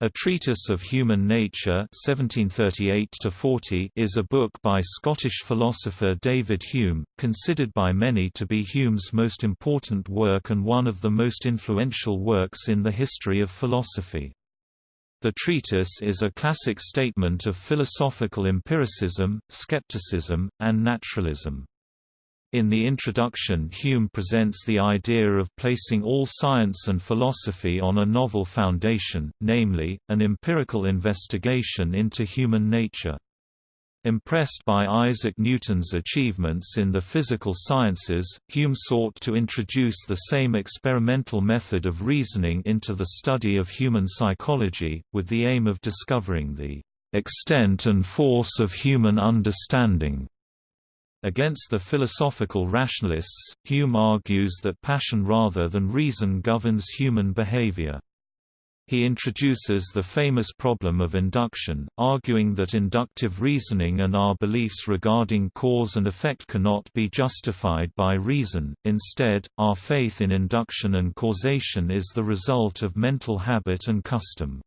A Treatise of Human Nature 1738 is a book by Scottish philosopher David Hume, considered by many to be Hume's most important work and one of the most influential works in the history of philosophy. The treatise is a classic statement of philosophical empiricism, skepticism, and naturalism. In the introduction Hume presents the idea of placing all science and philosophy on a novel foundation, namely, an empirical investigation into human nature. Impressed by Isaac Newton's achievements in the physical sciences, Hume sought to introduce the same experimental method of reasoning into the study of human psychology, with the aim of discovering the extent and force of human understanding. Against the philosophical rationalists, Hume argues that passion rather than reason governs human behavior. He introduces the famous problem of induction, arguing that inductive reasoning and our beliefs regarding cause and effect cannot be justified by reason, instead, our faith in induction and causation is the result of mental habit and custom.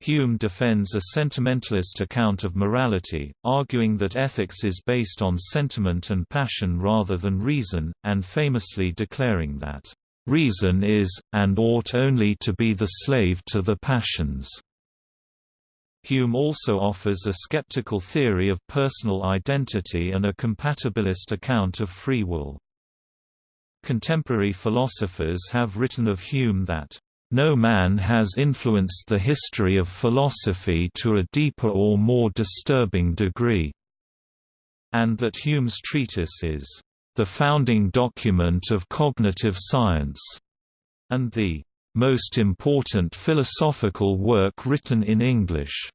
Hume defends a sentimentalist account of morality, arguing that ethics is based on sentiment and passion rather than reason, and famously declaring that, "...reason is, and ought only to be the slave to the passions." Hume also offers a skeptical theory of personal identity and a compatibilist account of free will. Contemporary philosophers have written of Hume that no man has influenced the history of philosophy to a deeper or more disturbing degree, and that Hume's treatise is the founding document of cognitive science, and the most important philosophical work written in English.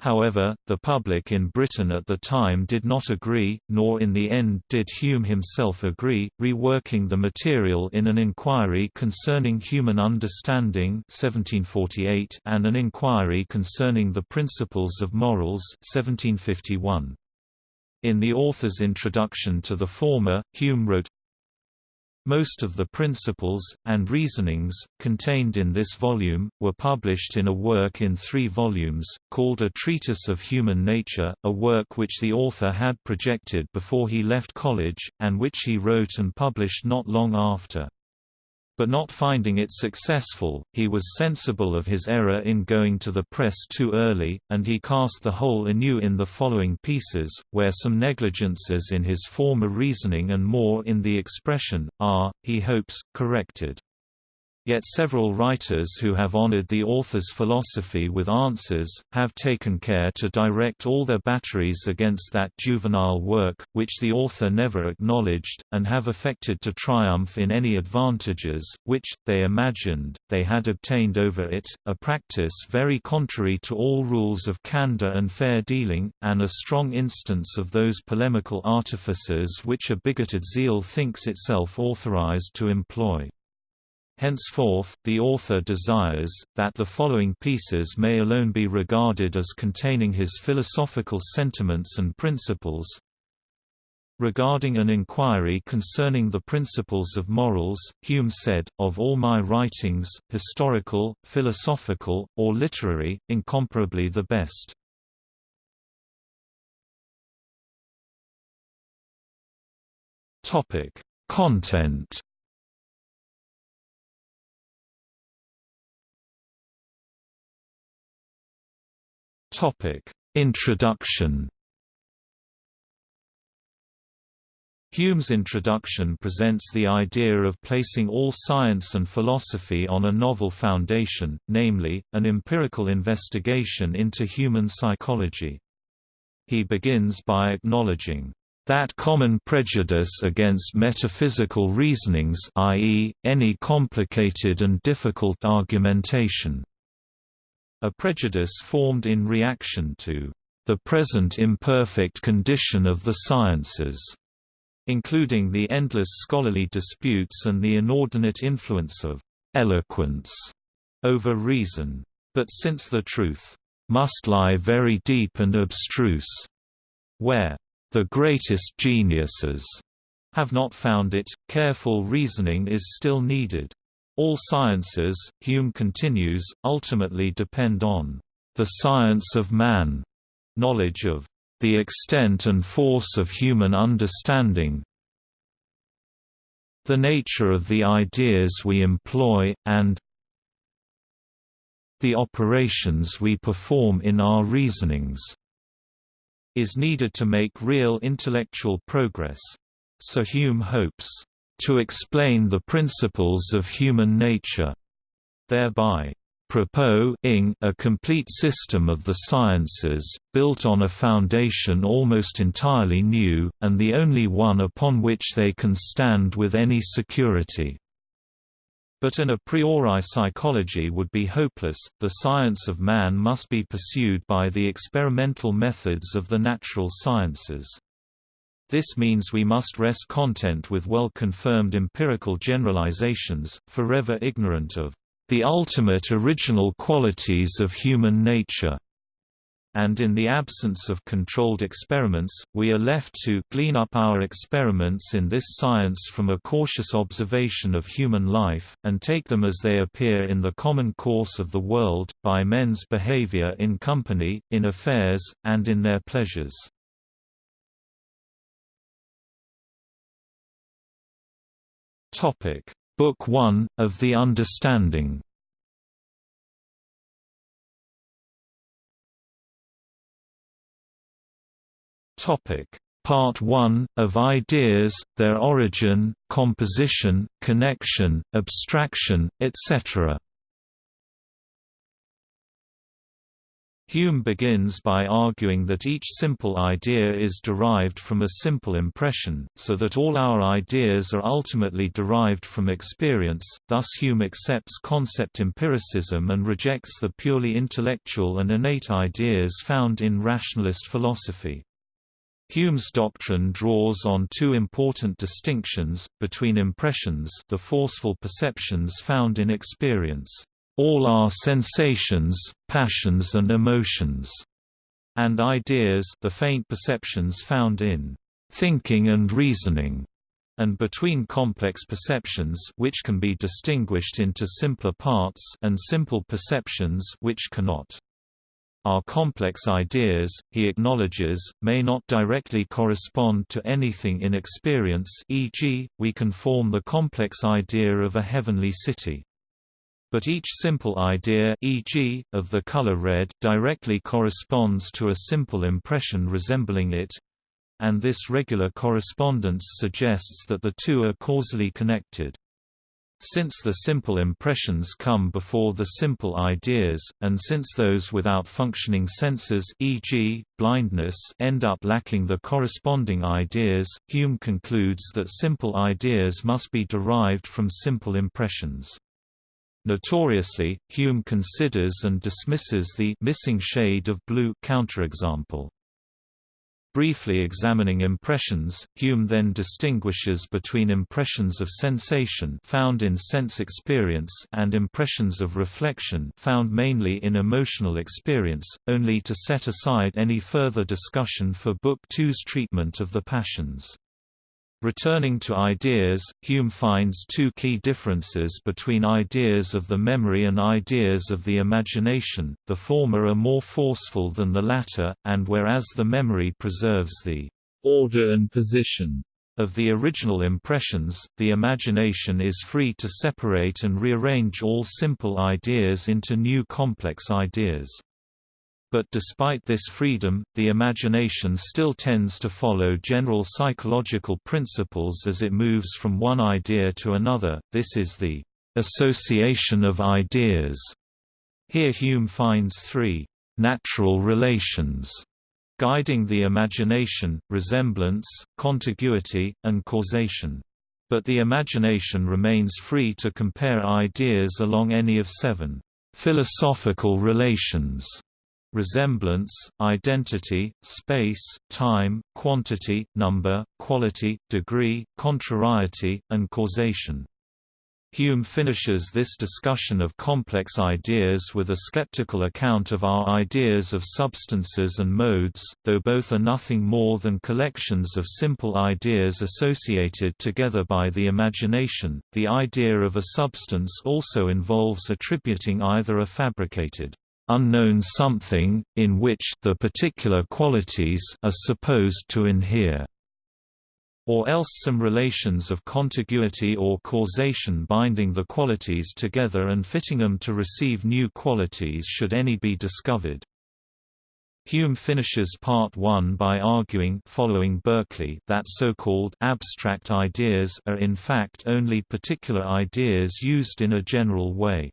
However, the public in Britain at the time did not agree, nor in the end did Hume himself agree, reworking the material in an inquiry concerning human understanding 1748 and an inquiry concerning the principles of morals 1751. In the author's introduction to the former, Hume wrote, most of the principles, and reasonings, contained in this volume, were published in a work in three volumes, called A Treatise of Human Nature, a work which the author had projected before he left college, and which he wrote and published not long after but not finding it successful, he was sensible of his error in going to the press too early, and he cast the whole anew in the following pieces, where some negligences in his former reasoning and more in the expression, are, he hopes, corrected. Yet several writers who have honored the author's philosophy with answers, have taken care to direct all their batteries against that juvenile work, which the author never acknowledged, and have affected to triumph in any advantages, which, they imagined, they had obtained over it, a practice very contrary to all rules of candor and fair dealing, and a strong instance of those polemical artifices which a bigoted zeal thinks itself authorized to employ. Henceforth, the author desires, that the following pieces may alone be regarded as containing his philosophical sentiments and principles. Regarding an inquiry concerning the principles of morals, Hume said, of all my writings, historical, philosophical, or literary, incomparably the best. Content Topic: Introduction. Hume's introduction presents the idea of placing all science and philosophy on a novel foundation, namely, an empirical investigation into human psychology. He begins by acknowledging that common prejudice against metaphysical reasonings i.e., any complicated and difficult argumentation a prejudice formed in reaction to the present imperfect condition of the sciences, including the endless scholarly disputes and the inordinate influence of eloquence over reason. But since the truth must lie very deep and abstruse, where the greatest geniuses have not found it, careful reasoning is still needed. All sciences, Hume continues, ultimately depend on the science of man, knowledge of the extent and force of human understanding, the nature of the ideas we employ, and the operations we perform in our reasonings is needed to make real intellectual progress. So Hume hopes to explain the principles of human nature, thereby proposing a complete system of the sciences, built on a foundation almost entirely new, and the only one upon which they can stand with any security. But an a priori psychology would be hopeless, the science of man must be pursued by the experimental methods of the natural sciences. This means we must rest content with well-confirmed empirical generalizations, forever ignorant of the ultimate original qualities of human nature. And in the absence of controlled experiments, we are left to glean up our experiments in this science from a cautious observation of human life, and take them as they appear in the common course of the world, by men's behavior in company, in affairs, and in their pleasures. Topic. Book 1, of the Understanding. Topic: Part 1, of Ideas, their origin, composition, connection, abstraction, etc. Hume begins by arguing that each simple idea is derived from a simple impression, so that all our ideas are ultimately derived from experience, thus Hume accepts concept empiricism and rejects the purely intellectual and innate ideas found in rationalist philosophy. Hume's doctrine draws on two important distinctions, between impressions the forceful perceptions found in experience all our sensations, passions and emotions, and ideas the faint perceptions found in thinking and reasoning, and between complex perceptions which can be distinguished into simpler parts and simple perceptions which cannot. Our complex ideas, he acknowledges, may not directly correspond to anything in experience e.g., we can form the complex idea of a heavenly city. But each simple idea e.g., of the color red directly corresponds to a simple impression resembling it, and this regular correspondence suggests that the two are causally connected. Since the simple impressions come before the simple ideas, and since those without functioning senses e.g., blindness end up lacking the corresponding ideas, Hume concludes that simple ideas must be derived from simple impressions. Notoriously, Hume considers and dismisses the missing shade of blue counterexample. Briefly examining impressions, Hume then distinguishes between impressions of sensation found in sense experience and impressions of reflection found mainly in emotional experience, only to set aside any further discussion for Book Two's treatment of the passions. Returning to ideas, Hume finds two key differences between ideas of the memory and ideas of the imagination, the former are more forceful than the latter, and whereas the memory preserves the order and position of the original impressions, the imagination is free to separate and rearrange all simple ideas into new complex ideas. But despite this freedom, the imagination still tends to follow general psychological principles as it moves from one idea to another, this is the association of ideas. Here Hume finds three natural relations guiding the imagination, resemblance, contiguity, and causation. But the imagination remains free to compare ideas along any of seven philosophical relations resemblance, identity, space, time, quantity, number, quality, degree, contrariety, and causation. Hume finishes this discussion of complex ideas with a skeptical account of our ideas of substances and modes, though both are nothing more than collections of simple ideas associated together by the imagination. The idea of a substance also involves attributing either a fabricated unknown something, in which the particular qualities are supposed to inhere or else some relations of contiguity or causation binding the qualities together and fitting them to receive new qualities should any be discovered. Hume finishes Part 1 by arguing following Berkeley that so-called abstract ideas are in fact only particular ideas used in a general way.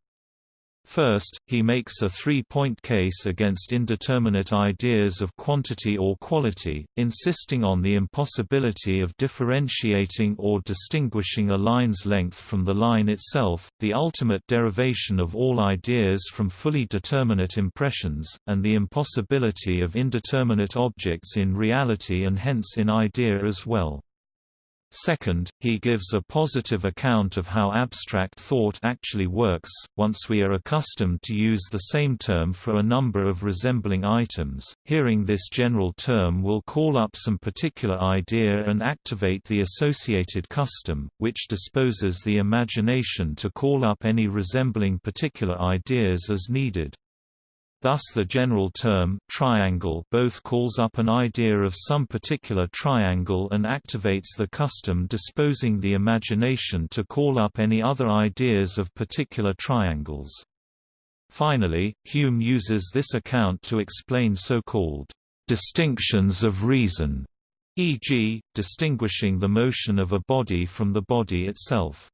First, he makes a three-point case against indeterminate ideas of quantity or quality, insisting on the impossibility of differentiating or distinguishing a line's length from the line itself, the ultimate derivation of all ideas from fully determinate impressions, and the impossibility of indeterminate objects in reality and hence in idea as well. Second, he gives a positive account of how abstract thought actually works, once we are accustomed to use the same term for a number of resembling items, hearing this general term will call up some particular idea and activate the associated custom, which disposes the imagination to call up any resembling particular ideas as needed. Thus the general term, triangle both calls up an idea of some particular triangle and activates the custom disposing the imagination to call up any other ideas of particular triangles. Finally, Hume uses this account to explain so-called distinctions of reason, e.g., distinguishing the motion of a body from the body itself.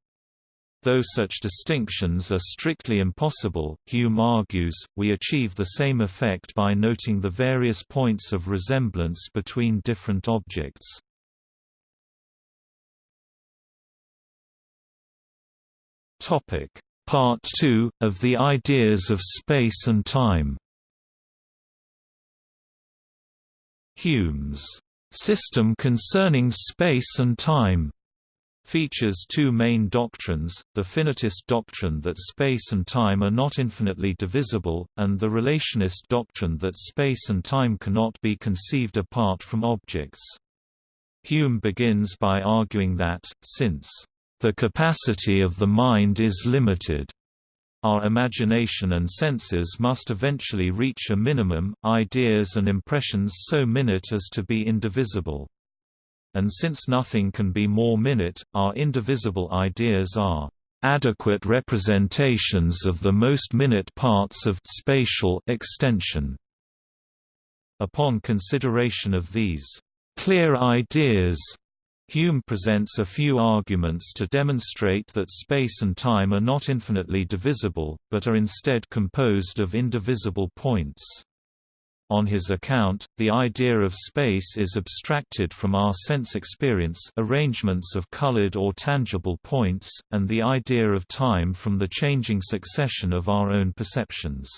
Though such distinctions are strictly impossible, Hume argues, we achieve the same effect by noting the various points of resemblance between different objects. Part 2, of the ideas of space and time Hume's system concerning space and time features two main doctrines, the finitist doctrine that space and time are not infinitely divisible, and the relationist doctrine that space and time cannot be conceived apart from objects. Hume begins by arguing that, since the capacity of the mind is limited, our imagination and senses must eventually reach a minimum, ideas and impressions so minute as to be indivisible and since nothing can be more minute, our indivisible ideas are adequate representations of the most minute parts of spatial extension. Upon consideration of these clear ideas, Hume presents a few arguments to demonstrate that space and time are not infinitely divisible, but are instead composed of indivisible points. On his account, the idea of space is abstracted from our sense experience arrangements of colored or tangible points, and the idea of time from the changing succession of our own perceptions.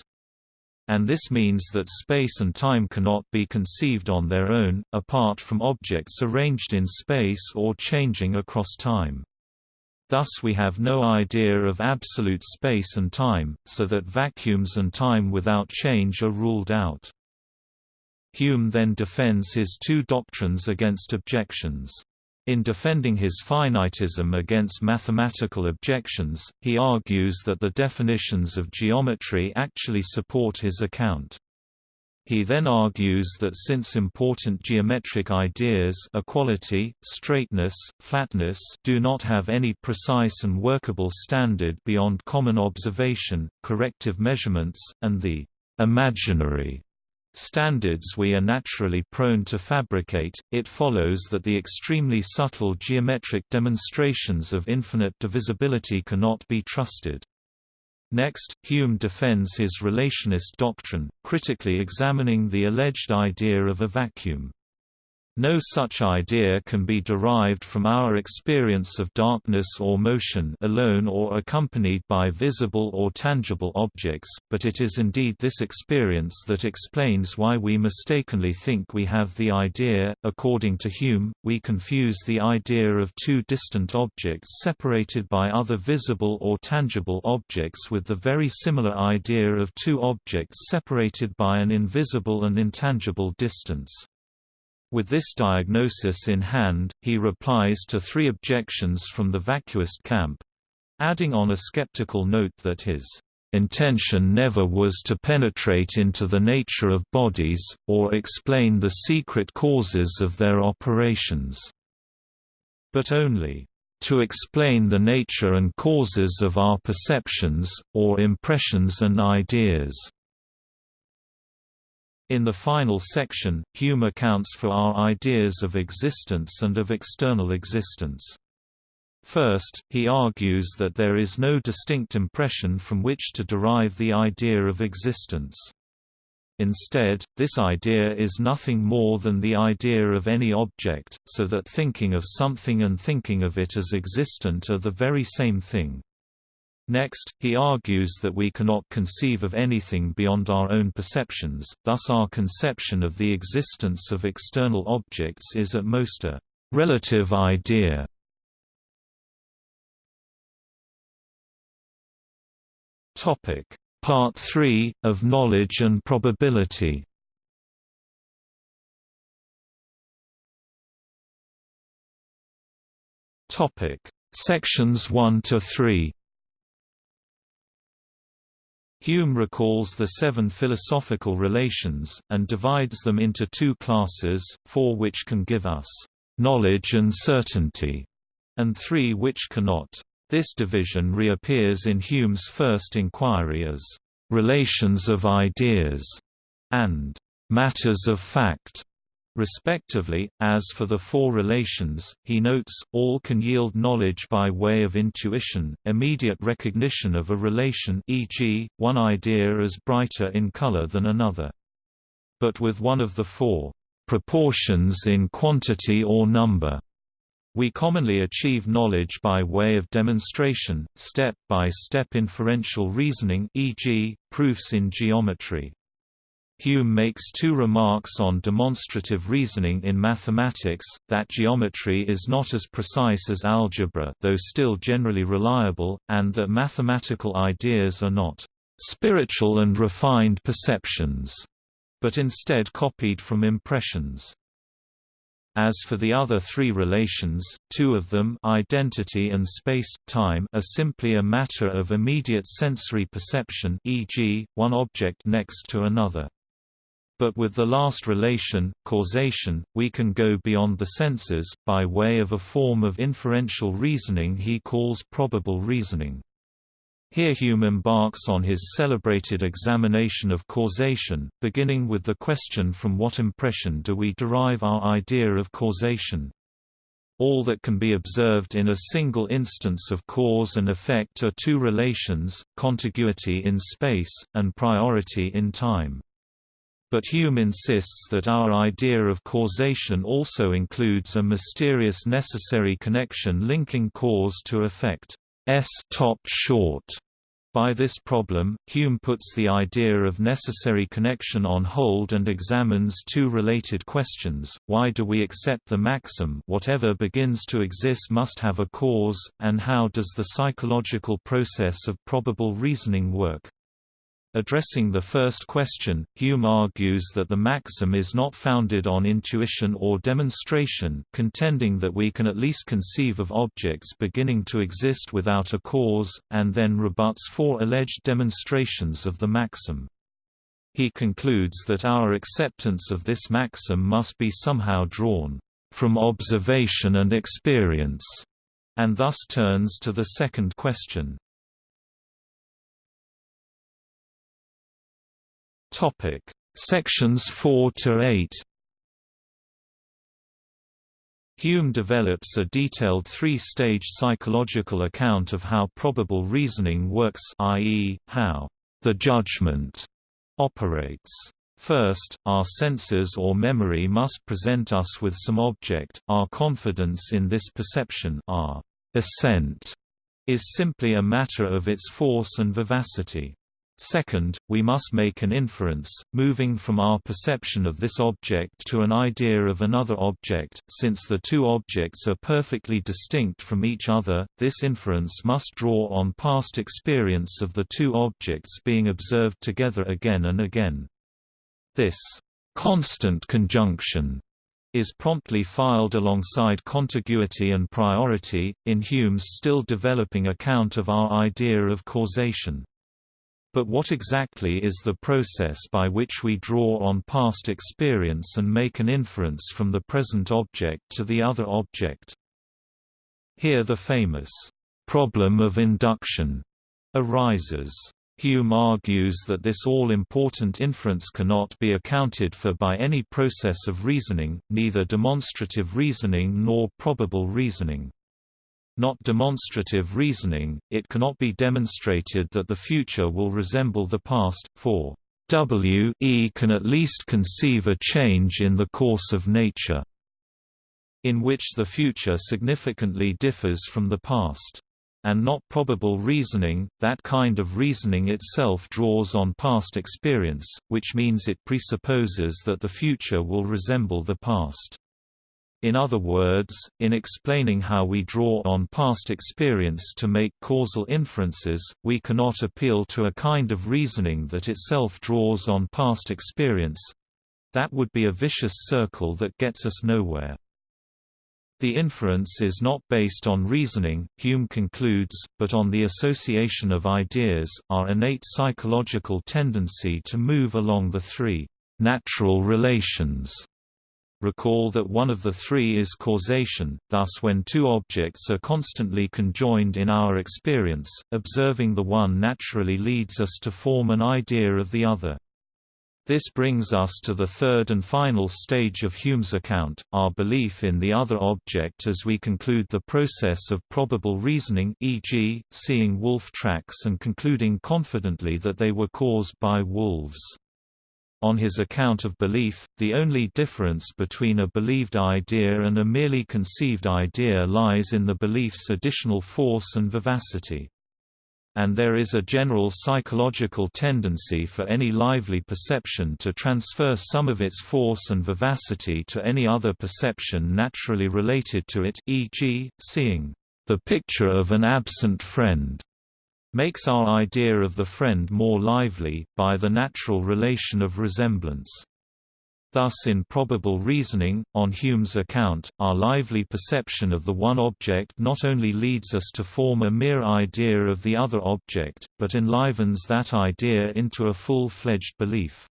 And this means that space and time cannot be conceived on their own, apart from objects arranged in space or changing across time. Thus we have no idea of absolute space and time, so that vacuums and time without change are ruled out. Hume then defends his two doctrines against objections. In defending his finitism against mathematical objections, he argues that the definitions of geometry actually support his account. He then argues that since important geometric ideas equality, straightness, flatness do not have any precise and workable standard beyond common observation, corrective measurements, and the imaginary standards we are naturally prone to fabricate, it follows that the extremely subtle geometric demonstrations of infinite divisibility cannot be trusted. Next, Hume defends his relationist doctrine, critically examining the alleged idea of a vacuum. No such idea can be derived from our experience of darkness or motion alone or accompanied by visible or tangible objects, but it is indeed this experience that explains why we mistakenly think we have the idea. According to Hume, we confuse the idea of two distant objects separated by other visible or tangible objects with the very similar idea of two objects separated by an invisible and intangible distance. With this diagnosis in hand, he replies to three objections from the vacuist camp—adding on a skeptical note that his intention never was to penetrate into the nature of bodies, or explain the secret causes of their operations, but only to explain the nature and causes of our perceptions, or impressions and ideas. In the final section, Hume accounts for our ideas of existence and of external existence. First, he argues that there is no distinct impression from which to derive the idea of existence. Instead, this idea is nothing more than the idea of any object, so that thinking of something and thinking of it as existent are the very same thing. Next, he argues that we cannot conceive of anything beyond our own perceptions, thus our conception of the existence of external objects is at most a relative idea. Part 3, of knowledge and probability. Topic. Sections 1 to 3 Hume recalls the seven philosophical relations, and divides them into two classes, four which can give us knowledge and certainty, and three which cannot. This division reappears in Hume's first inquiry as relations of ideas and matters of fact respectively. As for the four relations, he notes, all can yield knowledge by way of intuition, immediate recognition of a relation e.g., one idea as brighter in color than another. But with one of the four proportions in quantity or number, we commonly achieve knowledge by way of demonstration, step-by-step -step inferential reasoning e.g., proofs in geometry. Hume makes two remarks on demonstrative reasoning in mathematics, that geometry is not as precise as algebra though still generally reliable, and that mathematical ideas are not «spiritual and refined perceptions», but instead copied from impressions. As for the other three relations, two of them identity and space, time are simply a matter of immediate sensory perception e.g., one object next to another. But with the last relation, causation, we can go beyond the senses, by way of a form of inferential reasoning he calls probable reasoning. Here Hume embarks on his celebrated examination of causation, beginning with the question from what impression do we derive our idea of causation. All that can be observed in a single instance of cause and effect are two relations, contiguity in space, and priority in time. But Hume insists that our idea of causation also includes a mysterious necessary connection linking cause to effect. S top short. By this problem, Hume puts the idea of necessary connection on hold and examines two related questions, why do we accept the maxim whatever begins to exist must have a cause, and how does the psychological process of probable reasoning work? Addressing the first question, Hume argues that the maxim is not founded on intuition or demonstration contending that we can at least conceive of objects beginning to exist without a cause, and then rebuts four alleged demonstrations of the maxim. He concludes that our acceptance of this maxim must be somehow drawn from observation and experience, and thus turns to the second question. Topic: Sections 4 to 8. Hume develops a detailed three-stage psychological account of how probable reasoning works i.e., how the judgment operates. First, our senses or memory must present us with some object, our confidence in this perception our assent is simply a matter of its force and vivacity. Second, we must make an inference, moving from our perception of this object to an idea of another object. Since the two objects are perfectly distinct from each other, this inference must draw on past experience of the two objects being observed together again and again. This constant conjunction is promptly filed alongside contiguity and priority, in Hume's still developing account of our idea of causation. But what exactly is the process by which we draw on past experience and make an inference from the present object to the other object? Here the famous problem of induction arises. Hume argues that this all-important inference cannot be accounted for by any process of reasoning, neither demonstrative reasoning nor probable reasoning not demonstrative reasoning, it cannot be demonstrated that the future will resemble the past, for W e can at least conceive a change in the course of nature, in which the future significantly differs from the past. And not probable reasoning, that kind of reasoning itself draws on past experience, which means it presupposes that the future will resemble the past. In other words, in explaining how we draw on past experience to make causal inferences, we cannot appeal to a kind of reasoning that itself draws on past experience. That would be a vicious circle that gets us nowhere. The inference is not based on reasoning, Hume concludes, but on the association of ideas, our innate psychological tendency to move along the three natural relations Recall that one of the three is causation, thus when two objects are constantly conjoined in our experience, observing the one naturally leads us to form an idea of the other. This brings us to the third and final stage of Hume's account, our belief in the other object as we conclude the process of probable reasoning e.g., seeing wolf tracks and concluding confidently that they were caused by wolves. On his account of belief, the only difference between a believed idea and a merely conceived idea lies in the belief's additional force and vivacity. And there is a general psychological tendency for any lively perception to transfer some of its force and vivacity to any other perception naturally related to it e.g., seeing the picture of an absent friend makes our idea of the friend more lively, by the natural relation of resemblance. Thus in probable reasoning, on Hume's account, our lively perception of the one object not only leads us to form a mere idea of the other object, but enlivens that idea into a full-fledged belief.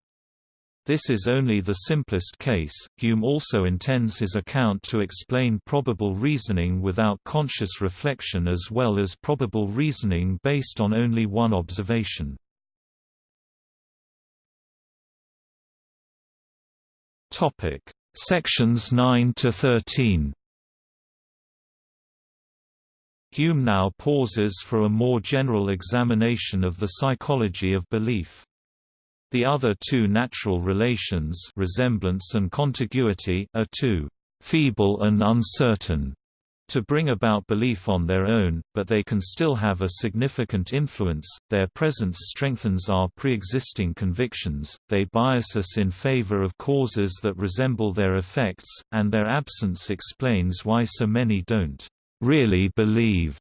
This is only the simplest case. Hume also intends his account to explain probable reasoning without conscious reflection as well as probable reasoning based on only one observation. Topic: Sections 9 to 13. Hume now pauses for a more general examination of the psychology of belief. The other two natural relations resemblance and contiguity are too feeble and uncertain to bring about belief on their own, but they can still have a significant influence, their presence strengthens our pre-existing convictions, they bias us in favor of causes that resemble their effects, and their absence explains why so many don't really believe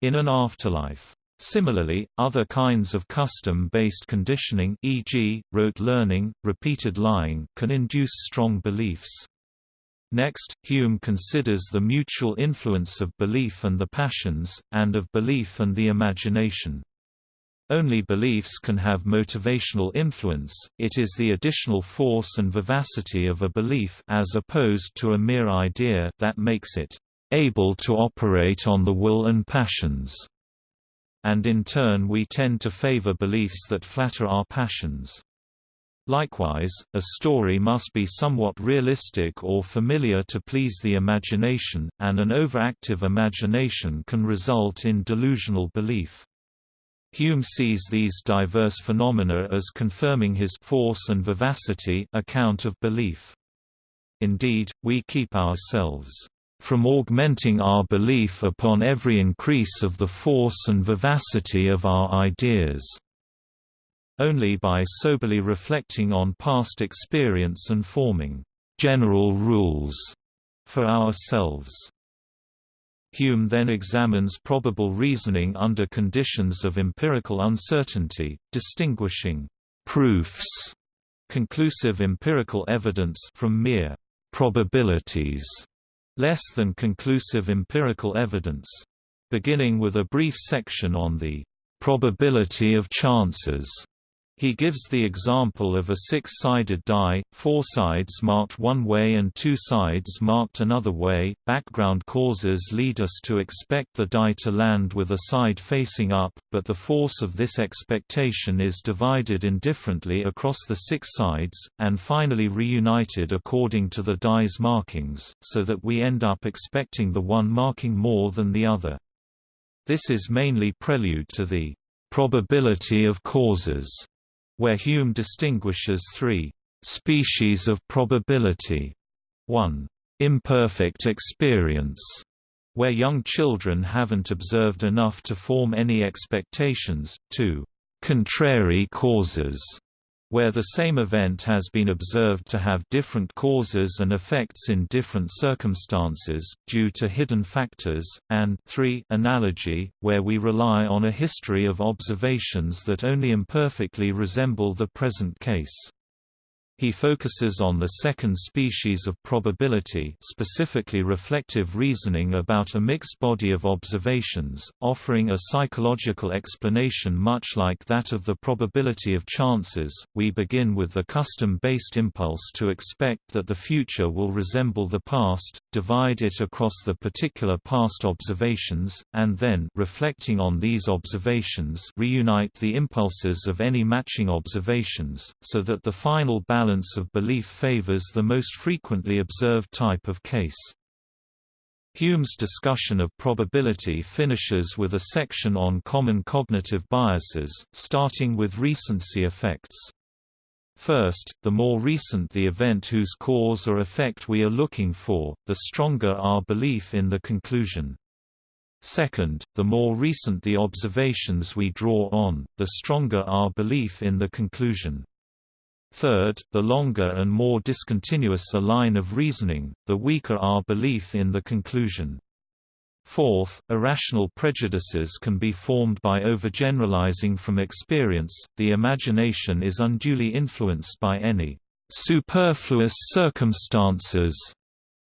in an afterlife. Similarly, other kinds of custom-based conditioning e.g., rote learning, repeated lying can induce strong beliefs. Next, Hume considers the mutual influence of belief and the passions, and of belief and the imagination. Only beliefs can have motivational influence, it is the additional force and vivacity of a belief as opposed to a mere idea that makes it able to operate on the will and passions and in turn we tend to favor beliefs that flatter our passions. Likewise, a story must be somewhat realistic or familiar to please the imagination, and an overactive imagination can result in delusional belief. Hume sees these diverse phenomena as confirming his force and vivacity account of belief. Indeed, we keep ourselves from augmenting our belief upon every increase of the force and vivacity of our ideas, only by soberly reflecting on past experience and forming general rules for ourselves. Hume then examines probable reasoning under conditions of empirical uncertainty, distinguishing proofs, conclusive empirical evidence from mere probabilities, less than conclusive empirical evidence. Beginning with a brief section on the probability of chances he gives the example of a six-sided die, four sides marked one way and two sides marked another way. Background causes lead us to expect the die to land with a side facing up, but the force of this expectation is divided indifferently across the six sides, and finally reunited according to the die's markings, so that we end up expecting the one marking more than the other. This is mainly prelude to the probability of causes where Hume distinguishes three species of probability. 1. Imperfect experience, where young children haven't observed enough to form any expectations, 2. Contrary causes, where the same event has been observed to have different causes and effects in different circumstances, due to hidden factors, and 3 analogy, where we rely on a history of observations that only imperfectly resemble the present case. He focuses on the second species of probability specifically reflective reasoning about a mixed body of observations, offering a psychological explanation much like that of the probability of chances. We begin with the custom-based impulse to expect that the future will resemble the past, divide it across the particular past observations, and then reflecting on these observations reunite the impulses of any matching observations, so that the final balance balance of belief favors the most frequently observed type of case. Hume's discussion of probability finishes with a section on common cognitive biases, starting with recency effects. First, the more recent the event whose cause or effect we are looking for, the stronger our belief in the conclusion. Second, the more recent the observations we draw on, the stronger our belief in the conclusion. Third, the longer and more discontinuous a line of reasoning, the weaker our belief in the conclusion. Fourth, irrational prejudices can be formed by overgeneralizing from experience, the imagination is unduly influenced by any superfluous circumstances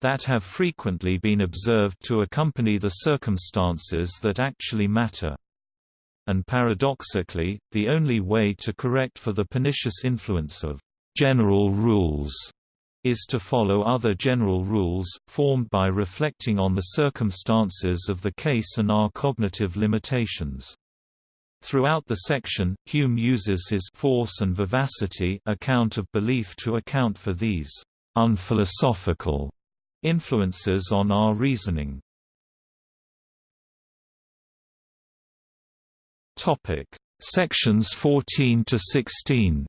that have frequently been observed to accompany the circumstances that actually matter and paradoxically, the only way to correct for the pernicious influence of general rules is to follow other general rules, formed by reflecting on the circumstances of the case and our cognitive limitations. Throughout the section, Hume uses his force and vivacity account of belief to account for these unphilosophical influences on our reasoning. Topic: Sections 14 to 16.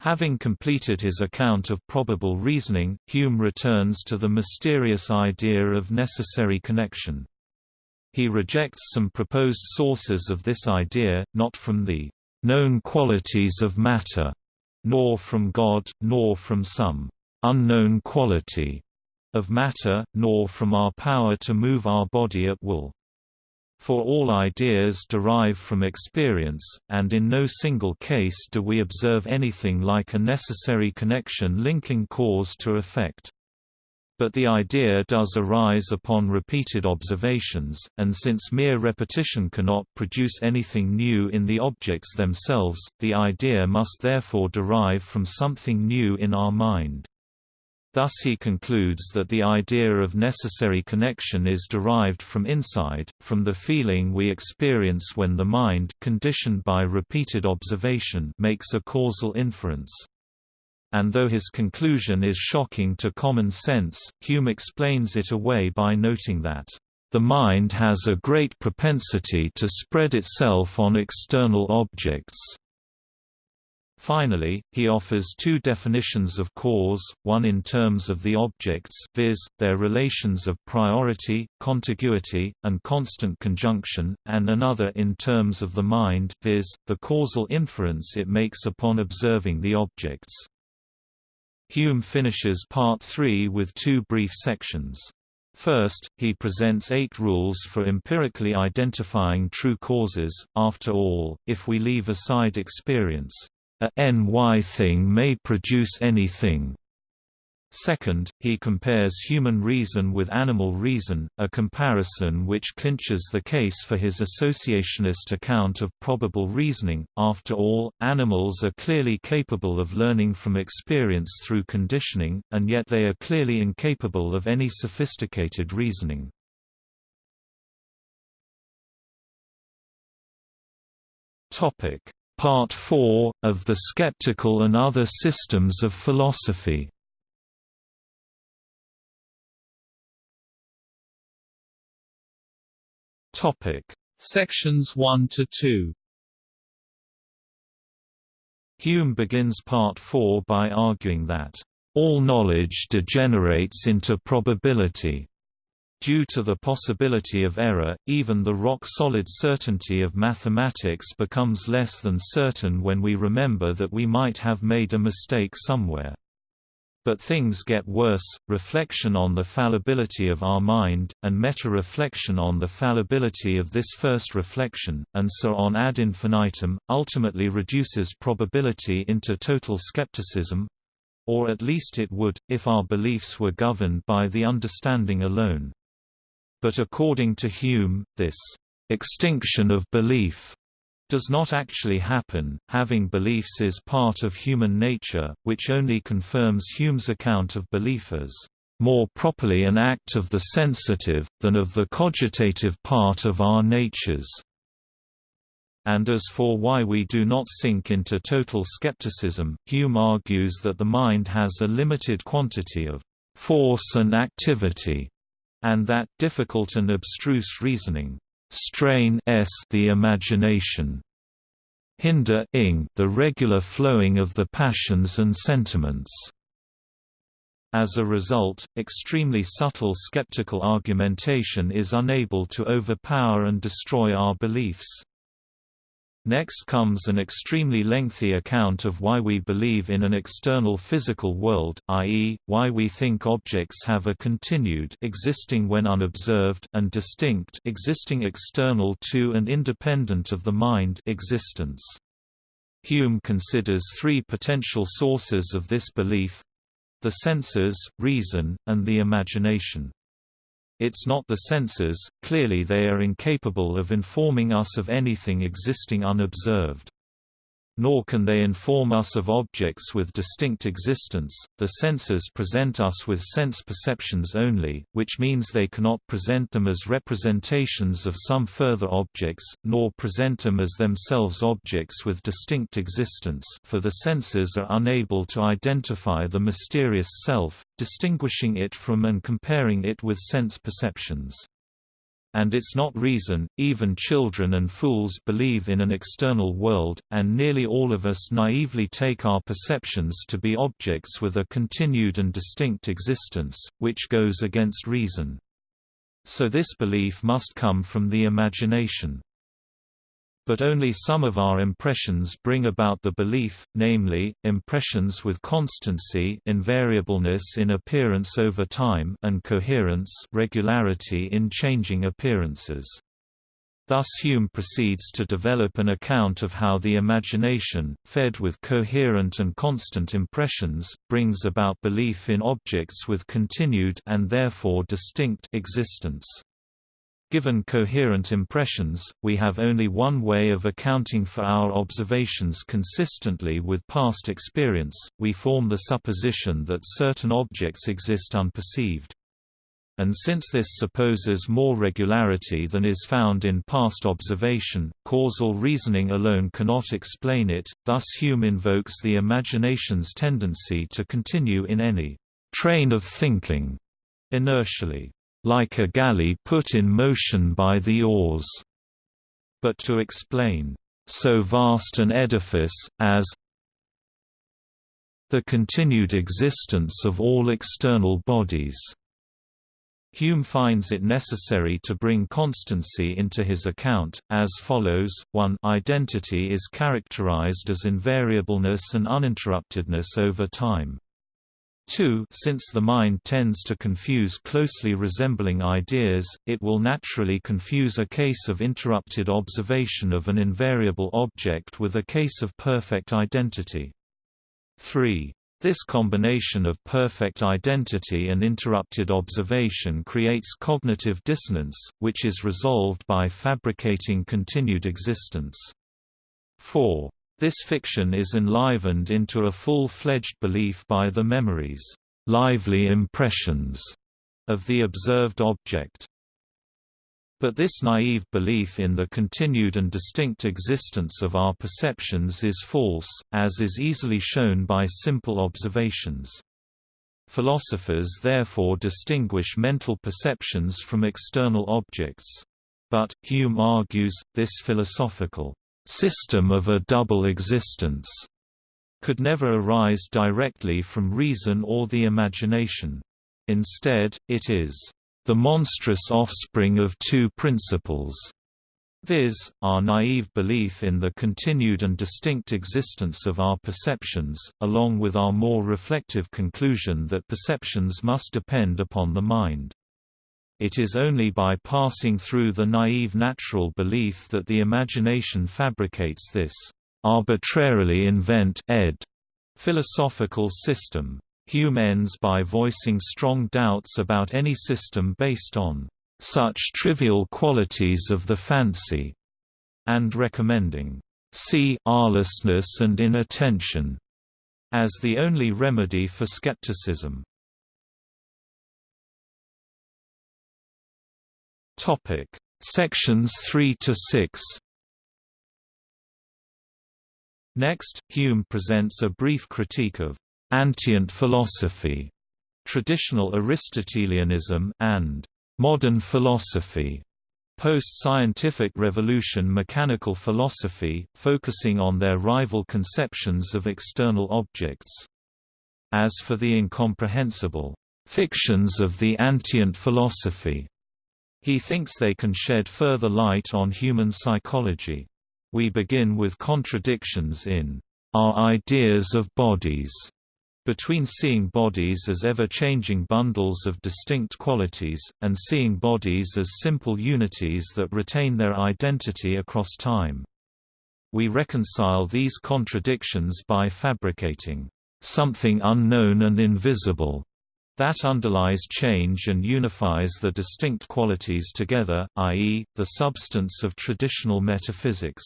Having completed his account of probable reasoning, Hume returns to the mysterious idea of necessary connection. He rejects some proposed sources of this idea, not from the known qualities of matter, nor from God, nor from some unknown quality of matter, nor from our power to move our body at will. For all ideas derive from experience, and in no single case do we observe anything like a necessary connection linking cause to effect. But the idea does arise upon repeated observations, and since mere repetition cannot produce anything new in the objects themselves, the idea must therefore derive from something new in our mind. Thus he concludes that the idea of necessary connection is derived from inside, from the feeling we experience when the mind conditioned by repeated observation makes a causal inference. And though his conclusion is shocking to common sense, Hume explains it away by noting that The mind has a great propensity to spread itself on external objects. Finally, he offers two definitions of cause, one in terms of the objects viz., their relations of priority, contiguity, and constant conjunction, and another in terms of the mind viz., the causal inference it makes upon observing the objects. Hume finishes Part 3 with two brief sections. First, he presents eight rules for empirically identifying true causes. After all, if we leave aside experience, a ny thing may produce anything. Second, he compares human reason with animal reason, a comparison which clinches the case for his associationist account of probable reasoning. After all, animals are clearly capable of learning from experience through conditioning, and yet they are clearly incapable of any sophisticated reasoning. Topic: Part 4, of The Skeptical and Other Systems of Philosophy. Sections 1 to 2 Hume begins Part 4 by arguing that, "...all knowledge degenerates into probability." Due to the possibility of error, even the rock-solid certainty of mathematics becomes less than certain when we remember that we might have made a mistake somewhere. But things get worse, reflection on the fallibility of our mind, and meta-reflection on the fallibility of this first reflection, and so on ad infinitum, ultimately reduces probability into total skepticism—or at least it would, if our beliefs were governed by the understanding alone. But according to Hume, this extinction of belief does not actually happen, having beliefs is part of human nature, which only confirms Hume's account of belief as more properly an act of the sensitive, than of the cogitative part of our natures. And as for why we do not sink into total skepticism, Hume argues that the mind has a limited quantity of force and activity, and that difficult and abstruse reasoning strain s the imagination hinder ing the regular flowing of the passions and sentiments. As a result, extremely subtle skeptical argumentation is unable to overpower and destroy our beliefs. Next comes an extremely lengthy account of why we believe in an external physical world, i.e., why we think objects have a continued existing when unobserved and distinct existing external to and independent of the mind existence. Hume considers three potential sources of this belief—the senses, reason, and the imagination. It's not the senses, clearly they are incapable of informing us of anything existing unobserved nor can they inform us of objects with distinct existence. The senses present us with sense perceptions only, which means they cannot present them as representations of some further objects, nor present them as themselves objects with distinct existence for the senses are unable to identify the mysterious self, distinguishing it from and comparing it with sense perceptions and it's not reason, even children and fools believe in an external world, and nearly all of us naively take our perceptions to be objects with a continued and distinct existence, which goes against reason. So this belief must come from the imagination but only some of our impressions bring about the belief, namely, impressions with constancy invariableness in appearance over time and coherence regularity in changing appearances. Thus Hume proceeds to develop an account of how the imagination, fed with coherent and constant impressions, brings about belief in objects with continued and therefore distinct existence. Given coherent impressions, we have only one way of accounting for our observations consistently with past experience, we form the supposition that certain objects exist unperceived. And since this supposes more regularity than is found in past observation, causal reasoning alone cannot explain it, thus Hume invokes the imagination's tendency to continue in any train of thinking inertially. Like a galley put in motion by the oars, but to explain so vast an edifice, as the continued existence of all external bodies. Hume finds it necessary to bring constancy into his account, as follows, 1 Identity is characterized as invariableness and uninterruptedness over time. 2 Since the mind tends to confuse closely resembling ideas, it will naturally confuse a case of interrupted observation of an invariable object with a case of perfect identity. 3 this combination of perfect identity and interrupted observation creates cognitive dissonance, which is resolved by fabricating continued existence. 4. This fiction is enlivened into a full-fledged belief by the memories, lively impressions, of the observed object. But this naive belief in the continued and distinct existence of our perceptions is false, as is easily shown by simple observations. Philosophers therefore distinguish mental perceptions from external objects. But, Hume argues, this philosophical system of a double existence could never arise directly from reason or the imagination. Instead, it is the monstrous offspring of two principles, viz., our naive belief in the continued and distinct existence of our perceptions, along with our more reflective conclusion that perceptions must depend upon the mind. It is only by passing through the naive natural belief that the imagination fabricates this arbitrarily invent ed philosophical system. Hume ends by voicing strong doubts about any system based on such trivial qualities of the fancy, and recommending see arlessness and inattention as the only remedy for skepticism. Topic Sections 3 to 6 Next, Hume presents a brief critique of Antient philosophy, traditional Aristotelianism, and modern philosophy. Post-scientific revolution mechanical philosophy, focusing on their rival conceptions of external objects. As for the incomprehensible fictions of the antient philosophy, he thinks they can shed further light on human psychology. We begin with contradictions in our ideas of bodies between seeing bodies as ever-changing bundles of distinct qualities, and seeing bodies as simple unities that retain their identity across time. We reconcile these contradictions by fabricating something unknown and invisible that underlies change and unifies the distinct qualities together, i.e., the substance of traditional metaphysics.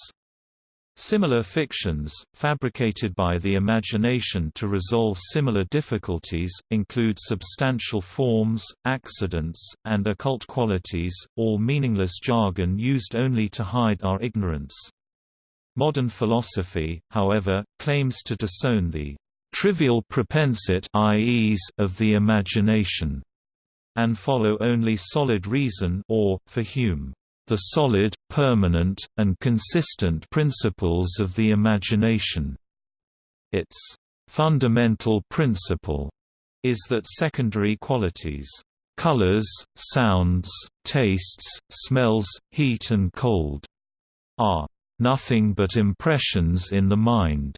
Similar fictions, fabricated by the imagination to resolve similar difficulties, include substantial forms, accidents, and occult qualities, all meaningless jargon used only to hide our ignorance. Modern philosophy, however, claims to disown the trivial propensite of the imagination, and follow only solid reason or, for Hume, the solid, permanent, and consistent principles of the imagination. Its fundamental principle is that secondary qualities colors, sounds, tastes, smells, heat and cold are nothing but impressions in the mind,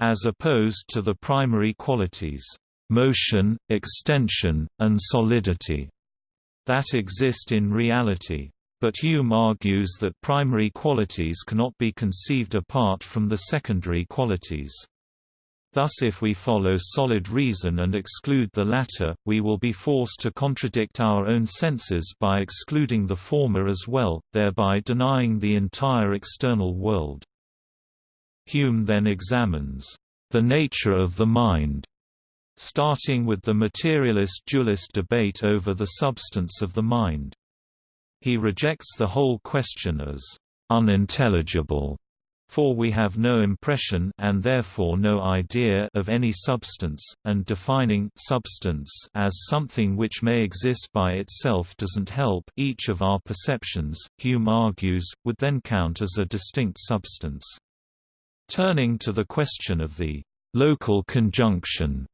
as opposed to the primary qualities motion, extension, and solidity that exist in reality. But Hume argues that primary qualities cannot be conceived apart from the secondary qualities. Thus if we follow solid reason and exclude the latter, we will be forced to contradict our own senses by excluding the former as well, thereby denying the entire external world. Hume then examines the nature of the mind, starting with the materialist-dualist debate over the substance of the mind. He rejects the whole question as unintelligible For we have no impression and therefore no idea of any substance, and defining substance as something which may exist by itself doesn't help each of our perceptions, Hume argues, would then count as a distinct substance. Turning to the question of the local conjunction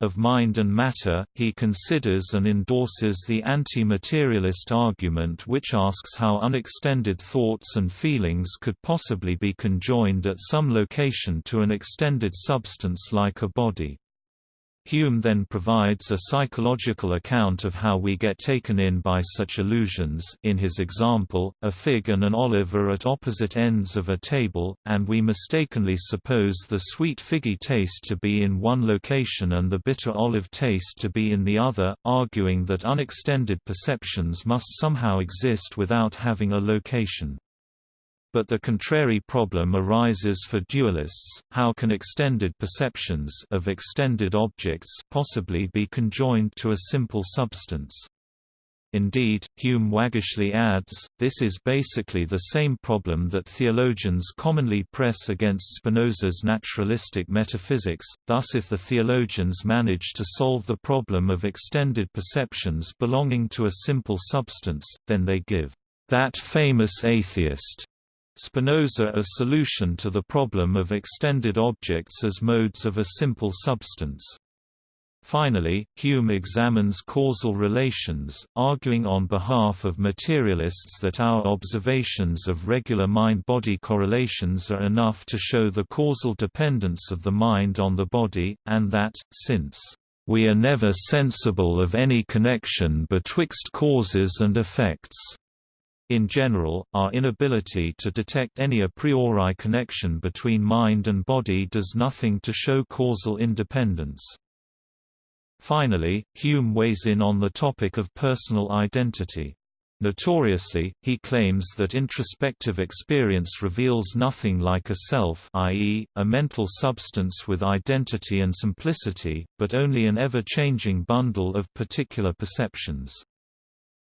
of mind and matter, he considers and endorses the anti-materialist argument which asks how unextended thoughts and feelings could possibly be conjoined at some location to an extended substance like a body. Hume then provides a psychological account of how we get taken in by such illusions in his example, a fig and an olive are at opposite ends of a table, and we mistakenly suppose the sweet figgy taste to be in one location and the bitter olive taste to be in the other, arguing that unextended perceptions must somehow exist without having a location. But the contrary problem arises for dualists, how can extended perceptions of extended objects possibly be conjoined to a simple substance? Indeed, Hume waggishly adds, this is basically the same problem that theologians commonly press against Spinoza's naturalistic metaphysics, thus if the theologians manage to solve the problem of extended perceptions belonging to a simple substance, then they give that famous atheist Spinoza a solution to the problem of extended objects as modes of a simple substance. Finally, Hume examines causal relations, arguing on behalf of materialists that our observations of regular mind-body correlations are enough to show the causal dependence of the mind on the body, and that, since we are never sensible of any connection betwixt causes and effects, in general, our inability to detect any a priori connection between mind and body does nothing to show causal independence. Finally, Hume weighs in on the topic of personal identity. Notoriously, he claims that introspective experience reveals nothing like a self i.e., a mental substance with identity and simplicity, but only an ever-changing bundle of particular perceptions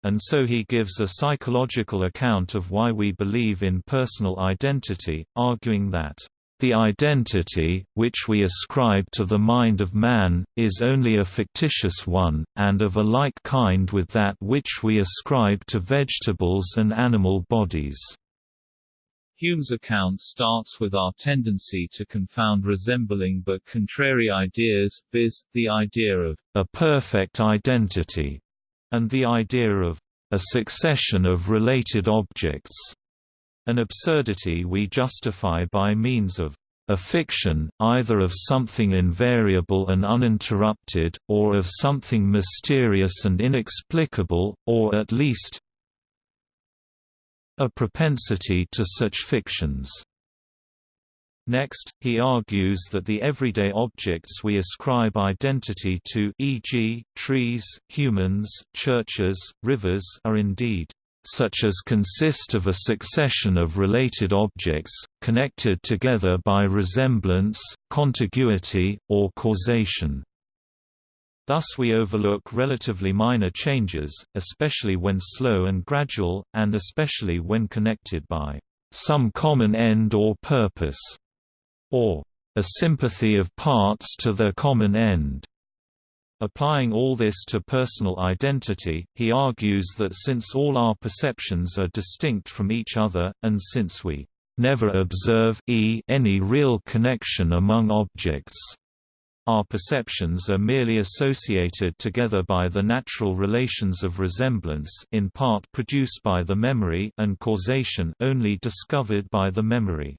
and so he gives a psychological account of why we believe in personal identity, arguing that the identity, which we ascribe to the mind of man, is only a fictitious one, and of a like kind with that which we ascribe to vegetables and animal bodies. Hume's account starts with our tendency to confound resembling but contrary ideas, viz., the idea of a perfect identity and the idea of a succession of related objects, an absurdity we justify by means of a fiction, either of something invariable and uninterrupted, or of something mysterious and inexplicable, or at least a propensity to such fictions. Next, he argues that the everyday objects we ascribe identity to e.g., trees, humans, churches, rivers are indeed such as consist of a succession of related objects, connected together by resemblance, contiguity, or causation. Thus we overlook relatively minor changes, especially when slow and gradual, and especially when connected by some common end or purpose or a sympathy of parts to their common end. Applying all this to personal identity, he argues that since all our perceptions are distinct from each other, and since we never observe e any real connection among objects, our perceptions are merely associated together by the natural relations of resemblance in part produced by the memory and causation only discovered by the memory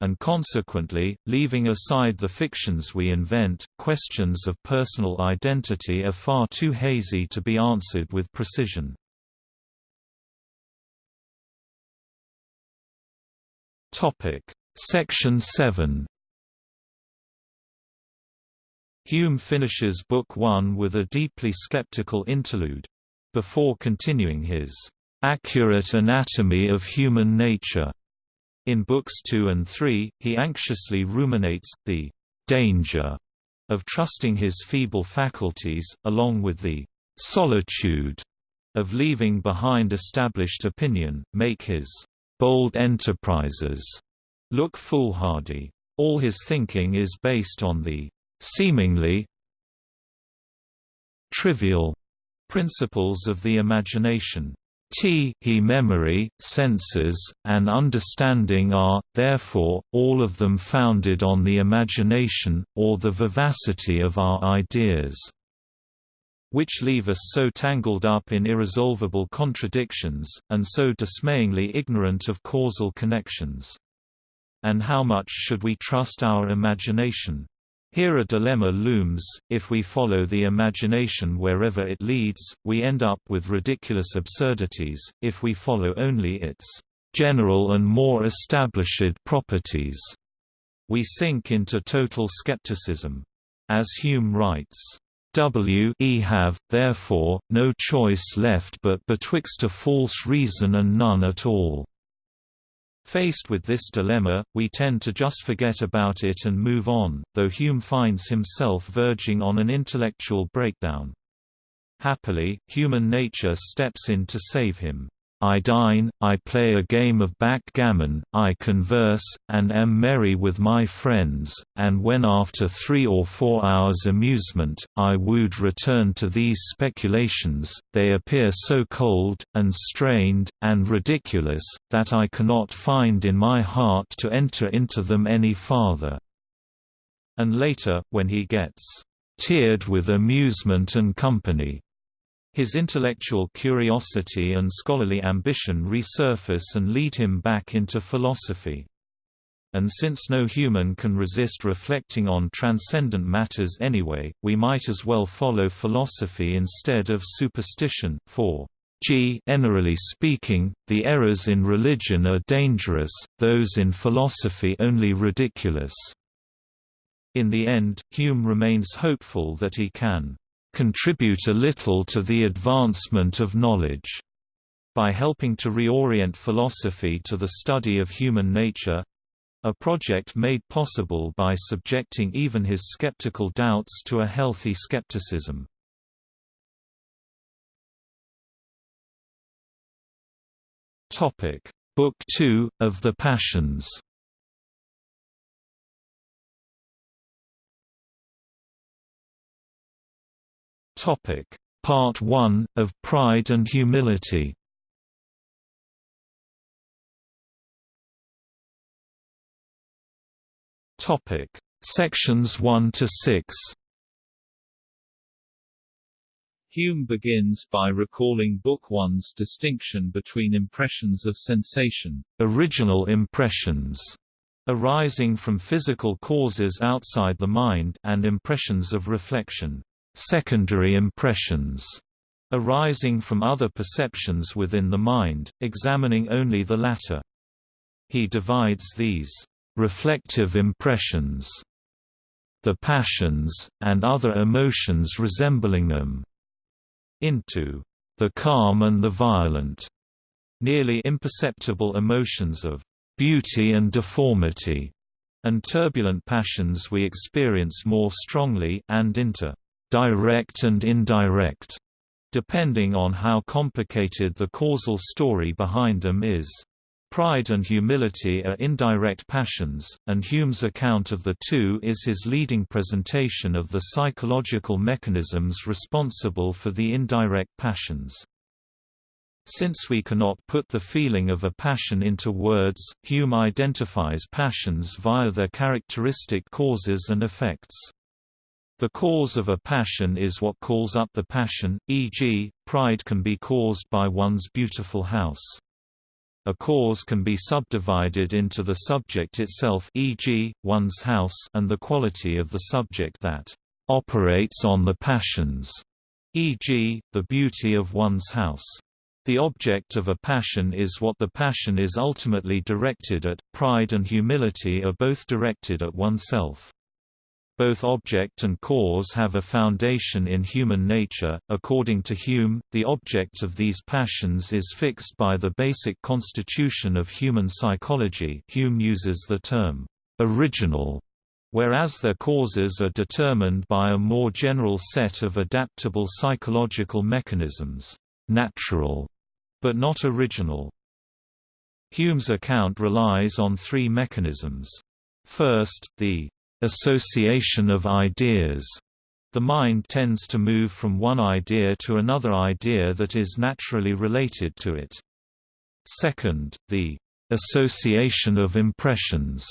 and consequently, leaving aside the fictions we invent, questions of personal identity are far too hazy to be answered with precision. Section 7 Hume finishes Book 1 with a deeply skeptical interlude. Before continuing his accurate anatomy of human nature in books 2 and 3, he anxiously ruminates, the danger of trusting his feeble faculties, along with the solitude of leaving behind established opinion, make his bold enterprises look foolhardy. All his thinking is based on the seemingly trivial principles of the imagination. T he memory, senses, and understanding are, therefore, all of them founded on the imagination, or the vivacity of our ideas which leave us so tangled up in irresolvable contradictions, and so dismayingly ignorant of causal connections. And how much should we trust our imagination? Here a dilemma looms, if we follow the imagination wherever it leads, we end up with ridiculous absurdities, if we follow only its general and more established properties, we sink into total skepticism. As Hume writes, W e have, therefore, no choice left but betwixt a false reason and none at all. Faced with this dilemma, we tend to just forget about it and move on, though Hume finds himself verging on an intellectual breakdown. Happily, human nature steps in to save him. I dine, I play a game of backgammon, I converse, and am merry with my friends, and when after three or four hours' amusement, I would return to these speculations, they appear so cold, and strained, and ridiculous, that I cannot find in my heart to enter into them any farther. And later, when he gets teared with amusement and company, his intellectual curiosity and scholarly ambition resurface and lead him back into philosophy. And since no human can resist reflecting on transcendent matters anyway, we might as well follow philosophy instead of superstition, for G generally speaking, the errors in religion are dangerous, those in philosophy only ridiculous. In the end, Hume remains hopeful that he can contribute a little to the advancement of knowledge. By helping to reorient philosophy to the study of human nature a project made possible by subjecting even his skeptical doubts to a healthy skepticism. Book 2, of the Passions Topic: Part 1 of Pride and Humility. Topic: Sections 1 to 6. Hume begins by recalling Book 1's distinction between impressions of sensation, original impressions, arising from physical causes outside the mind, and impressions of reflection secondary impressions arising from other perceptions within the mind, examining only the latter. He divides these reflective impressions, the passions, and other emotions resembling them, into the calm and the violent, nearly imperceptible emotions of beauty and deformity, and turbulent passions we experience more strongly, and into direct and indirect, depending on how complicated the causal story behind them is. Pride and humility are indirect passions, and Hume's account of the two is his leading presentation of the psychological mechanisms responsible for the indirect passions. Since we cannot put the feeling of a passion into words, Hume identifies passions via their characteristic causes and effects. The cause of a passion is what calls up the passion, e.g., pride can be caused by one's beautiful house. A cause can be subdivided into the subject itself e.g., one's house and the quality of the subject that operates on the passions, e.g., the beauty of one's house. The object of a passion is what the passion is ultimately directed at. Pride and humility are both directed at oneself. Both object and cause have a foundation in human nature. According to Hume, the object of these passions is fixed by the basic constitution of human psychology. Hume uses the term original, whereas their causes are determined by a more general set of adaptable psychological mechanisms, natural, but not original. Hume's account relies on three mechanisms. First, the association of ideas. The mind tends to move from one idea to another idea that is naturally related to it. Second, the association of impressions.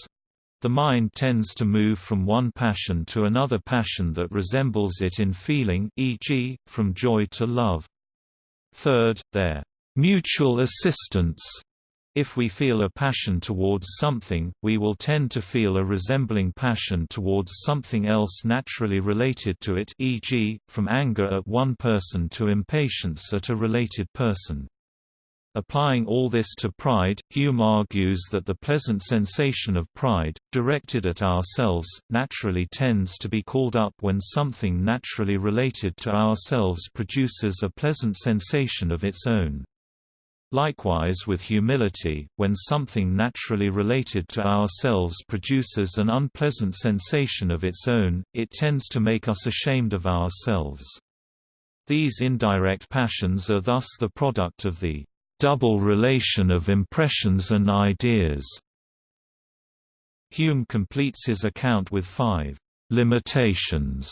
The mind tends to move from one passion to another passion that resembles it in feeling e.g., from joy to love. Third, their mutual assistance. If we feel a passion towards something, we will tend to feel a resembling passion towards something else naturally related to it e.g., from anger at one person to impatience at a related person. Applying all this to pride, Hume argues that the pleasant sensation of pride, directed at ourselves, naturally tends to be called up when something naturally related to ourselves produces a pleasant sensation of its own. Likewise with humility, when something naturally related to ourselves produces an unpleasant sensation of its own, it tends to make us ashamed of ourselves. These indirect passions are thus the product of the double relation of impressions and ideas. Hume completes his account with five limitations.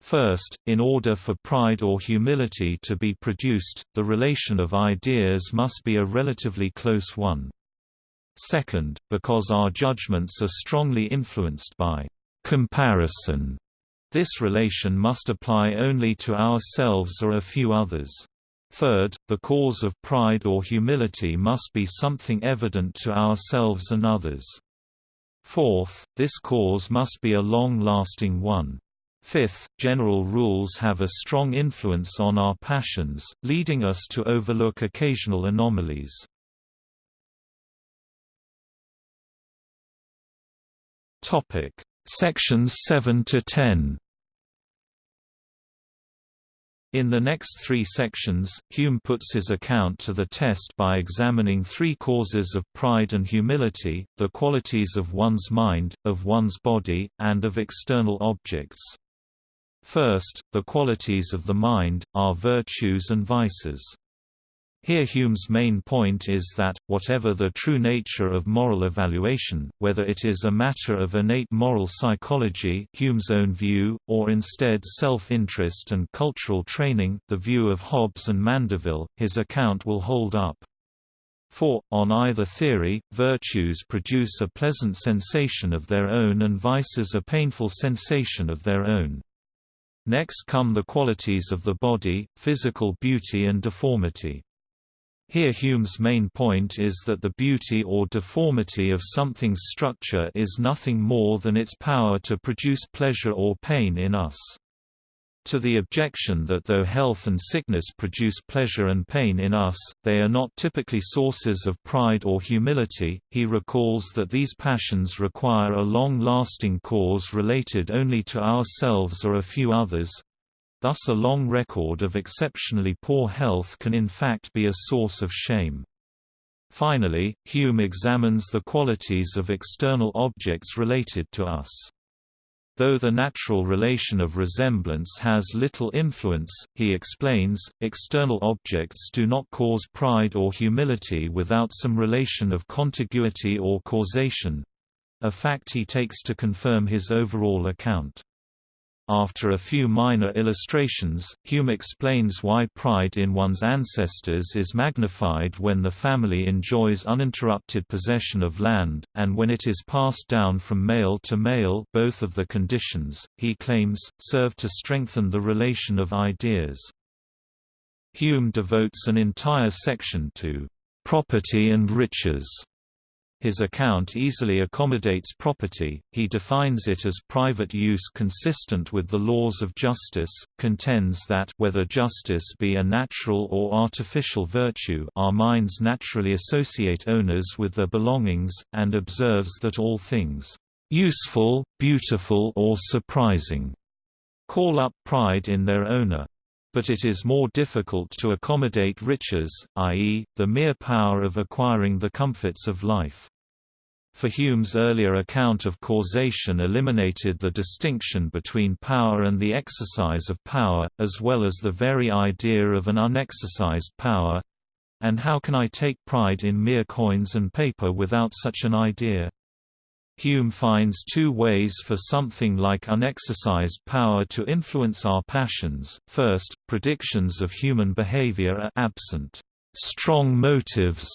First, in order for pride or humility to be produced, the relation of ideas must be a relatively close one. Second, because our judgments are strongly influenced by comparison, this relation must apply only to ourselves or a few others. Third, the cause of pride or humility must be something evident to ourselves and others. Fourth, this cause must be a long-lasting one. Fifth, general rules have a strong influence on our passions, leading us to overlook occasional anomalies. Topic: Sections 7 to 10 in the next three sections, Hume puts his account to the test by examining three causes of pride and humility, the qualities of one's mind, of one's body, and of external objects. First, the qualities of the mind, are virtues and vices. Here Hume's main point is that, whatever the true nature of moral evaluation, whether it is a matter of innate moral psychology Hume's own view, or instead self-interest and cultural training the view of Hobbes and Mandeville, his account will hold up. For, on either theory, virtues produce a pleasant sensation of their own and vices a painful sensation of their own. Next come the qualities of the body, physical beauty and deformity. Here Hume's main point is that the beauty or deformity of something's structure is nothing more than its power to produce pleasure or pain in us. To the objection that though health and sickness produce pleasure and pain in us, they are not typically sources of pride or humility, he recalls that these passions require a long-lasting cause related only to ourselves or a few others, Thus a long record of exceptionally poor health can in fact be a source of shame. Finally, Hume examines the qualities of external objects related to us. Though the natural relation of resemblance has little influence, he explains, external objects do not cause pride or humility without some relation of contiguity or causation—a fact he takes to confirm his overall account. After a few minor illustrations, Hume explains why pride in one's ancestors is magnified when the family enjoys uninterrupted possession of land, and when it is passed down from male to male both of the conditions, he claims, serve to strengthen the relation of ideas. Hume devotes an entire section to "...property and riches", his account easily accommodates property, he defines it as private use consistent with the laws of justice, contends that whether justice be a natural or artificial virtue our minds naturally associate owners with their belongings, and observes that all things, "...useful, beautiful or surprising," call up pride in their owner but it is more difficult to accommodate riches, i.e., the mere power of acquiring the comforts of life. For Hume's earlier account of causation eliminated the distinction between power and the exercise of power, as well as the very idea of an unexercised power, and how can I take pride in mere coins and paper without such an idea? Hume finds two ways for something like unexercised power to influence our passions. First, predictions of human behavior are absent. Strong motives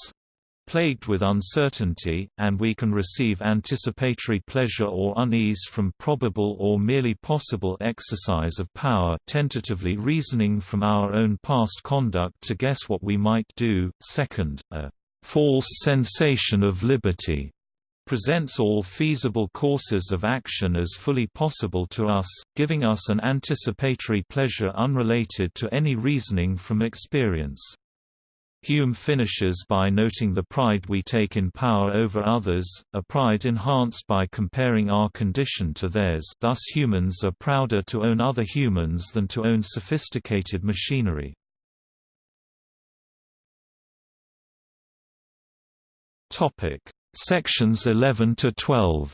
plagued with uncertainty, and we can receive anticipatory pleasure or unease from probable or merely possible exercise of power tentatively reasoning from our own past conduct to guess what we might do. Second, a false sensation of liberty presents all feasible courses of action as fully possible to us, giving us an anticipatory pleasure unrelated to any reasoning from experience. Hume finishes by noting the pride we take in power over others, a pride enhanced by comparing our condition to theirs thus humans are prouder to own other humans than to own sophisticated machinery. Topic Sections 11 to 12.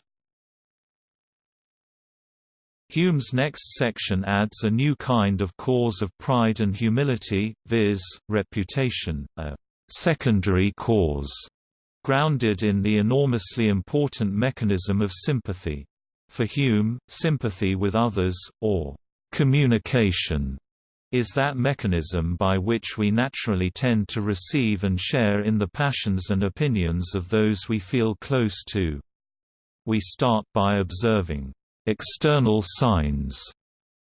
Hume's next section adds a new kind of cause of pride and humility, viz., reputation, a secondary cause, grounded in the enormously important mechanism of sympathy. For Hume, sympathy with others, or communication, is that mechanism by which we naturally tend to receive and share in the passions and opinions of those we feel close to. We start by observing external signs,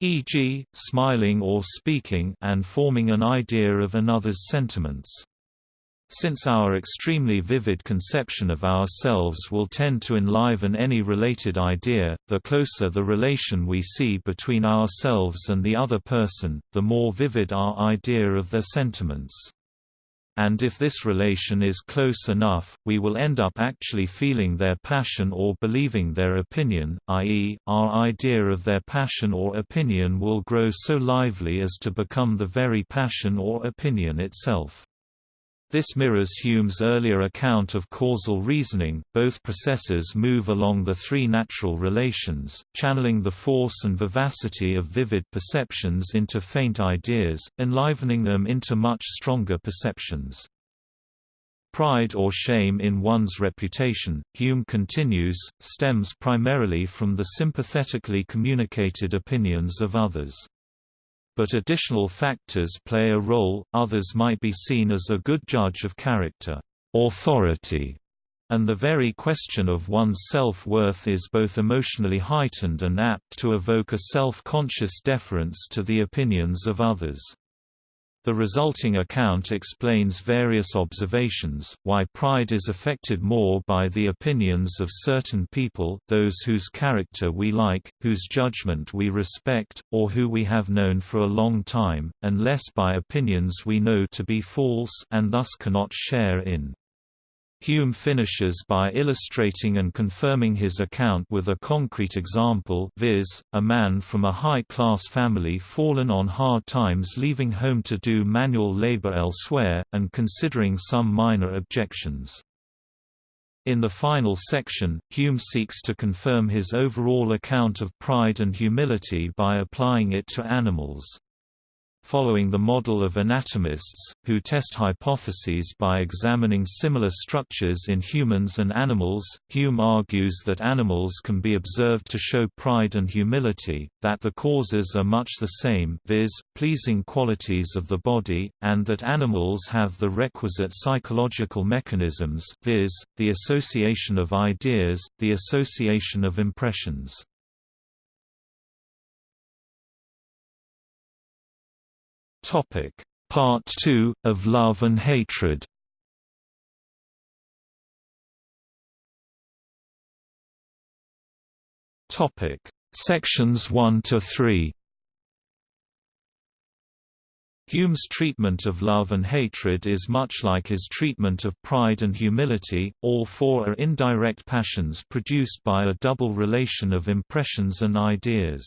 e.g., smiling or speaking and forming an idea of another's sentiments. Since our extremely vivid conception of ourselves will tend to enliven any related idea, the closer the relation we see between ourselves and the other person, the more vivid our idea of their sentiments. And if this relation is close enough, we will end up actually feeling their passion or believing their opinion, i.e., our idea of their passion or opinion will grow so lively as to become the very passion or opinion itself. This mirrors Hume's earlier account of causal reasoning. Both processes move along the three natural relations, channeling the force and vivacity of vivid perceptions into faint ideas, enlivening them into much stronger perceptions. Pride or shame in one's reputation, Hume continues, stems primarily from the sympathetically communicated opinions of others but additional factors play a role, others might be seen as a good judge of character, authority, and the very question of one's self-worth is both emotionally heightened and apt to evoke a self-conscious deference to the opinions of others. The resulting account explains various observations, why pride is affected more by the opinions of certain people those whose character we like, whose judgment we respect, or who we have known for a long time, and less by opinions we know to be false and thus cannot share in. Hume finishes by illustrating and confirming his account with a concrete example viz., a man from a high-class family fallen on hard times leaving home to do manual labor elsewhere, and considering some minor objections. In the final section, Hume seeks to confirm his overall account of pride and humility by applying it to animals following the model of anatomists, who test hypotheses by examining similar structures in humans and animals. Hume argues that animals can be observed to show pride and humility, that the causes are much the same viz., pleasing qualities of the body, and that animals have the requisite psychological mechanisms viz., the association of ideas, the association of impressions. Topic: Part 2 of Love and Hatred. Topic: Sections 1 to 3. Hume's treatment of love and hatred is much like his treatment of pride and humility, all four are indirect passions produced by a double relation of impressions and ideas.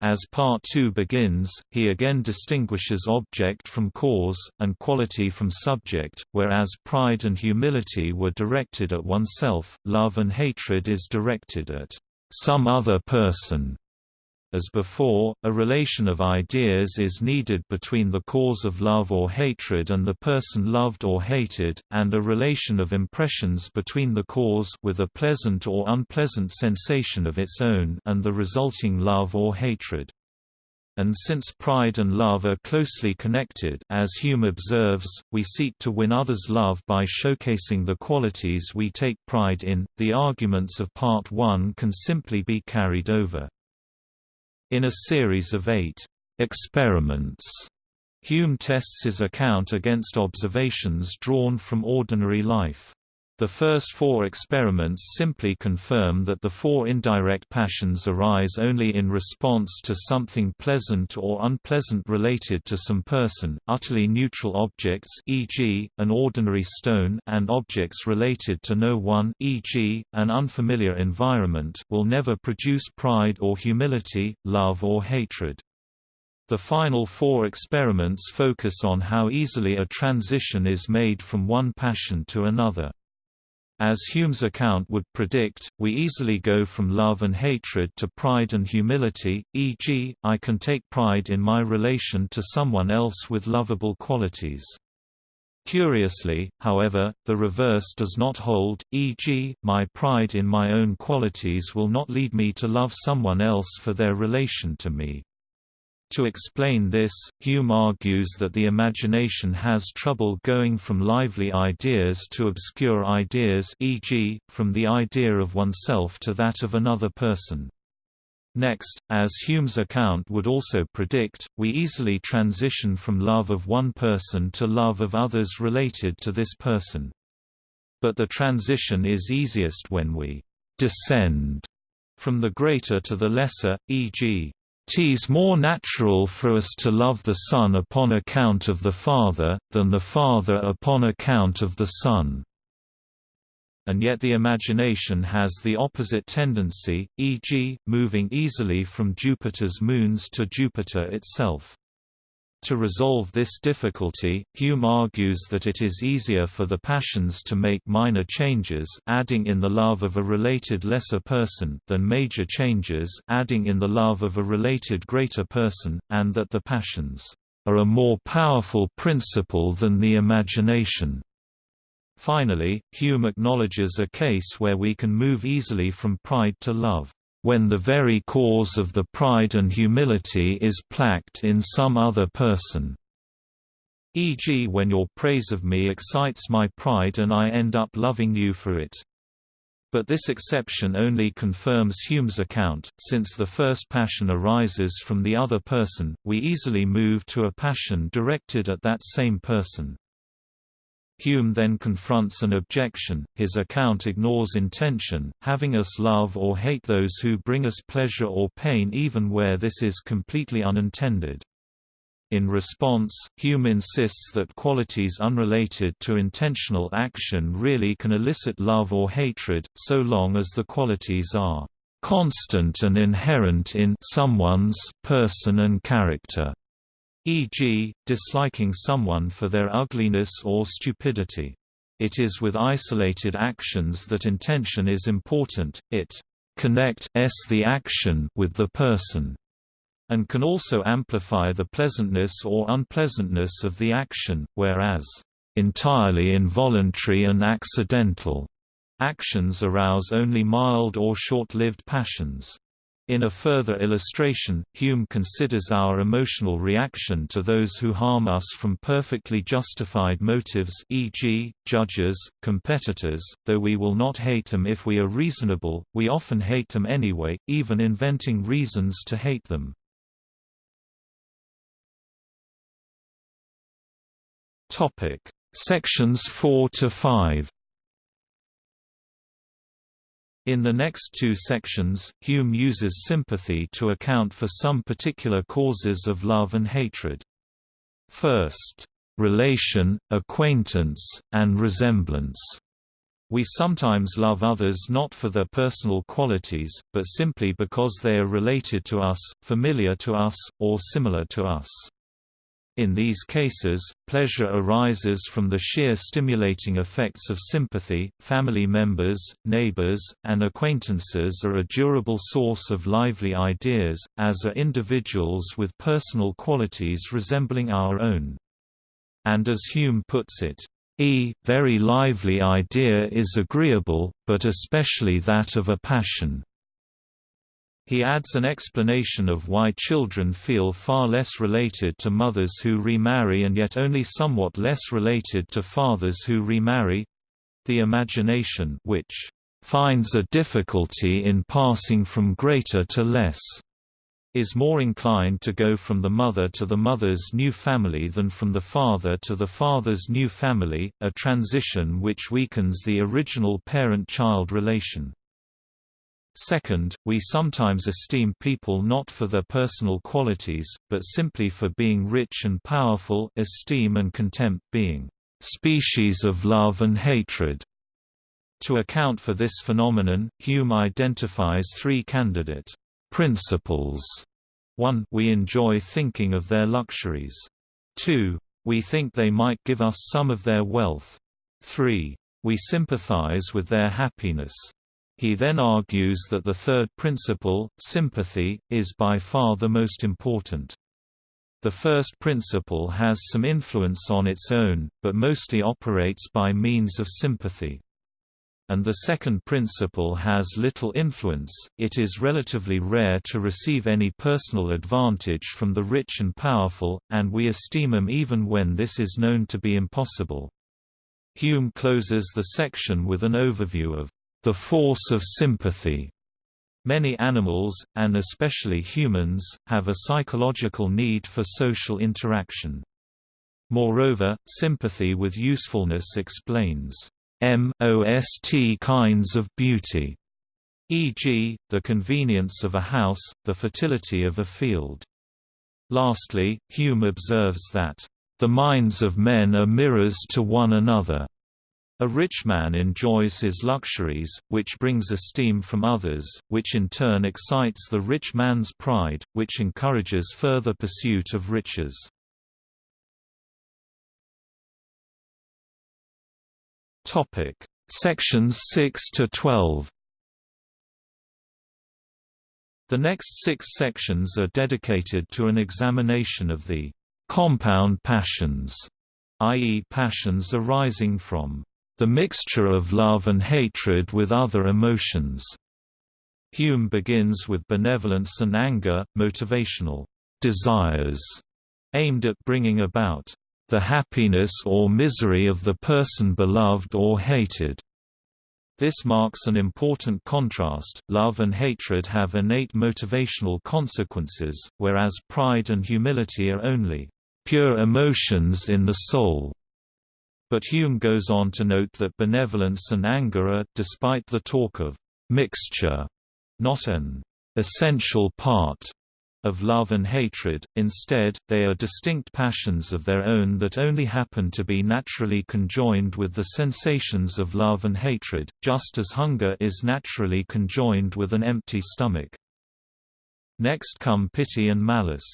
As Part 2 begins, he again distinguishes object from cause, and quality from subject, whereas pride and humility were directed at oneself, love and hatred is directed at some other person. As before, a relation of ideas is needed between the cause of love or hatred and the person loved or hated, and a relation of impressions between the cause with a pleasant or unpleasant sensation of its own and the resulting love or hatred and since pride and love are closely connected as Hume observes, we seek to win others' love by showcasing the qualities we take pride in. The arguments of Part 1 can simply be carried over. In a series of eight experiments, Hume tests his account against observations drawn from ordinary life. The first four experiments simply confirm that the four indirect passions arise only in response to something pleasant or unpleasant related to some person. Utterly neutral objects, e.g., an ordinary stone, and objects related to no one, e.g., an unfamiliar environment, will never produce pride or humility, love or hatred. The final four experiments focus on how easily a transition is made from one passion to another. As Hume's account would predict, we easily go from love and hatred to pride and humility, e.g., I can take pride in my relation to someone else with lovable qualities. Curiously, however, the reverse does not hold, e.g., my pride in my own qualities will not lead me to love someone else for their relation to me. To explain this, Hume argues that the imagination has trouble going from lively ideas to obscure ideas e.g., from the idea of oneself to that of another person. Next, as Hume's account would also predict, we easily transition from love of one person to love of others related to this person. But the transition is easiest when we descend from the greater to the lesser, e.g. Tis more natural for us to love the Son upon account of the Father, than the Father upon account of the Son. And yet the imagination has the opposite tendency, e.g., moving easily from Jupiter's moons to Jupiter itself. To resolve this difficulty, Hume argues that it is easier for the passions to make minor changes adding in the love of a related lesser person than major changes adding in the love of a related greater person, and that the passions are a more powerful principle than the imagination. Finally, Hume acknowledges a case where we can move easily from pride to love when the very cause of the pride and humility is placked in some other person. E.g. when your praise of me excites my pride and I end up loving you for it. But this exception only confirms Hume's account, since the first passion arises from the other person, we easily move to a passion directed at that same person. Hume then confronts an objection, his account ignores intention, having us love or hate those who bring us pleasure or pain even where this is completely unintended. In response, Hume insists that qualities unrelated to intentional action really can elicit love or hatred, so long as the qualities are constant and inherent in someone's person and character e.g., disliking someone for their ugliness or stupidity. It is with isolated actions that intention is important, it connects the action with the person, and can also amplify the pleasantness or unpleasantness of the action, whereas entirely involuntary and accidental actions arouse only mild or short-lived passions. In a further illustration, Hume considers our emotional reaction to those who harm us from perfectly justified motives e.g., judges, competitors, though we will not hate them if we are reasonable, we often hate them anyway, even inventing reasons to hate them. Sections 4 to 5 in the next two sections, Hume uses sympathy to account for some particular causes of love and hatred. First, relation, acquaintance, and resemblance. We sometimes love others not for their personal qualities, but simply because they are related to us, familiar to us, or similar to us. In these cases, pleasure arises from the sheer stimulating effects of sympathy. Family members, neighbors, and acquaintances are a durable source of lively ideas, as are individuals with personal qualities resembling our own. And as Hume puts it, E very lively idea is agreeable, but especially that of a passion. He adds an explanation of why children feel far less related to mothers who remarry and yet only somewhat less related to fathers who remarry—the imagination which finds a difficulty in passing from greater to less is more inclined to go from the mother to the mother's new family than from the father to the father's new family, a transition which weakens the original parent-child relation. Second, we sometimes esteem people not for their personal qualities, but simply for being rich and powerful esteem and contempt being species of love and hatred. To account for this phenomenon, Hume identifies three candidate principles. 1 we enjoy thinking of their luxuries. 2 we think they might give us some of their wealth. 3 we sympathize with their happiness. He then argues that the third principle, sympathy, is by far the most important. The first principle has some influence on its own, but mostly operates by means of sympathy. And the second principle has little influence, it is relatively rare to receive any personal advantage from the rich and powerful, and we esteem them even when this is known to be impossible. Hume closes the section with an overview of the force of sympathy. Many animals, and especially humans, have a psychological need for social interaction. Moreover, sympathy with usefulness explains most kinds of beauty, e.g., the convenience of a house, the fertility of a field. Lastly, Hume observes that, "...the minds of men are mirrors to one another." A rich man enjoys his luxuries, which brings esteem from others, which in turn excites the rich man's pride, which encourages further pursuit of riches. Topic: Sections 6 to 12. The next six sections are dedicated to an examination of the compound passions, i.e. passions arising from the mixture of love and hatred with other emotions. Hume begins with benevolence and anger, motivational desires, aimed at bringing about the happiness or misery of the person beloved or hated. This marks an important contrast. Love and hatred have innate motivational consequences, whereas pride and humility are only pure emotions in the soul. But Hume goes on to note that benevolence and anger are, despite the talk of mixture, not an essential part of love and hatred, instead, they are distinct passions of their own that only happen to be naturally conjoined with the sensations of love and hatred, just as hunger is naturally conjoined with an empty stomach. Next come pity and malice.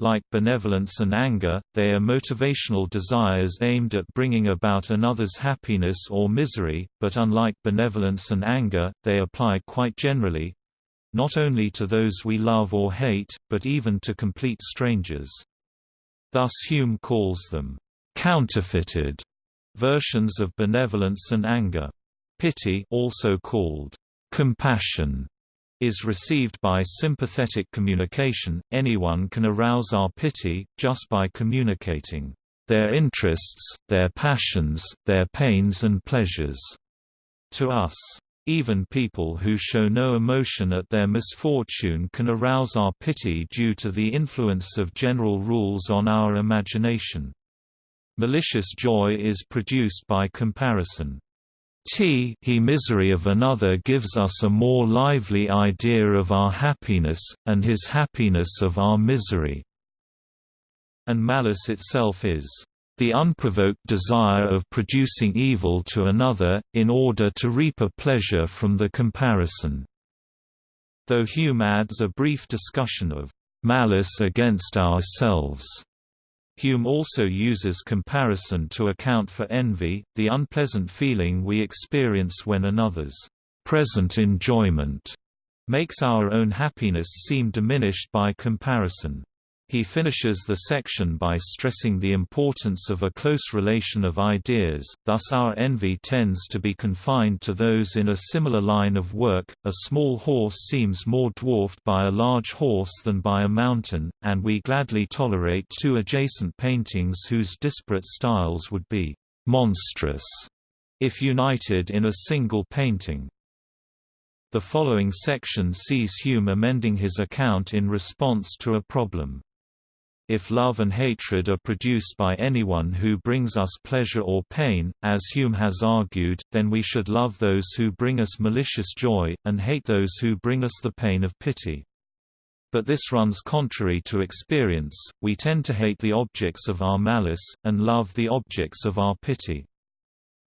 Like benevolence and anger, they are motivational desires aimed at bringing about another's happiness or misery, but unlike benevolence and anger, they apply quite generally not only to those we love or hate, but even to complete strangers. Thus Hume calls them counterfeited versions of benevolence and anger. Pity also called compassion is received by sympathetic communication. Anyone can arouse our pity, just by communicating their interests, their passions, their pains and pleasures to us. Even people who show no emotion at their misfortune can arouse our pity due to the influence of general rules on our imagination. Malicious joy is produced by comparison. T he misery of another gives us a more lively idea of our happiness, and his happiness of our misery. And malice itself is the unprovoked desire of producing evil to another, in order to reap a pleasure from the comparison. Though Hume adds a brief discussion of malice against ourselves Hume also uses comparison to account for envy, the unpleasant feeling we experience when another's present enjoyment makes our own happiness seem diminished by comparison. He finishes the section by stressing the importance of a close relation of ideas, thus our envy tends to be confined to those in a similar line of work. A small horse seems more dwarfed by a large horse than by a mountain, and we gladly tolerate two adjacent paintings whose disparate styles would be monstrous if united in a single painting. The following section sees Hume amending his account in response to a problem. If love and hatred are produced by anyone who brings us pleasure or pain, as Hume has argued, then we should love those who bring us malicious joy, and hate those who bring us the pain of pity. But this runs contrary to experience, we tend to hate the objects of our malice, and love the objects of our pity.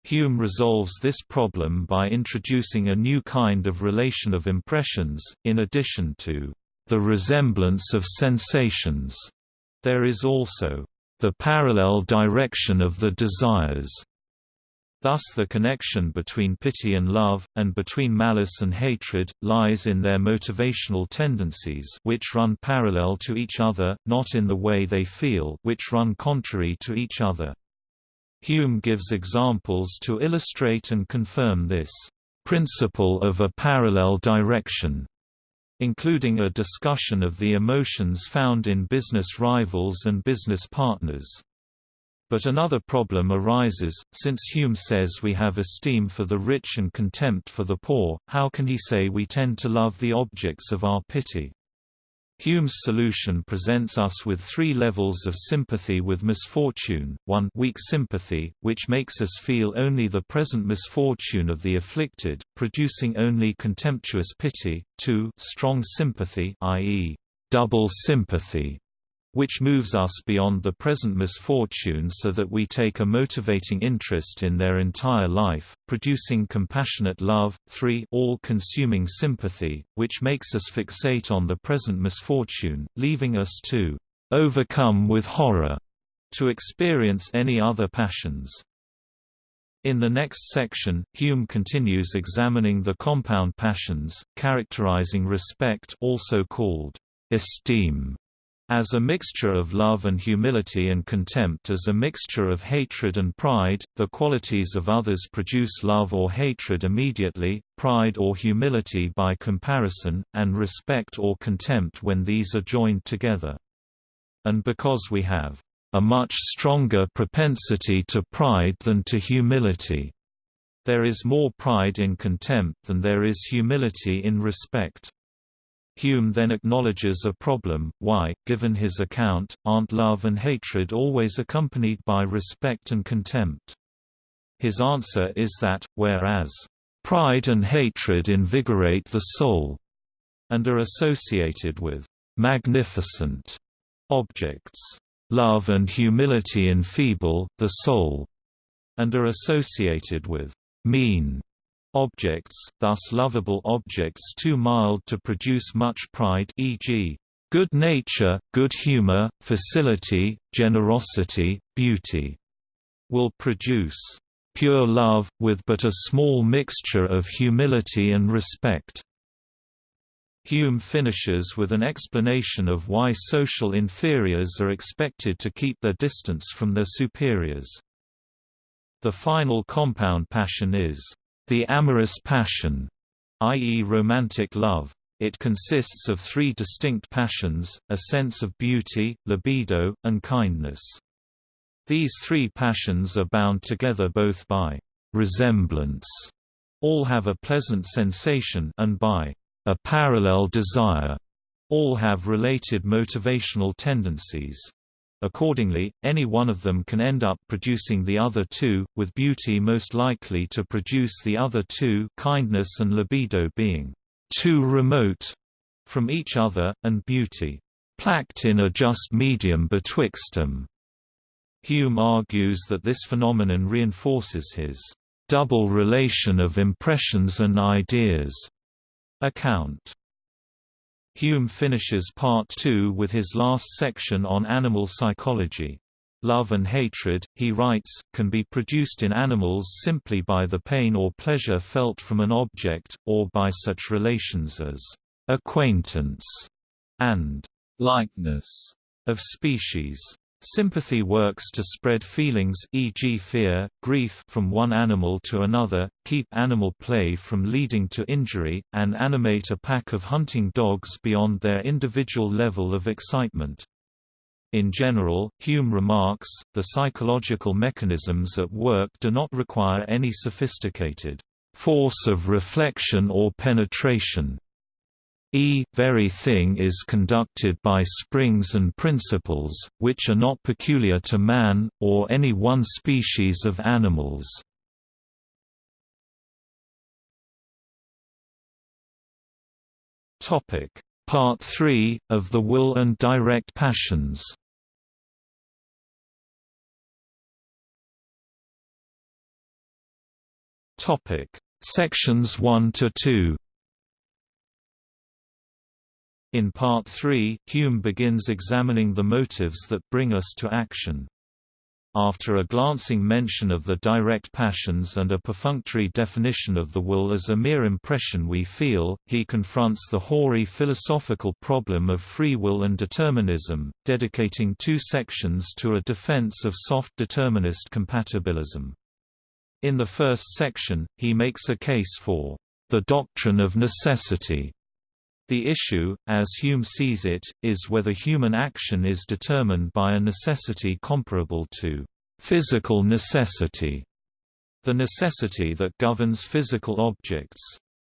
Hume resolves this problem by introducing a new kind of relation of impressions, in addition to the resemblance of sensations there is also the parallel direction of the desires. Thus the connection between pity and love, and between malice and hatred, lies in their motivational tendencies which run parallel to each other, not in the way they feel which run contrary to each other. Hume gives examples to illustrate and confirm this principle of a parallel direction including a discussion of the emotions found in business rivals and business partners. But another problem arises, since Hume says we have esteem for the rich and contempt for the poor, how can he say we tend to love the objects of our pity? Hume's solution presents us with three levels of sympathy with misfortune, 1 weak sympathy, which makes us feel only the present misfortune of the afflicted, producing only contemptuous pity, 2 strong sympathy i.e., double sympathy, which moves us beyond the present misfortune so that we take a motivating interest in their entire life, producing compassionate love, 3 all-consuming sympathy, which makes us fixate on the present misfortune, leaving us to overcome with horror to experience any other passions. In the next section, Hume continues examining the compound passions, characterizing respect also called esteem as a mixture of love and humility and contempt as a mixture of hatred and pride, the qualities of others produce love or hatred immediately, pride or humility by comparison, and respect or contempt when these are joined together. And because we have a much stronger propensity to pride than to humility. There is more pride in contempt than there is humility in respect. Hume then acknowledges a problem, why, given his account, aren't love and hatred always accompanied by respect and contempt? His answer is that, whereas, "...pride and hatred invigorate the soul," and are associated with "...magnificent," objects, "...love and humility enfeeble, the soul," and are associated with "...mean," objects, thus lovable objects too mild to produce much pride e.g., good nature, good humor, facility, generosity, beauty, will produce pure love, with but a small mixture of humility and respect. Hume finishes with an explanation of why social inferiors are expected to keep their distance from their superiors. The final compound passion is the amorous passion, i.e. romantic love. It consists of three distinct passions, a sense of beauty, libido, and kindness. These three passions are bound together both by resemblance all have a pleasant sensation and by a parallel desire all have related motivational tendencies. Accordingly, any one of them can end up producing the other two, with beauty most likely to produce the other two kindness and libido being too remote from each other, and beauty placked in a just medium betwixt them. Hume argues that this phenomenon reinforces his double relation of impressions and ideas account. Hume finishes Part 2 with his last section on animal psychology. love and hatred, he writes, can be produced in animals simply by the pain or pleasure felt from an object, or by such relations as acquaintance and likeness of species. Sympathy works to spread feelings e.g. fear, grief from one animal to another, keep animal play from leading to injury, and animate a pack of hunting dogs beyond their individual level of excitement. In general, Hume remarks, the psychological mechanisms at work do not require any sophisticated force of reflection or penetration. E very thing is conducted by springs and principles, which are not peculiar to man, or any one species of animals. Part 3, of the will and direct passions. Sections 1 to 2 in Part 3, Hume begins examining the motives that bring us to action. After a glancing mention of the direct passions and a perfunctory definition of the will as a mere impression we feel, he confronts the hoary philosophical problem of free will and determinism, dedicating two sections to a defense of soft determinist compatibilism. In the first section, he makes a case for the doctrine of necessity the issue, as Hume sees it, is whether human action is determined by a necessity comparable to physical necessity, the necessity that governs physical objects.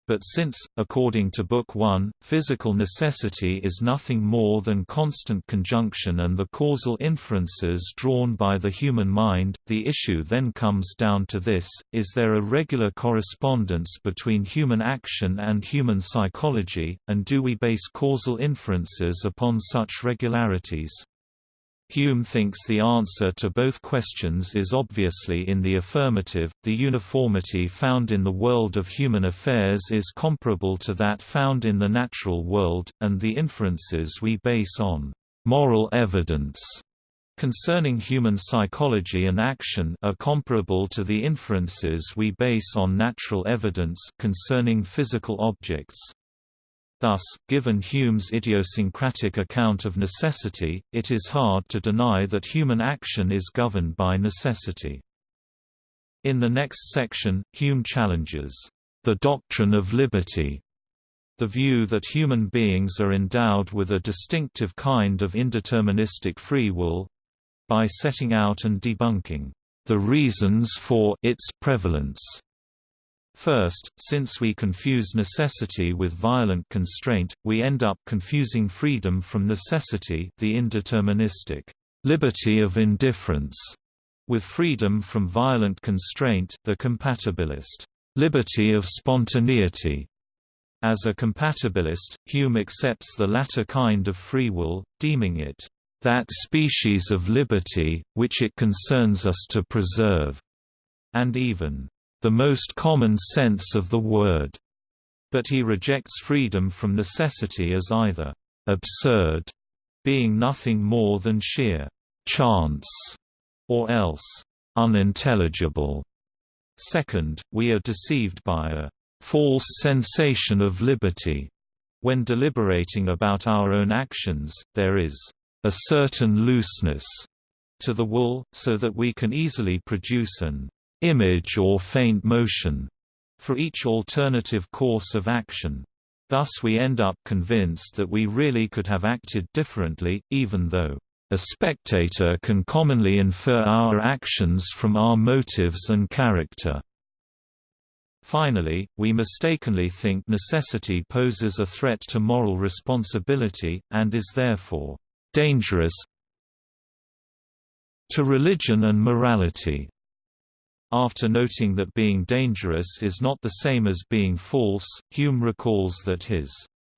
But since, according to Book 1, physical necessity is nothing more than constant conjunction and the causal inferences drawn by the human mind, the issue then comes down to this, is there a regular correspondence between human action and human psychology, and do we base causal inferences upon such regularities? Hume thinks the answer to both questions is obviously in the affirmative. The uniformity found in the world of human affairs is comparable to that found in the natural world, and the inferences we base on moral evidence concerning human psychology and action are comparable to the inferences we base on natural evidence concerning physical objects. Thus, given Hume's idiosyncratic account of necessity, it is hard to deny that human action is governed by necessity. In the next section, Hume challenges the doctrine of liberty, the view that human beings are endowed with a distinctive kind of indeterministic free will by setting out and debunking the reasons for its prevalence. First, since we confuse necessity with violent constraint, we end up confusing freedom from necessity the indeterministic liberty of indifference with freedom from violent constraint the compatibilist liberty of spontaneity. As a compatibilist, Hume accepts the latter kind of free will, deeming it that species of liberty, which it concerns us to preserve, and even the most common sense of the word, but he rejects freedom from necessity as either absurd, being nothing more than sheer chance, or else unintelligible. Second, we are deceived by a false sensation of liberty. When deliberating about our own actions, there is a certain looseness to the will, so that we can easily produce an image or faint motion for each alternative course of action. Thus we end up convinced that we really could have acted differently, even though a spectator can commonly infer our actions from our motives and character. Finally, we mistakenly think necessity poses a threat to moral responsibility, and is therefore dangerous to religion and morality. After noting that being dangerous is not the same as being false, Hume recalls that his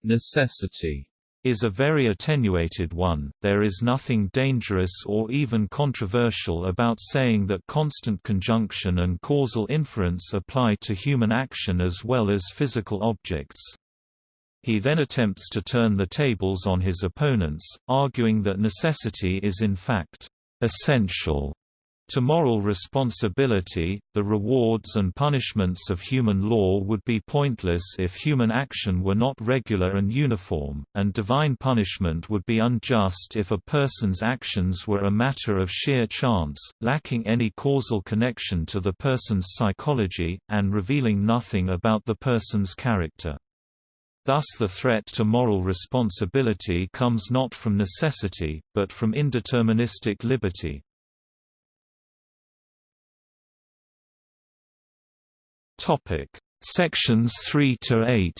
necessity is a very attenuated one. There is nothing dangerous or even controversial about saying that constant conjunction and causal inference apply to human action as well as physical objects. He then attempts to turn the tables on his opponents, arguing that necessity is in fact essential to moral responsibility, the rewards and punishments of human law would be pointless if human action were not regular and uniform, and divine punishment would be unjust if a person's actions were a matter of sheer chance, lacking any causal connection to the person's psychology, and revealing nothing about the person's character. Thus the threat to moral responsibility comes not from necessity, but from indeterministic liberty. Topic: Sections 3 to 8.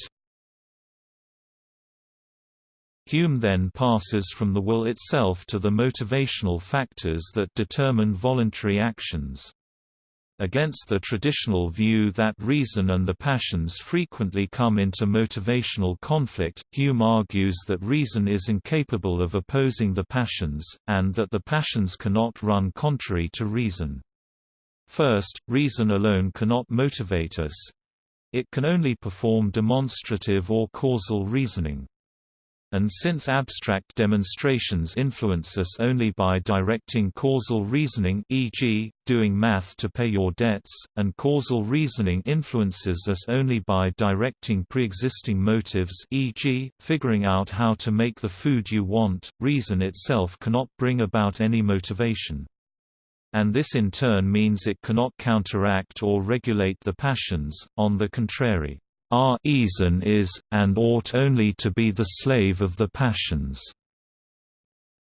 Hume then passes from the will itself to the motivational factors that determine voluntary actions. Against the traditional view that reason and the passions frequently come into motivational conflict, Hume argues that reason is incapable of opposing the passions, and that the passions cannot run contrary to reason. First, reason alone cannot motivate us. It can only perform demonstrative or causal reasoning. And since abstract demonstrations influence us only by directing causal reasoning e.g., doing math to pay your debts, and causal reasoning influences us only by directing pre-existing motives e.g., figuring out how to make the food you want, reason itself cannot bring about any motivation and this in turn means it cannot counteract or regulate the passions, on the contrary. Our reason is, and ought only to be the slave of the passions.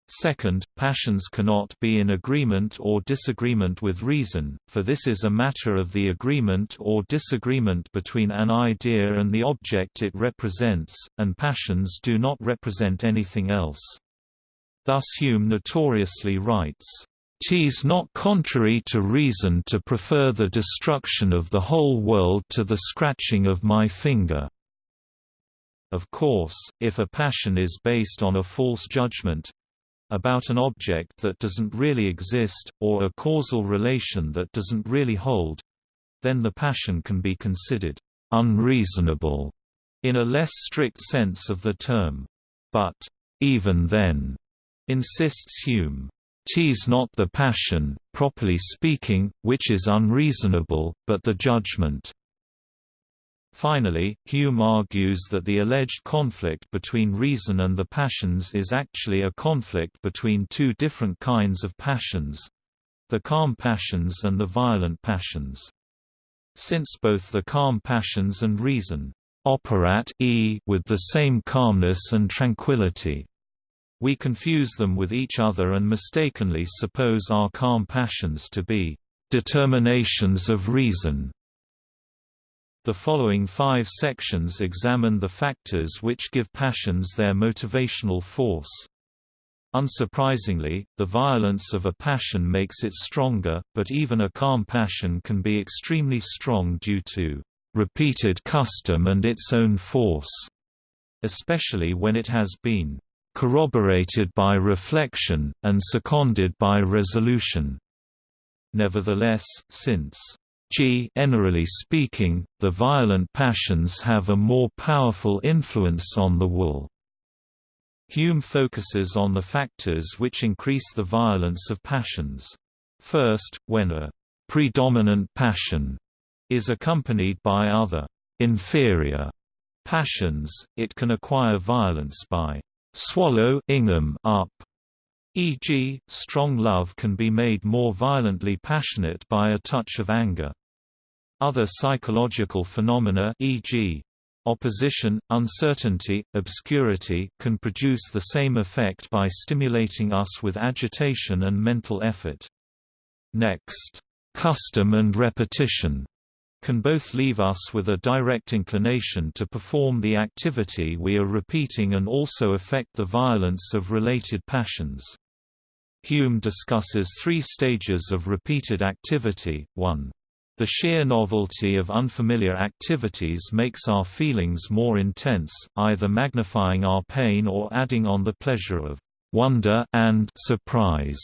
Second, passions cannot be in agreement or disagreement with reason, for this is a matter of the agreement or disagreement between an idea and the object it represents, and passions do not represent anything else. Thus Hume notoriously writes, Tis not contrary to reason to prefer the destruction of the whole world to the scratching of my finger. Of course, if a passion is based on a false judgment about an object that doesn't really exist, or a causal relation that doesn't really hold then the passion can be considered unreasonable in a less strict sense of the term. But, even then, insists Hume, Tis not the passion, properly speaking, which is unreasonable, but the judgment. Finally, Hume argues that the alleged conflict between reason and the passions is actually a conflict between two different kinds of passions—the calm passions and the violent passions. Since both the calm passions and reason operate e with the same calmness and tranquility, we confuse them with each other and mistakenly suppose our calm passions to be determinations of reason. The following five sections examine the factors which give passions their motivational force. Unsurprisingly, the violence of a passion makes it stronger, but even a calm passion can be extremely strong due to repeated custom and its own force, especially when it has been corroborated by reflection, and seconded by resolution. Nevertheless, since generally speaking, the violent passions have a more powerful influence on the will. Hume focuses on the factors which increase the violence of passions. First, when a predominant passion is accompanied by other inferior passions, it can acquire violence by swallow Ingham up. E.g., strong love can be made more violently passionate by a touch of anger. Other psychological phenomena e.g., opposition, uncertainty, obscurity can produce the same effect by stimulating us with agitation and mental effort. Next, custom and repetition can both leave us with a direct inclination to perform the activity we are repeating and also affect the violence of related passions. Hume discusses three stages of repeated activity, 1. The sheer novelty of unfamiliar activities makes our feelings more intense, either magnifying our pain or adding on the pleasure of wonder and surprise.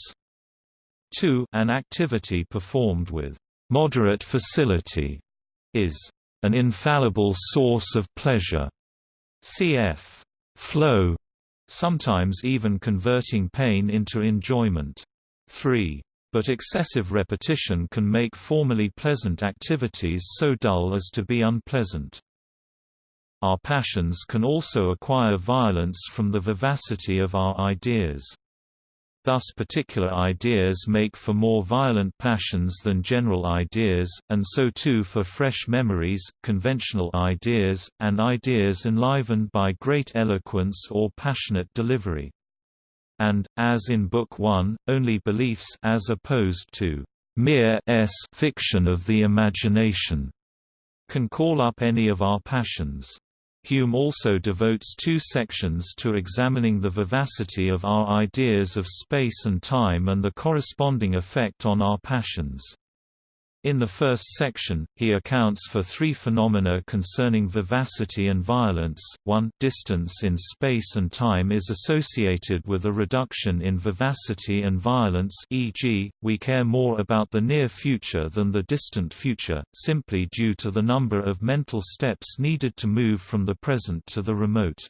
2. An activity performed with moderate facility is an infallible source of pleasure. Cf. flow, sometimes even converting pain into enjoyment. 3. But excessive repetition can make formerly pleasant activities so dull as to be unpleasant. Our passions can also acquire violence from the vivacity of our ideas. Thus particular ideas make for more violent passions than general ideas, and so too for fresh memories, conventional ideas, and ideas enlivened by great eloquence or passionate delivery. And, as in Book 1, only beliefs as opposed to mere s fiction of the imagination can call up any of our passions. Hume also devotes two sections to examining the vivacity of our ideas of space and time and the corresponding effect on our passions. In the first section, he accounts for three phenomena concerning vivacity and violence. 1. Distance in space and time is associated with a reduction in vivacity and violence e.g., we care more about the near future than the distant future, simply due to the number of mental steps needed to move from the present to the remote.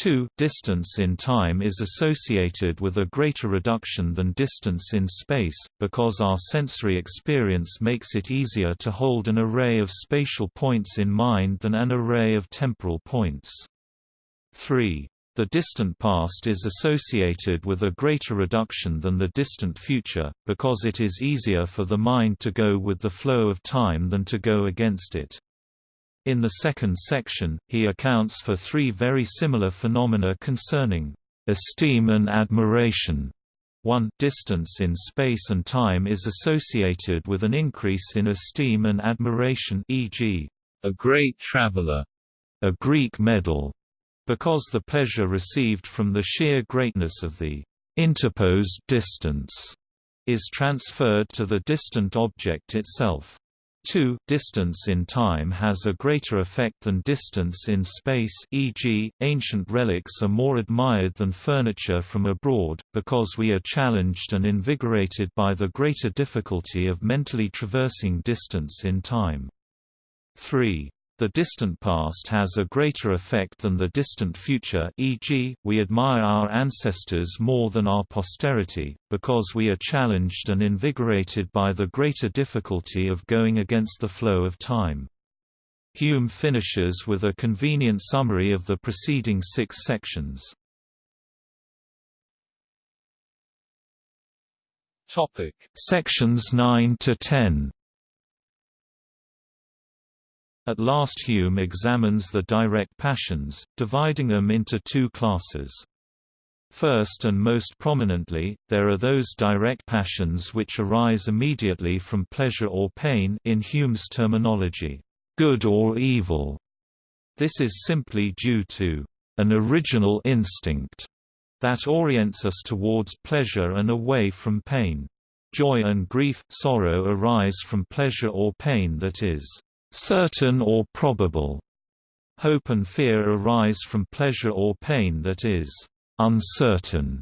2. Distance in time is associated with a greater reduction than distance in space, because our sensory experience makes it easier to hold an array of spatial points in mind than an array of temporal points. 3. The distant past is associated with a greater reduction than the distant future, because it is easier for the mind to go with the flow of time than to go against it. In the second section, he accounts for three very similar phenomena concerning esteem and admiration. 1. Distance in space and time is associated with an increase in esteem and admiration e.g., a great traveler, a Greek medal, because the pleasure received from the sheer greatness of the interposed distance is transferred to the distant object itself. 2. Distance in time has a greater effect than distance in space e.g., ancient relics are more admired than furniture from abroad, because we are challenged and invigorated by the greater difficulty of mentally traversing distance in time. 3. The distant past has a greater effect than the distant future e.g., we admire our ancestors more than our posterity, because we are challenged and invigorated by the greater difficulty of going against the flow of time. Hume finishes with a convenient summary of the preceding six sections. Topic. Sections 9 to 10 at last Hume examines the direct passions, dividing them into two classes. First and most prominently, there are those direct passions which arise immediately from pleasure or pain in Hume's terminology, good or evil. This is simply due to an original instinct that orients us towards pleasure and away from pain. Joy and grief, sorrow arise from pleasure or pain that is certain or probable. Hope and fear arise from pleasure or pain that is uncertain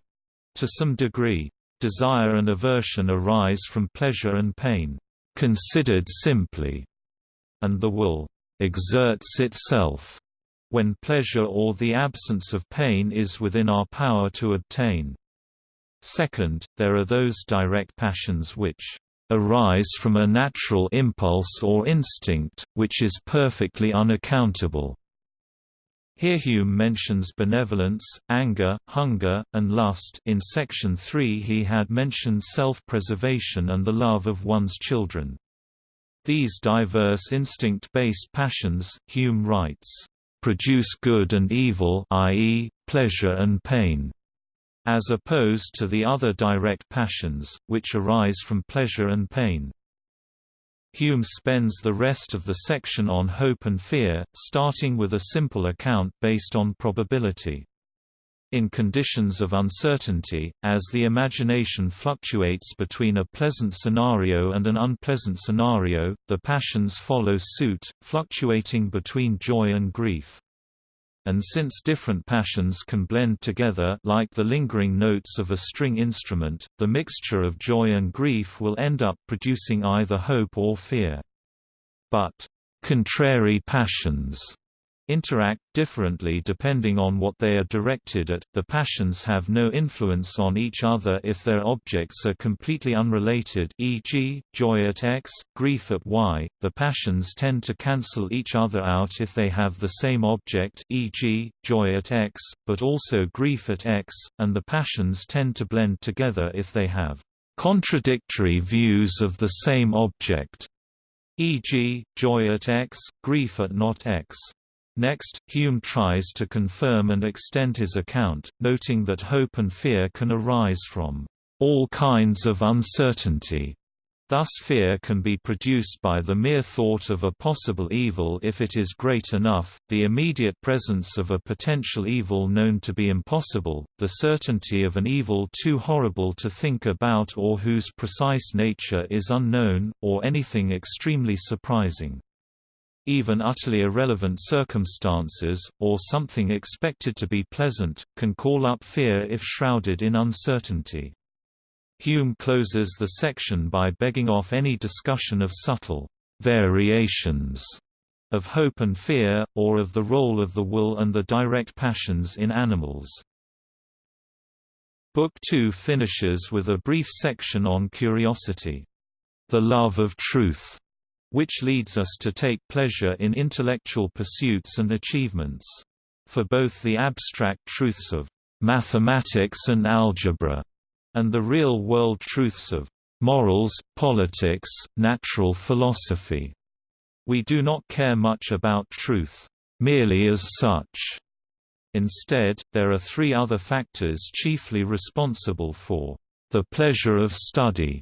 to some degree. Desire and aversion arise from pleasure and pain, considered simply, and the will exerts itself when pleasure or the absence of pain is within our power to obtain. Second, there are those direct passions which arise from a natural impulse or instinct, which is perfectly unaccountable. Here Hume mentions benevolence, anger, hunger, and lust in section 3 he had mentioned self-preservation and the love of one's children. These diverse instinct-based passions, Hume writes, "...produce good and evil i.e., pleasure and pain." As opposed to the other direct passions, which arise from pleasure and pain. Hume spends the rest of the section on hope and fear, starting with a simple account based on probability. In conditions of uncertainty, as the imagination fluctuates between a pleasant scenario and an unpleasant scenario, the passions follow suit, fluctuating between joy and grief and since different passions can blend together like the lingering notes of a string instrument, the mixture of joy and grief will end up producing either hope or fear. But, contrary passions interact differently depending on what they are directed at. The passions have no influence on each other if their objects are completely unrelated, e.g., joy at X, grief at Y. The passions tend to cancel each other out if they have the same object, e.g., joy at X, but also grief at X, and the passions tend to blend together if they have contradictory views of the same object, e.g., joy at X, grief at not X. Next, Hume tries to confirm and extend his account, noting that hope and fear can arise from all kinds of uncertainty. Thus fear can be produced by the mere thought of a possible evil if it is great enough, the immediate presence of a potential evil known to be impossible, the certainty of an evil too horrible to think about or whose precise nature is unknown, or anything extremely surprising. Even utterly irrelevant circumstances, or something expected to be pleasant, can call up fear if shrouded in uncertainty. Hume closes the section by begging off any discussion of subtle variations of hope and fear, or of the role of the will and the direct passions in animals. Book 2 finishes with a brief section on curiosity. The love of truth which leads us to take pleasure in intellectual pursuits and achievements. For both the abstract truths of mathematics and algebra, and the real-world truths of morals, politics, natural philosophy. We do not care much about truth, merely as such. Instead, there are three other factors chiefly responsible for the pleasure of study,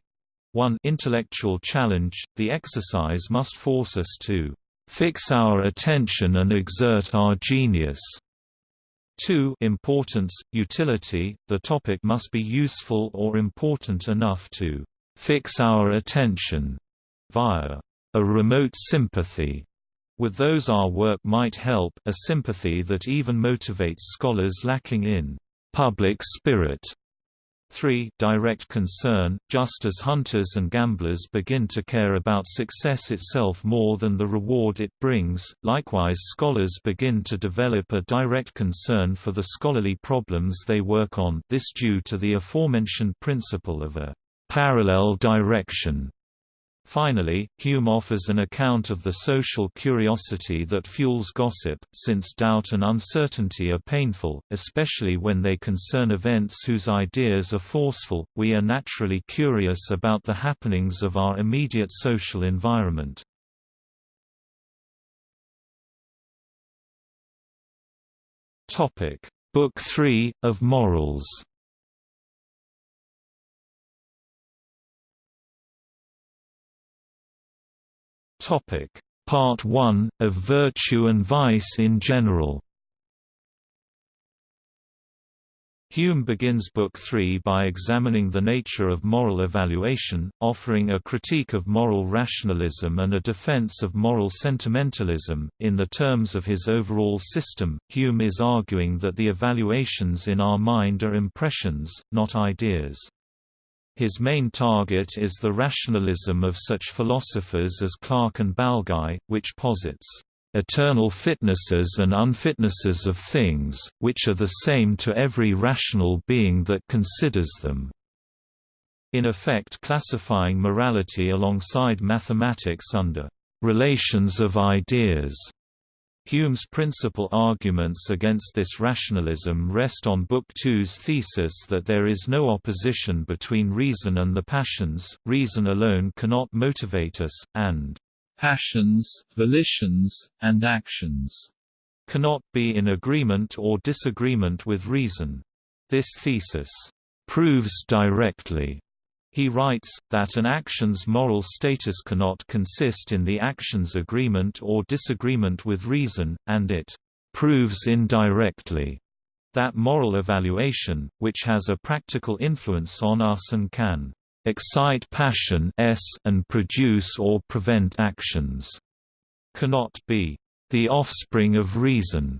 1 intellectual challenge, the exercise must force us to fix our attention and exert our genius. 2 importance, utility, the topic must be useful or important enough to fix our attention via a remote sympathy with those our work might help, a sympathy that even motivates scholars lacking in public spirit. 3 direct concern, just as hunters and gamblers begin to care about success itself more than the reward it brings, likewise scholars begin to develop a direct concern for the scholarly problems they work on this due to the aforementioned principle of a parallel direction Finally, Hume offers an account of the social curiosity that fuels gossip, since doubt and uncertainty are painful, especially when they concern events whose ideas are forceful. We are naturally curious about the happenings of our immediate social environment. Book 3 of Morals. Topic: Part 1 of Virtue and Vice in general. Hume begins Book 3 by examining the nature of moral evaluation, offering a critique of moral rationalism and a defense of moral sentimentalism. In the terms of his overall system, Hume is arguing that the evaluations in our mind are impressions, not ideas. His main target is the rationalism of such philosophers as Clarke and Balguy, which posits eternal fitnesses and unfitnesses of things, which are the same to every rational being that considers them." in effect classifying morality alongside mathematics under «relations of ideas» Hume's principal arguments against this rationalism rest on Book Two's thesis that there is no opposition between reason and the passions, reason alone cannot motivate us, and passions, volitions, and actions cannot be in agreement or disagreement with reason. This thesis proves directly he writes, that an action's moral status cannot consist in the action's agreement or disagreement with reason, and it proves indirectly that moral evaluation, which has a practical influence on us and can excite passion and produce or prevent actions, cannot be the offspring of reason.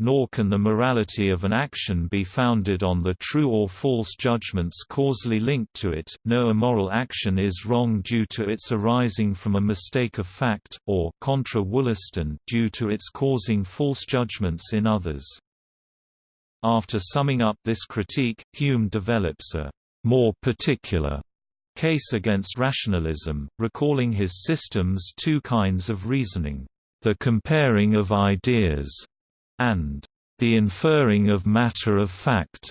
Nor can the morality of an action be founded on the true or false judgments causally linked to it. No immoral action is wrong due to its arising from a mistake of fact, or contra Wollaston due to its causing false judgments in others. After summing up this critique, Hume develops a more particular case against rationalism, recalling his system's two kinds of reasoning, the comparing of ideas and the inferring of matter of fact.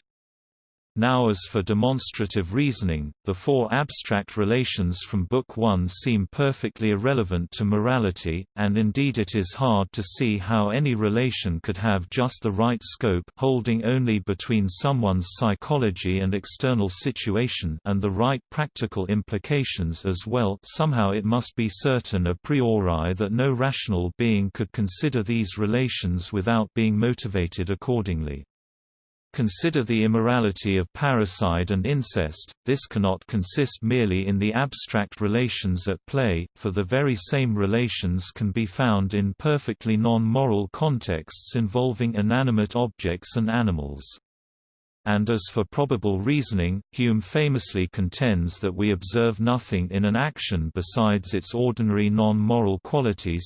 Now as for demonstrative reasoning, the four abstract relations from Book 1 seem perfectly irrelevant to morality, and indeed it is hard to see how any relation could have just the right scope holding only between someone's psychology and external situation and the right practical implications as well somehow it must be certain a priori that no rational being could consider these relations without being motivated accordingly. Consider the immorality of parricide and incest, this cannot consist merely in the abstract relations at play, for the very same relations can be found in perfectly non-moral contexts involving inanimate objects and animals. And as for probable reasoning, Hume famously contends that we observe nothing in an action besides its ordinary non-moral qualities,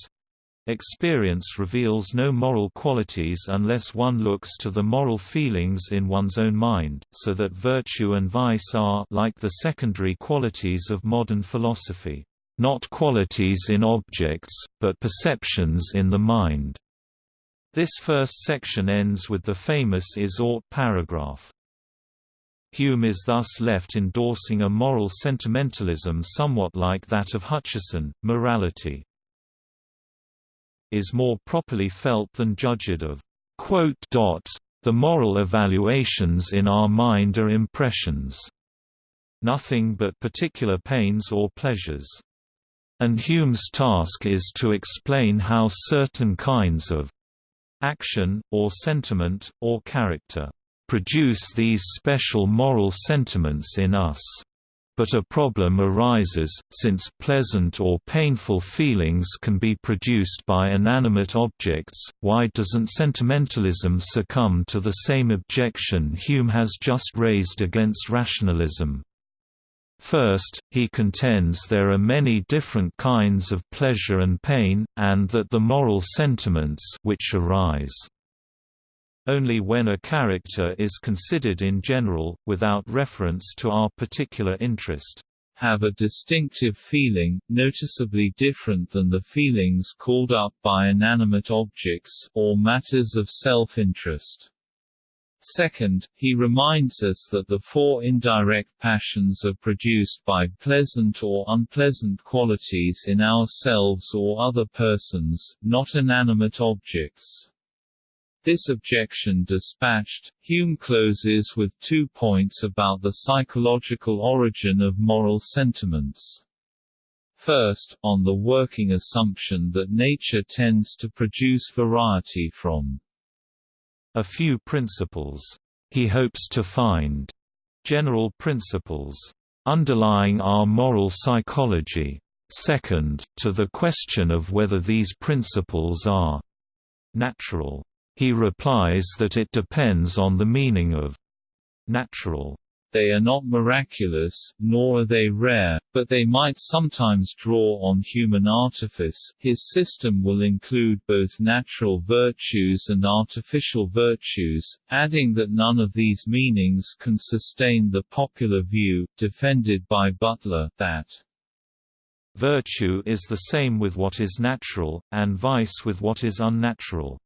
Experience reveals no moral qualities unless one looks to the moral feelings in one's own mind, so that virtue and vice are like the secondary qualities of modern philosophy, not qualities in objects, but perceptions in the mind. This first section ends with the famous is ought paragraph. Hume is thus left endorsing a moral sentimentalism somewhat like that of Hutcheson, morality is more properly felt than judged of. The moral evaluations in our mind are impressions. Nothing but particular pains or pleasures. And Hume's task is to explain how certain kinds of action, or sentiment, or character produce these special moral sentiments in us but a problem arises, since pleasant or painful feelings can be produced by inanimate objects, why doesn't sentimentalism succumb to the same objection Hume has just raised against rationalism? First, he contends there are many different kinds of pleasure and pain, and that the moral sentiments which arise only when a character is considered in general, without reference to our particular interest have a distinctive feeling, noticeably different than the feelings called up by inanimate objects, or matters of self-interest. Second, he reminds us that the four indirect passions are produced by pleasant or unpleasant qualities in ourselves or other persons, not inanimate objects. This objection dispatched, Hume closes with two points about the psychological origin of moral sentiments. First, on the working assumption that nature tends to produce variety from a few principles. He hopes to find general principles underlying our moral psychology. Second, to the question of whether these principles are natural he replies that it depends on the meaning of natural. They are not miraculous, nor are they rare, but they might sometimes draw on human artifice. His system will include both natural virtues and artificial virtues, adding that none of these meanings can sustain the popular view, defended by Butler, that virtue is the same with what is natural, and vice with what is unnatural.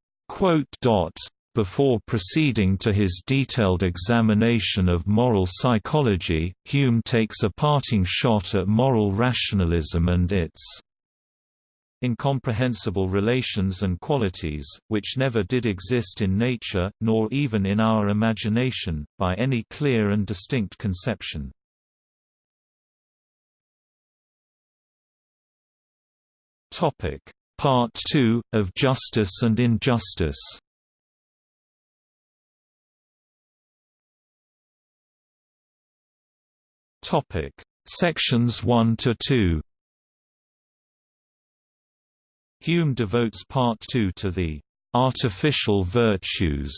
Before proceeding to his detailed examination of moral psychology, Hume takes a parting shot at moral rationalism and its incomprehensible relations and qualities, which never did exist in nature, nor even in our imagination, by any clear and distinct conception. Part 2, of Justice and Injustice. Sections 1 to 2 Hume devotes Part 2 to the artificial virtues,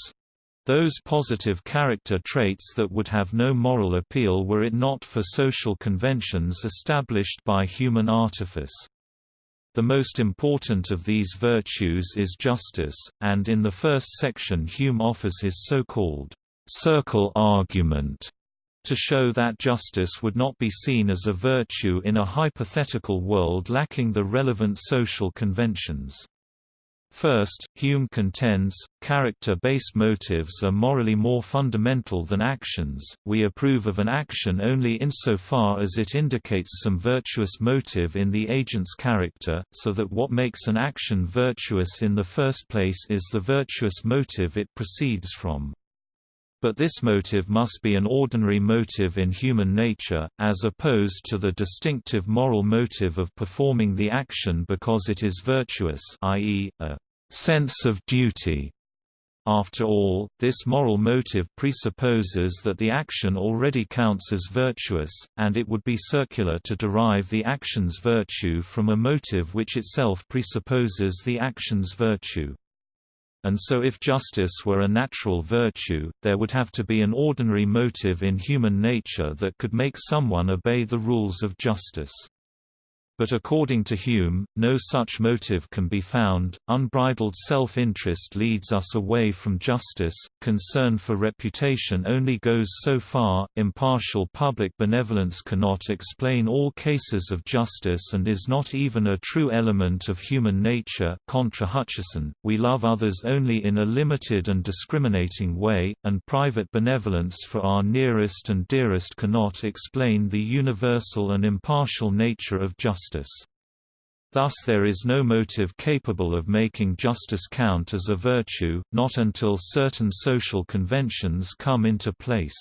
those positive character traits that would have no moral appeal were it not for social conventions established by human artifice. The most important of these virtues is justice, and in the first section Hume offers his so-called circle argument to show that justice would not be seen as a virtue in a hypothetical world lacking the relevant social conventions. First, Hume contends, character-based motives are morally more fundamental than actions. We approve of an action only insofar as it indicates some virtuous motive in the agent's character, so that what makes an action virtuous in the first place is the virtuous motive it proceeds from. But this motive must be an ordinary motive in human nature, as opposed to the distinctive moral motive of performing the action because it is virtuous i.e., a sense of duty. After all, this moral motive presupposes that the action already counts as virtuous, and it would be circular to derive the action's virtue from a motive which itself presupposes the action's virtue and so if justice were a natural virtue, there would have to be an ordinary motive in human nature that could make someone obey the rules of justice. But according to Hume, no such motive can be found. Unbridled self interest leads us away from justice, concern for reputation only goes so far, impartial public benevolence cannot explain all cases of justice and is not even a true element of human nature. Contra Hutcheson, we love others only in a limited and discriminating way, and private benevolence for our nearest and dearest cannot explain the universal and impartial nature of justice justice. Thus there is no motive capable of making justice count as a virtue, not until certain social conventions come into place.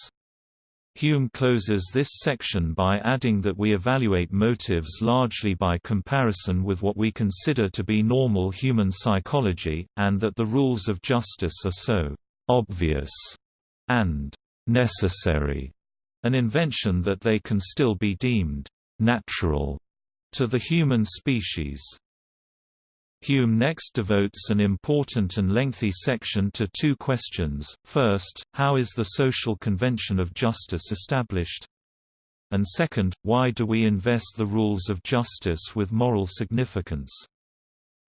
Hume closes this section by adding that we evaluate motives largely by comparison with what we consider to be normal human psychology, and that the rules of justice are so «obvious» and «necessary» an invention that they can still be deemed «natural» to the human species. Hume next devotes an important and lengthy section to two questions, first, how is the social convention of justice established? And second, why do we invest the rules of justice with moral significance?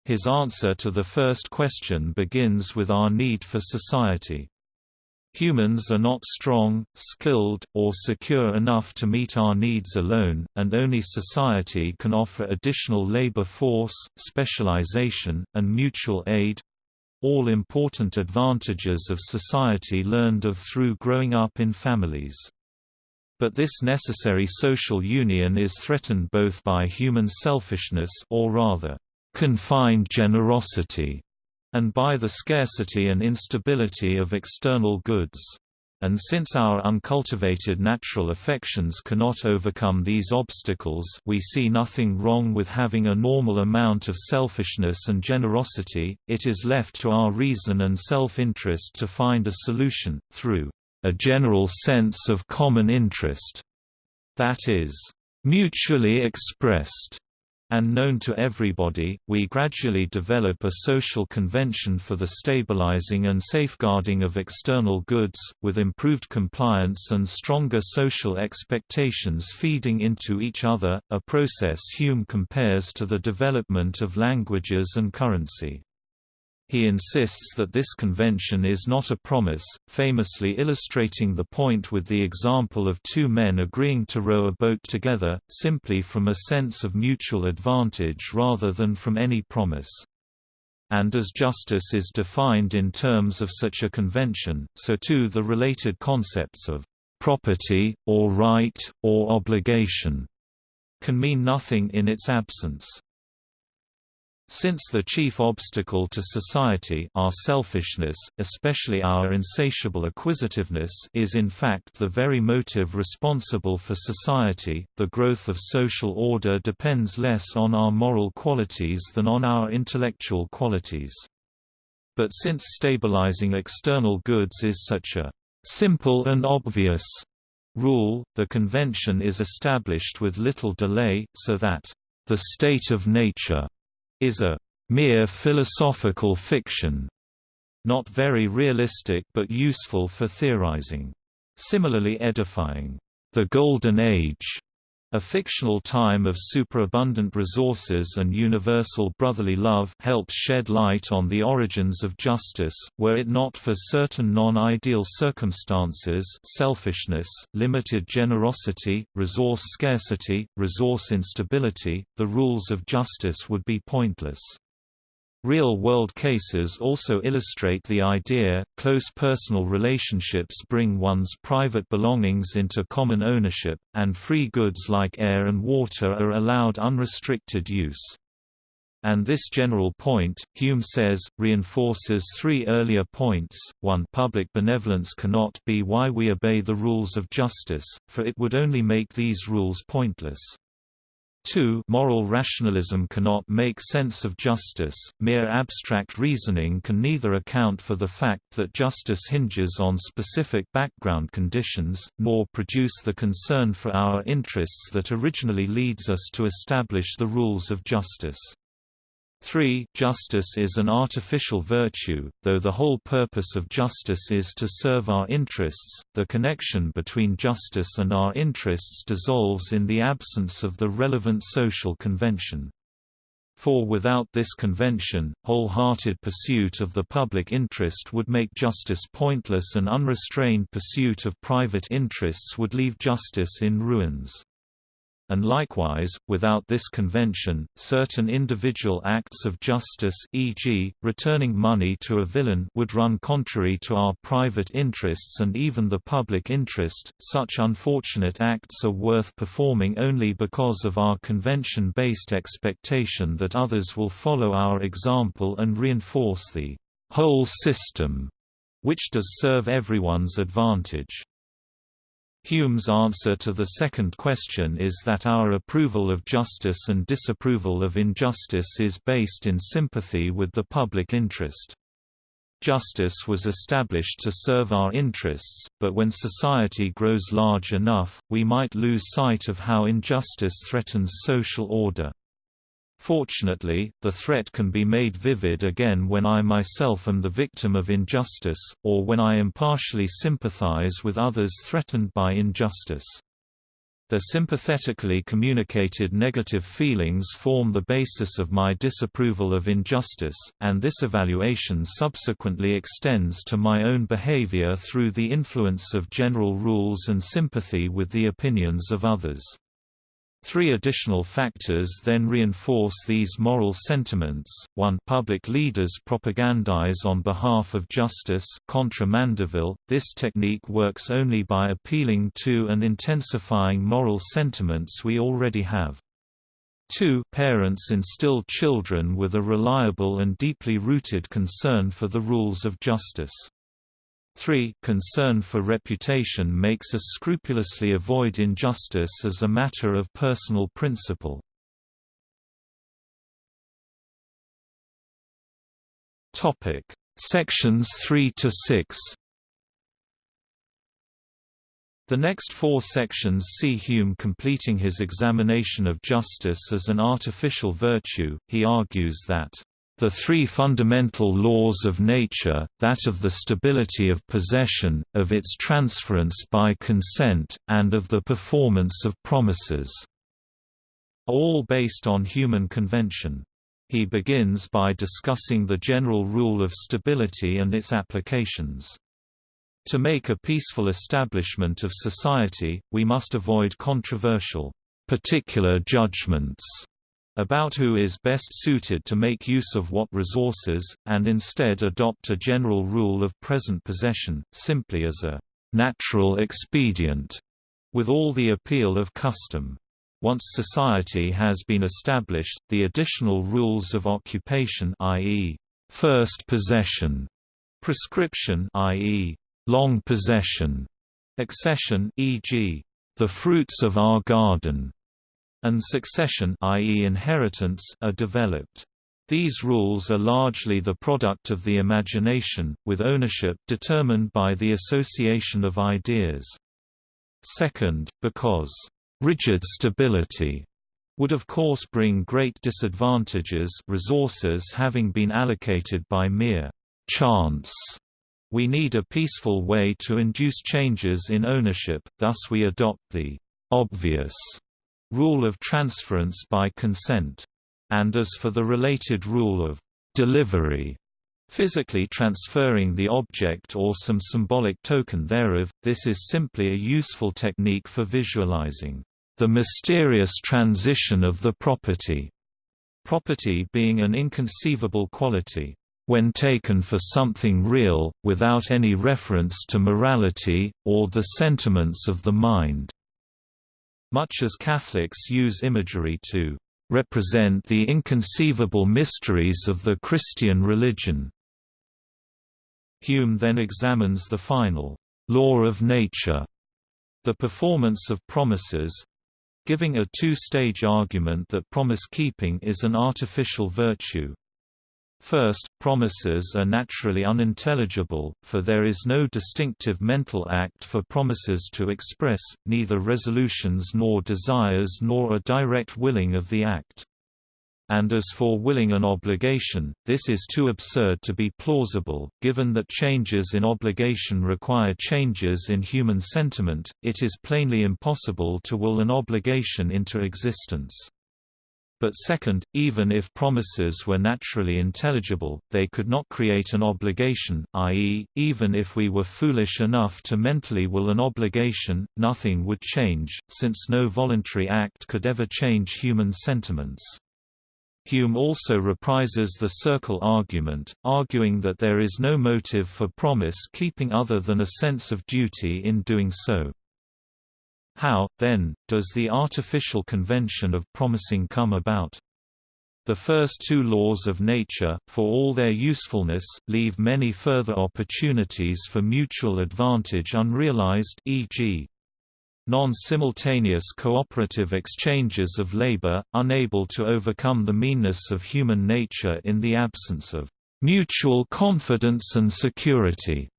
His answer to the first question begins with our need for society. Humans are not strong, skilled, or secure enough to meet our needs alone, and only society can offer additional labor force, specialization, and mutual aid—all important advantages of society learned of through growing up in families. But this necessary social union is threatened both by human selfishness or rather, confined generosity and by the scarcity and instability of external goods. And since our uncultivated natural affections cannot overcome these obstacles we see nothing wrong with having a normal amount of selfishness and generosity, it is left to our reason and self-interest to find a solution, through a general sense of common interest that is mutually expressed and known to everybody, we gradually develop a social convention for the stabilizing and safeguarding of external goods, with improved compliance and stronger social expectations feeding into each other, a process Hume compares to the development of languages and currency. He insists that this convention is not a promise, famously illustrating the point with the example of two men agreeing to row a boat together, simply from a sense of mutual advantage rather than from any promise. And as justice is defined in terms of such a convention, so too the related concepts of property, or right, or obligation, can mean nothing in its absence. Since the chief obstacle to society our selfishness, especially our insatiable acquisitiveness is in fact the very motive responsible for society, the growth of social order depends less on our moral qualities than on our intellectual qualities. But since stabilizing external goods is such a simple and obvious rule, the convention is established with little delay, so that the state of nature is a mere philosophical fiction not very realistic but useful for theorizing. Similarly edifying. The Golden Age a fictional time of superabundant resources and universal brotherly love helps shed light on the origins of justice, were it not for certain non-ideal circumstances selfishness, limited generosity, resource scarcity, resource instability, the rules of justice would be pointless. Real-world cases also illustrate the idea, close personal relationships bring one's private belongings into common ownership, and free goods like air and water are allowed unrestricted use. And this general point, Hume says, reinforces three earlier points. 1 Public benevolence cannot be why we obey the rules of justice, for it would only make these rules pointless. 2 Moral rationalism cannot make sense of justice, mere abstract reasoning can neither account for the fact that justice hinges on specific background conditions, nor produce the concern for our interests that originally leads us to establish the rules of justice. 3. Justice is an artificial virtue, though the whole purpose of justice is to serve our interests, the connection between justice and our interests dissolves in the absence of the relevant social convention. For without this convention, wholehearted pursuit of the public interest would make justice pointless and unrestrained pursuit of private interests would leave justice in ruins and likewise, without this convention, certain individual acts of justice e.g., returning money to a villain would run contrary to our private interests and even the public interest. Such unfortunate acts are worth performing only because of our convention-based expectation that others will follow our example and reinforce the whole system, which does serve everyone's advantage. Hume's answer to the second question is that our approval of justice and disapproval of injustice is based in sympathy with the public interest. Justice was established to serve our interests, but when society grows large enough, we might lose sight of how injustice threatens social order. Fortunately, the threat can be made vivid again when I myself am the victim of injustice, or when I impartially sympathize with others threatened by injustice. The sympathetically communicated negative feelings form the basis of my disapproval of injustice, and this evaluation subsequently extends to my own behavior through the influence of general rules and sympathy with the opinions of others. Three additional factors then reinforce these moral sentiments. 1. Public leaders propagandize on behalf of justice contra Mandeville. This technique works only by appealing to and intensifying moral sentiments we already have. 2. Parents instill children with a reliable and deeply rooted concern for the rules of justice. 3. Concern for reputation makes us scrupulously avoid injustice as a matter of personal principle. Topic: Sections 3 to 6. The next four sections see Hume completing his examination of justice as an artificial virtue. He argues that the three fundamental laws of nature, that of the stability of possession, of its transference by consent, and of the performance of promises, all based on human convention. He begins by discussing the general rule of stability and its applications. To make a peaceful establishment of society, we must avoid controversial, particular judgments about who is best suited to make use of what resources, and instead adopt a general rule of present possession, simply as a natural expedient, with all the appeal of custom. Once society has been established, the additional rules of occupation i.e., first possession, prescription i.e., long possession, accession e.g., the fruits of our garden, and succession i.e. inheritance are developed. These rules are largely the product of the imagination, with ownership determined by the association of ideas. Second, because rigid stability would of course bring great disadvantages resources having been allocated by mere chance. We need a peaceful way to induce changes in ownership, thus we adopt the obvious rule of transference by consent. And as for the related rule of delivery, physically transferring the object or some symbolic token thereof, this is simply a useful technique for visualizing the mysterious transition of the property, property being an inconceivable quality, when taken for something real, without any reference to morality, or the sentiments of the mind. Much as Catholics use imagery to represent the inconceivable mysteries of the Christian religion. Hume then examines the final law of nature, the performance of promises, giving a two-stage argument that promise-keeping is an artificial virtue. First, promises are naturally unintelligible, for there is no distinctive mental act for promises to express, neither resolutions nor desires nor a direct willing of the act. And as for willing an obligation, this is too absurd to be plausible, given that changes in obligation require changes in human sentiment, it is plainly impossible to will an obligation into existence. But second, even if promises were naturally intelligible, they could not create an obligation, i.e., even if we were foolish enough to mentally will an obligation, nothing would change, since no voluntary act could ever change human sentiments. Hume also reprises the circle argument, arguing that there is no motive for promise-keeping other than a sense of duty in doing so. How, then, does the artificial convention of promising come about? The first two laws of nature, for all their usefulness, leave many further opportunities for mutual advantage unrealized e.g. non-simultaneous cooperative exchanges of labor, unable to overcome the meanness of human nature in the absence of mutual confidence and security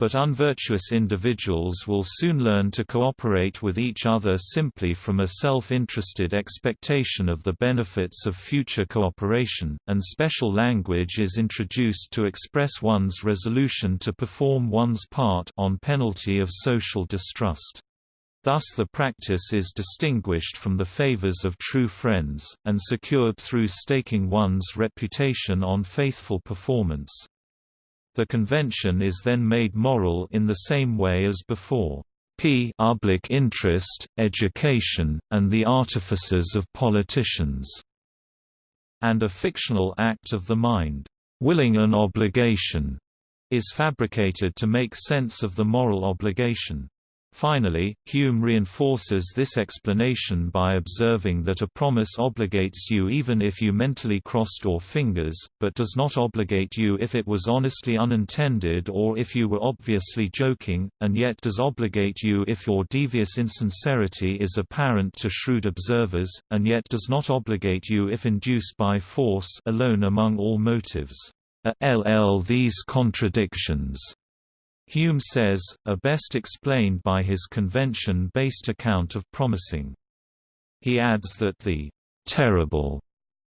but unvirtuous individuals will soon learn to cooperate with each other simply from a self-interested expectation of the benefits of future cooperation, and special language is introduced to express one's resolution to perform one's part on penalty of social distrust. Thus the practice is distinguished from the favors of true friends, and secured through staking one's reputation on faithful performance. The convention is then made moral in the same way as before. P public interest, education, and the artifices of politicians, and a fictional act of the mind, willing an obligation, is fabricated to make sense of the moral obligation. Finally, Hume reinforces this explanation by observing that a promise obligates you even if you mentally crossed your fingers, but does not obligate you if it was honestly unintended or if you were obviously joking, and yet does obligate you if your devious insincerity is apparent to shrewd observers, and yet does not obligate you if induced by force alone among all motives. A ll these contradictions Hume says, are best explained by his convention-based account of promising. He adds that the terrible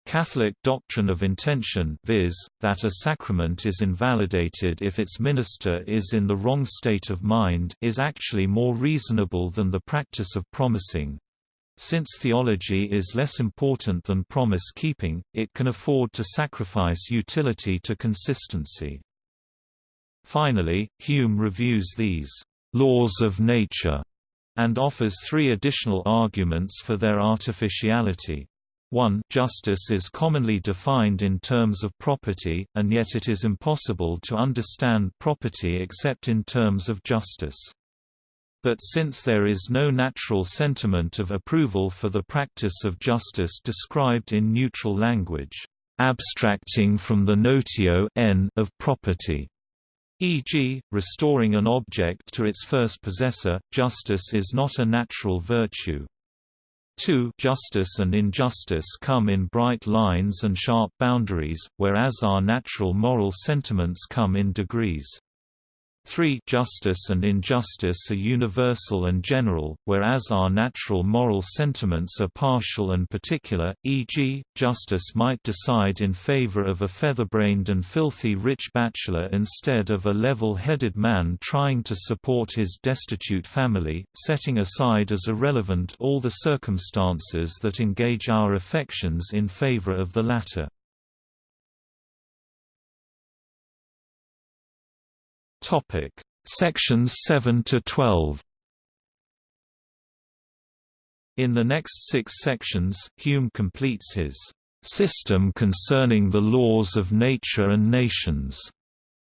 Catholic doctrine of intention viz., that a sacrament is invalidated if its minister is in the wrong state of mind is actually more reasonable than the practice of promising. Since theology is less important than promise-keeping, it can afford to sacrifice utility to consistency. Finally, Hume reviews these laws of nature and offers three additional arguments for their artificiality. 1. Justice is commonly defined in terms of property, and yet it is impossible to understand property except in terms of justice. But since there is no natural sentiment of approval for the practice of justice described in neutral language, abstracting from the notio n of property, e.g., restoring an object to its first possessor, justice is not a natural virtue. 2 Justice and injustice come in bright lines and sharp boundaries, whereas our natural moral sentiments come in degrees. 3 Justice and injustice are universal and general, whereas our natural moral sentiments are partial and particular, e.g., justice might decide in favor of a feather-brained and filthy rich bachelor instead of a level-headed man trying to support his destitute family, setting aside as irrelevant all the circumstances that engage our affections in favor of the latter. Topic: Sections 7 to 12. In the next six sections, Hume completes his system concerning the laws of nature and nations,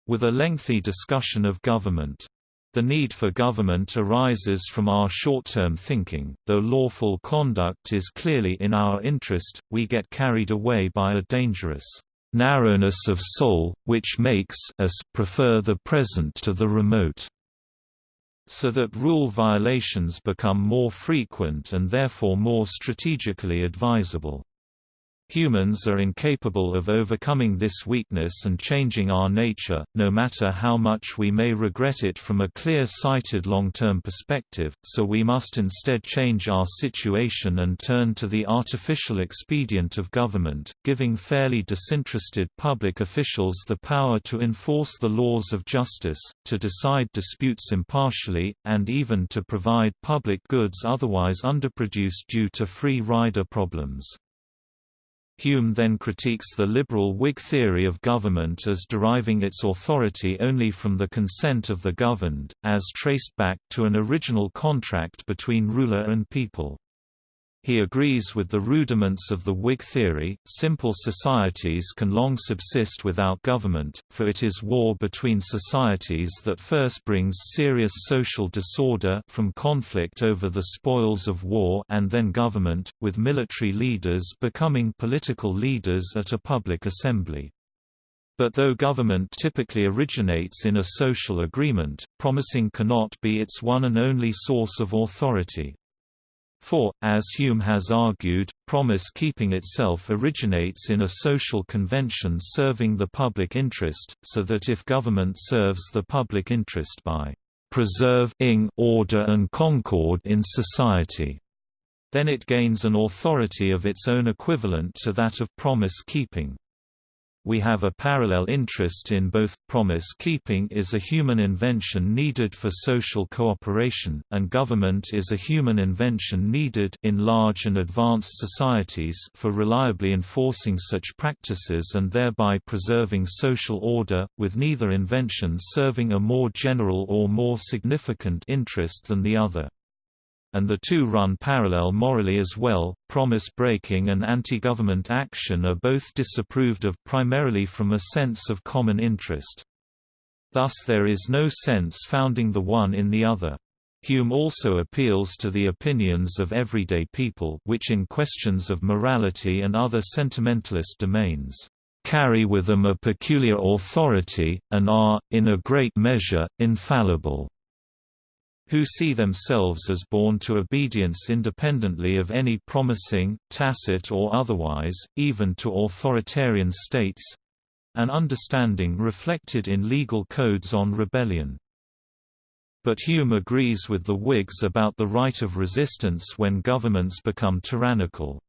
with a lengthy discussion of government. The need for government arises from our short-term thinking, though lawful conduct is clearly in our interest, we get carried away by a dangerous narrowness of soul, which makes us prefer the present to the remote, so that rule violations become more frequent and therefore more strategically advisable. Humans are incapable of overcoming this weakness and changing our nature, no matter how much we may regret it from a clear-sighted long-term perspective, so we must instead change our situation and turn to the artificial expedient of government, giving fairly disinterested public officials the power to enforce the laws of justice, to decide disputes impartially, and even to provide public goods otherwise underproduced due to free rider problems. Hume then critiques the liberal Whig theory of government as deriving its authority only from the consent of the governed, as traced back to an original contract between ruler and people. He agrees with the rudiments of the Whig theory, simple societies can long subsist without government, for it is war between societies that first brings serious social disorder from conflict over the spoils of war and then government, with military leaders becoming political leaders at a public assembly. But though government typically originates in a social agreement, promising cannot be its one and only source of authority. For, as Hume has argued, promise-keeping itself originates in a social convention serving the public interest, so that if government serves the public interest by preserving order and concord in society, then it gains an authority of its own equivalent to that of promise-keeping we have a parallel interest in both. Promise keeping is a human invention needed for social cooperation, and government is a human invention needed in large and advanced societies for reliably enforcing such practices and thereby preserving social order, with neither invention serving a more general or more significant interest than the other and the two run parallel morally as well. Promise breaking and anti government action are both disapproved of primarily from a sense of common interest. Thus, there is no sense founding the one in the other. Hume also appeals to the opinions of everyday people which in questions of morality and other sentimentalist domains, carry with them a peculiar authority, and are, in a great measure, infallible who see themselves as born to obedience independently of any promising, tacit or otherwise, even to authoritarian states—an understanding reflected in legal codes on rebellion. But Hume agrees with the Whigs about the right of resistance when governments become tyrannical.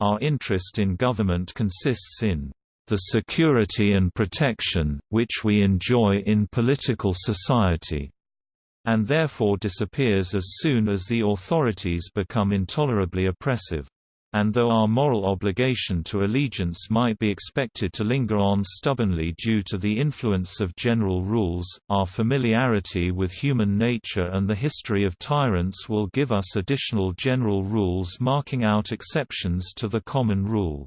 Our interest in government consists in the security and protection, which we enjoy in political society and therefore disappears as soon as the authorities become intolerably oppressive. And though our moral obligation to allegiance might be expected to linger on stubbornly due to the influence of general rules, our familiarity with human nature and the history of tyrants will give us additional general rules marking out exceptions to the common rule.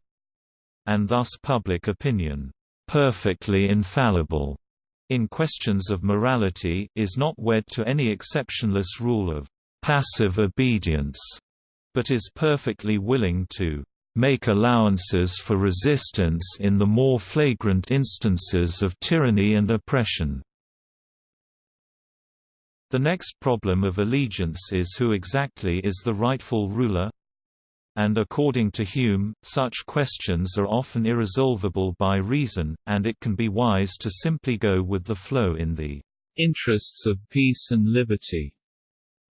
And thus public opinion, perfectly infallible, in questions of morality, is not wed to any exceptionless rule of passive obedience, but is perfectly willing to make allowances for resistance in the more flagrant instances of tyranny and oppression. The next problem of allegiance is who exactly is the rightful ruler, and according to Hume, such questions are often irresolvable by reason, and it can be wise to simply go with the flow in the Interests of peace and liberty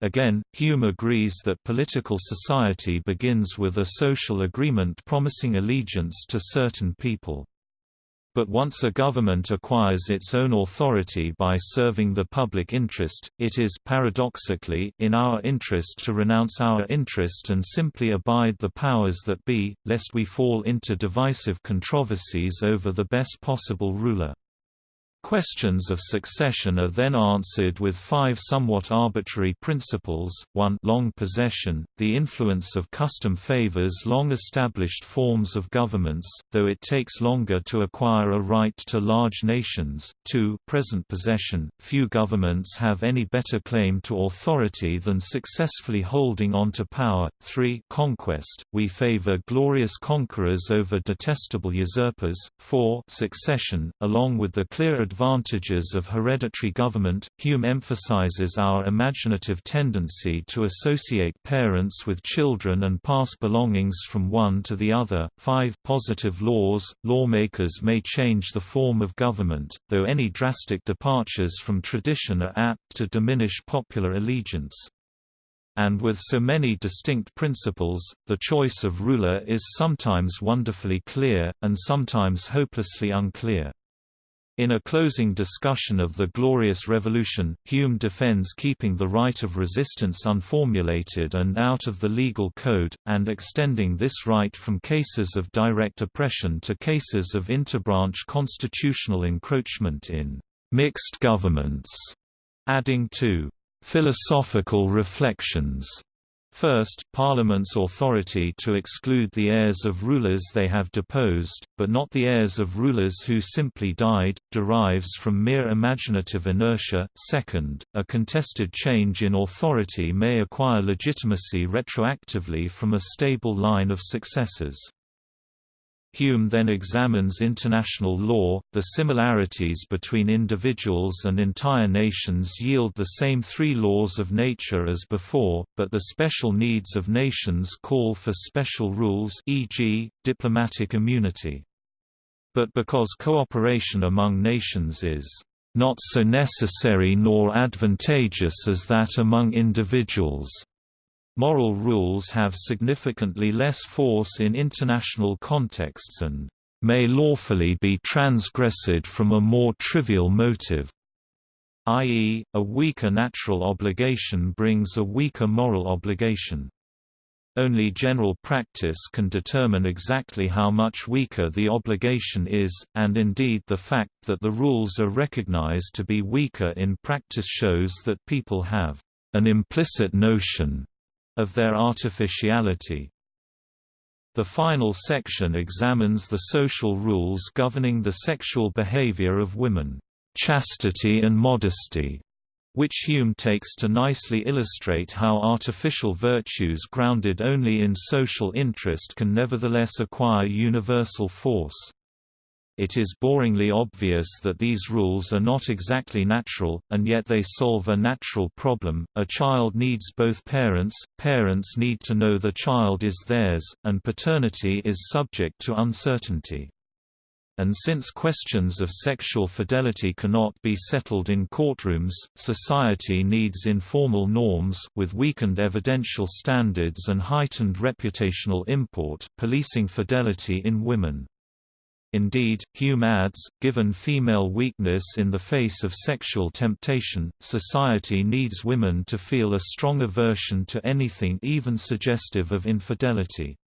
Again, Hume agrees that political society begins with a social agreement promising allegiance to certain people. But once a government acquires its own authority by serving the public interest, it is paradoxically in our interest to renounce our interest and simply abide the powers that be, lest we fall into divisive controversies over the best possible ruler. Questions of succession are then answered with five somewhat arbitrary principles, 1 long possession, the influence of custom favors long-established forms of governments, though it takes longer to acquire a right to large nations, 2 present possession, few governments have any better claim to authority than successfully holding on to power, 3 conquest, we favor glorious conquerors over detestable usurpers, 4 succession, along with the clear advantages of hereditary government, Hume emphasizes our imaginative tendency to associate parents with children and pass belongings from one to the other. 5. Positive laws Lawmakers may change the form of government, though any drastic departures from tradition are apt to diminish popular allegiance and with so many distinct principles, the choice of ruler is sometimes wonderfully clear, and sometimes hopelessly unclear. In a closing discussion of the Glorious Revolution, Hume defends keeping the right of resistance unformulated and out of the legal code, and extending this right from cases of direct oppression to cases of interbranch constitutional encroachment in mixed governments, adding to philosophical reflections First, Parliament's authority to exclude the heirs of rulers they have deposed, but not the heirs of rulers who simply died, derives from mere imaginative inertia. Second, a contested change in authority may acquire legitimacy retroactively from a stable line of successors. Hume then examines international law. The similarities between individuals and entire nations yield the same three laws of nature as before, but the special needs of nations call for special rules, e.g., diplomatic immunity. But because cooperation among nations is not so necessary nor advantageous as that among individuals, Moral rules have significantly less force in international contexts and may lawfully be transgressed from a more trivial motive i.e., a weaker natural obligation brings a weaker moral obligation. Only general practice can determine exactly how much weaker the obligation is, and indeed the fact that the rules are recognized to be weaker in practice shows that people have an implicit notion of their artificiality. The final section examines the social rules governing the sexual behavior of women, chastity and modesty, which Hume takes to nicely illustrate how artificial virtues grounded only in social interest can nevertheless acquire universal force it is boringly obvious that these rules are not exactly natural, and yet they solve a natural problem. A child needs both parents, parents need to know the child is theirs, and paternity is subject to uncertainty and since questions of sexual fidelity cannot be settled in courtrooms, society needs informal norms with weakened evidential standards and heightened reputational import policing fidelity in women. Indeed, Hume adds, given female weakness in the face of sexual temptation, society needs women to feel a strong aversion to anything even suggestive of infidelity.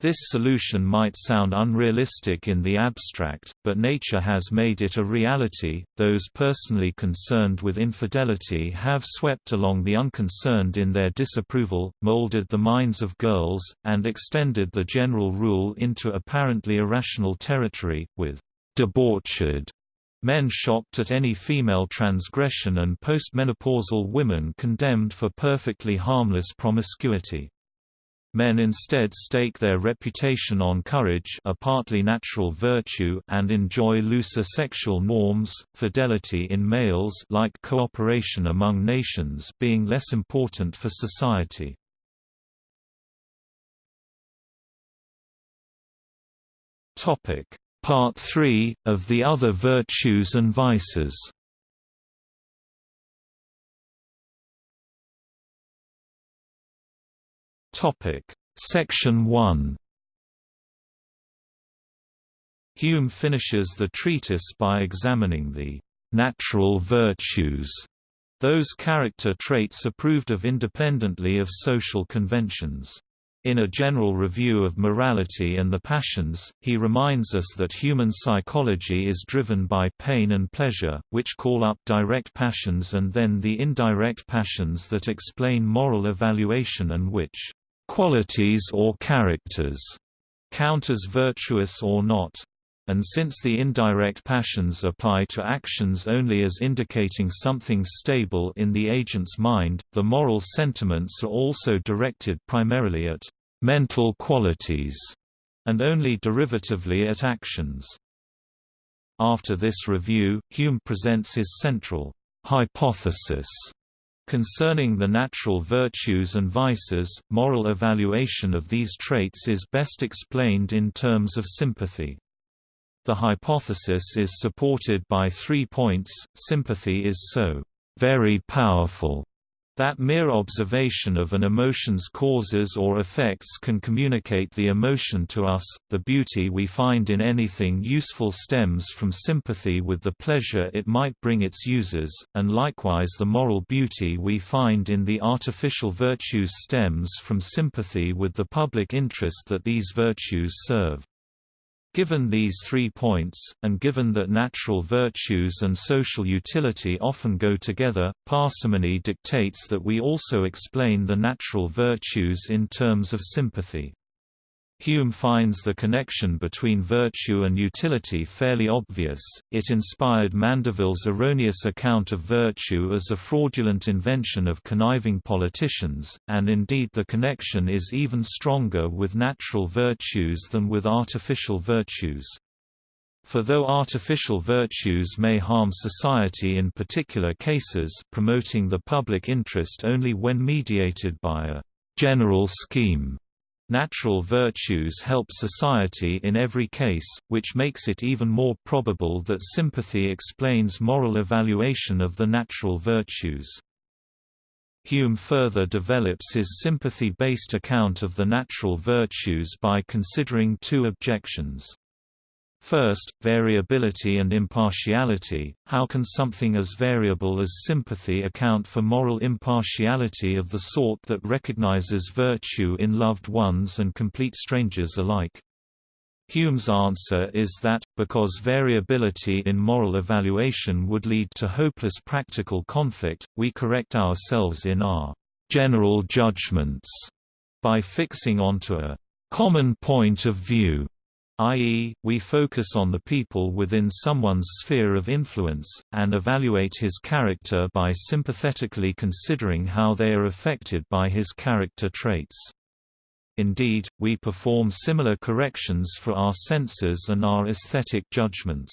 This solution might sound unrealistic in the abstract, but nature has made it a reality. Those personally concerned with infidelity have swept along the unconcerned in their disapproval, molded the minds of girls, and extended the general rule into apparently irrational territory, with debauched men shocked at any female transgression and postmenopausal women condemned for perfectly harmless promiscuity. Men instead stake their reputation on courage a partly natural virtue and enjoy looser sexual norms, fidelity in males like cooperation among nations being less important for society. Part 3, of the other virtues and vices Topic: Section 1 Hume finishes the treatise by examining the natural virtues, those character traits approved of independently of social conventions. In a general review of morality and the passions, he reminds us that human psychology is driven by pain and pleasure, which call up direct passions and then the indirect passions that explain moral evaluation and which qualities or characters count as virtuous or not. And since the indirect passions apply to actions only as indicating something stable in the agent's mind, the moral sentiments are also directed primarily at mental qualities and only derivatively at actions. After this review, Hume presents his central hypothesis Concerning the natural virtues and vices, moral evaluation of these traits is best explained in terms of sympathy. The hypothesis is supported by three points. Sympathy is so very powerful that mere observation of an emotion's causes or effects can communicate the emotion to us. The beauty we find in anything useful stems from sympathy with the pleasure it might bring its users, and likewise the moral beauty we find in the artificial virtues stems from sympathy with the public interest that these virtues serve. Given these three points, and given that natural virtues and social utility often go together, parsimony dictates that we also explain the natural virtues in terms of sympathy. Hume finds the connection between virtue and utility fairly obvious. It inspired Mandeville's erroneous account of virtue as a fraudulent invention of conniving politicians, and indeed the connection is even stronger with natural virtues than with artificial virtues. For though artificial virtues may harm society in particular cases promoting the public interest only when mediated by a general scheme Natural virtues help society in every case, which makes it even more probable that sympathy explains moral evaluation of the natural virtues. Hume further develops his sympathy-based account of the natural virtues by considering two objections. First, variability and impartiality. How can something as variable as sympathy account for moral impartiality of the sort that recognizes virtue in loved ones and complete strangers alike? Hume's answer is that, because variability in moral evaluation would lead to hopeless practical conflict, we correct ourselves in our general judgments by fixing onto a common point of view i.e., we focus on the people within someone's sphere of influence, and evaluate his character by sympathetically considering how they are affected by his character traits. Indeed, we perform similar corrections for our senses and our aesthetic judgments.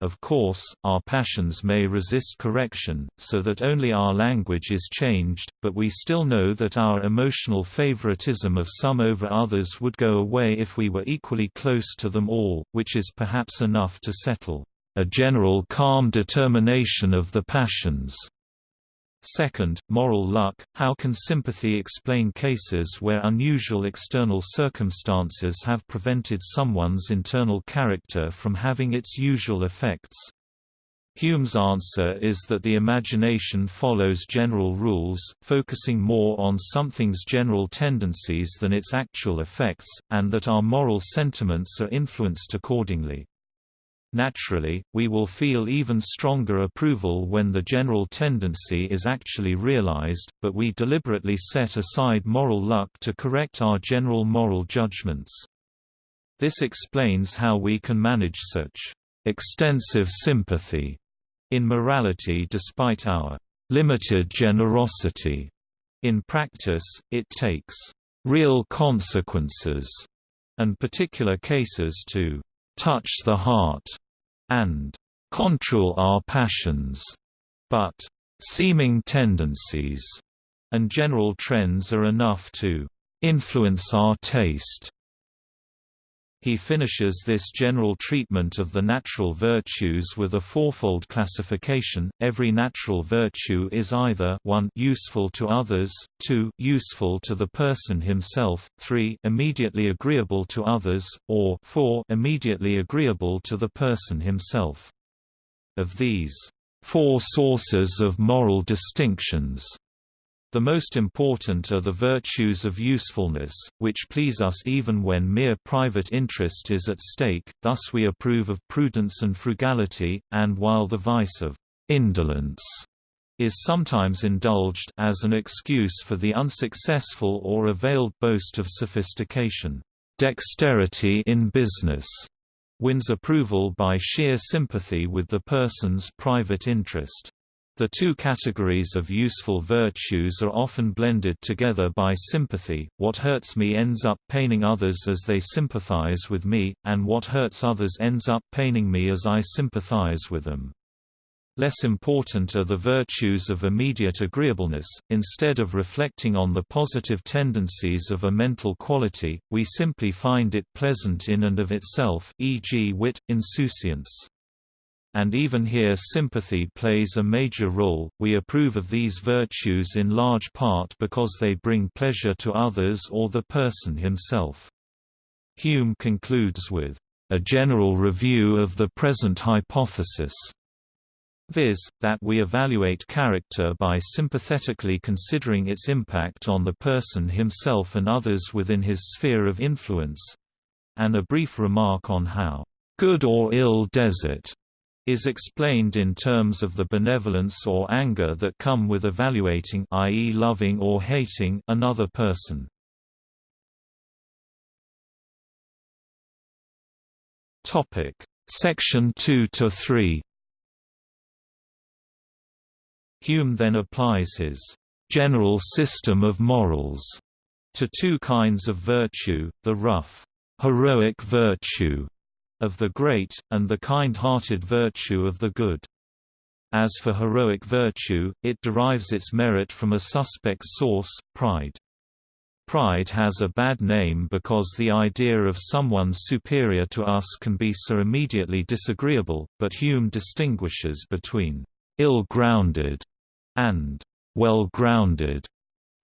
Of course, our passions may resist correction, so that only our language is changed, but we still know that our emotional favoritism of some over others would go away if we were equally close to them all, which is perhaps enough to settle a general calm determination of the passions. Second, moral luck – How can sympathy explain cases where unusual external circumstances have prevented someone's internal character from having its usual effects? Hume's answer is that the imagination follows general rules, focusing more on something's general tendencies than its actual effects, and that our moral sentiments are influenced accordingly. Naturally, we will feel even stronger approval when the general tendency is actually realized, but we deliberately set aside moral luck to correct our general moral judgments. This explains how we can manage such extensive sympathy in morality despite our limited generosity. In practice, it takes real consequences and particular cases to touch the heart, and control our passions, but seeming tendencies and general trends are enough to influence our taste. He finishes this general treatment of the natural virtues with a fourfold classification. Every natural virtue is either 1 useful to others, 2 useful to the person himself, 3 immediately agreeable to others, or 4 immediately agreeable to the person himself. Of these four sources of moral distinctions, the most important are the virtues of usefulness, which please us even when mere private interest is at stake, thus we approve of prudence and frugality, and while the vice of indolence is sometimes indulged as an excuse for the unsuccessful or a veiled boast of sophistication. Dexterity in business wins approval by sheer sympathy with the person's private interest. The two categories of useful virtues are often blended together by sympathy, what hurts me ends up paining others as they sympathize with me, and what hurts others ends up paining me as I sympathize with them. Less important are the virtues of immediate agreeableness. Instead of reflecting on the positive tendencies of a mental quality, we simply find it pleasant in and of itself, e.g., wit, insouciance and even here sympathy plays a major role. We approve of these virtues in large part because they bring pleasure to others or the person himself. Hume concludes with a general review of the present hypothesis viz., that we evaluate character by sympathetically considering its impact on the person himself and others within his sphere of influence and a brief remark on how good or ill desert is explained in terms of the benevolence or anger that come with evaluating i.e. loving or hating another person. Topic: Section 2 to 3. Hume then applies his general system of morals to two kinds of virtue, the rough heroic virtue of the great, and the kind-hearted virtue of the good. As for heroic virtue, it derives its merit from a suspect source, pride. Pride has a bad name because the idea of someone superior to us can be so immediately disagreeable, but Hume distinguishes between ill-grounded and well-grounded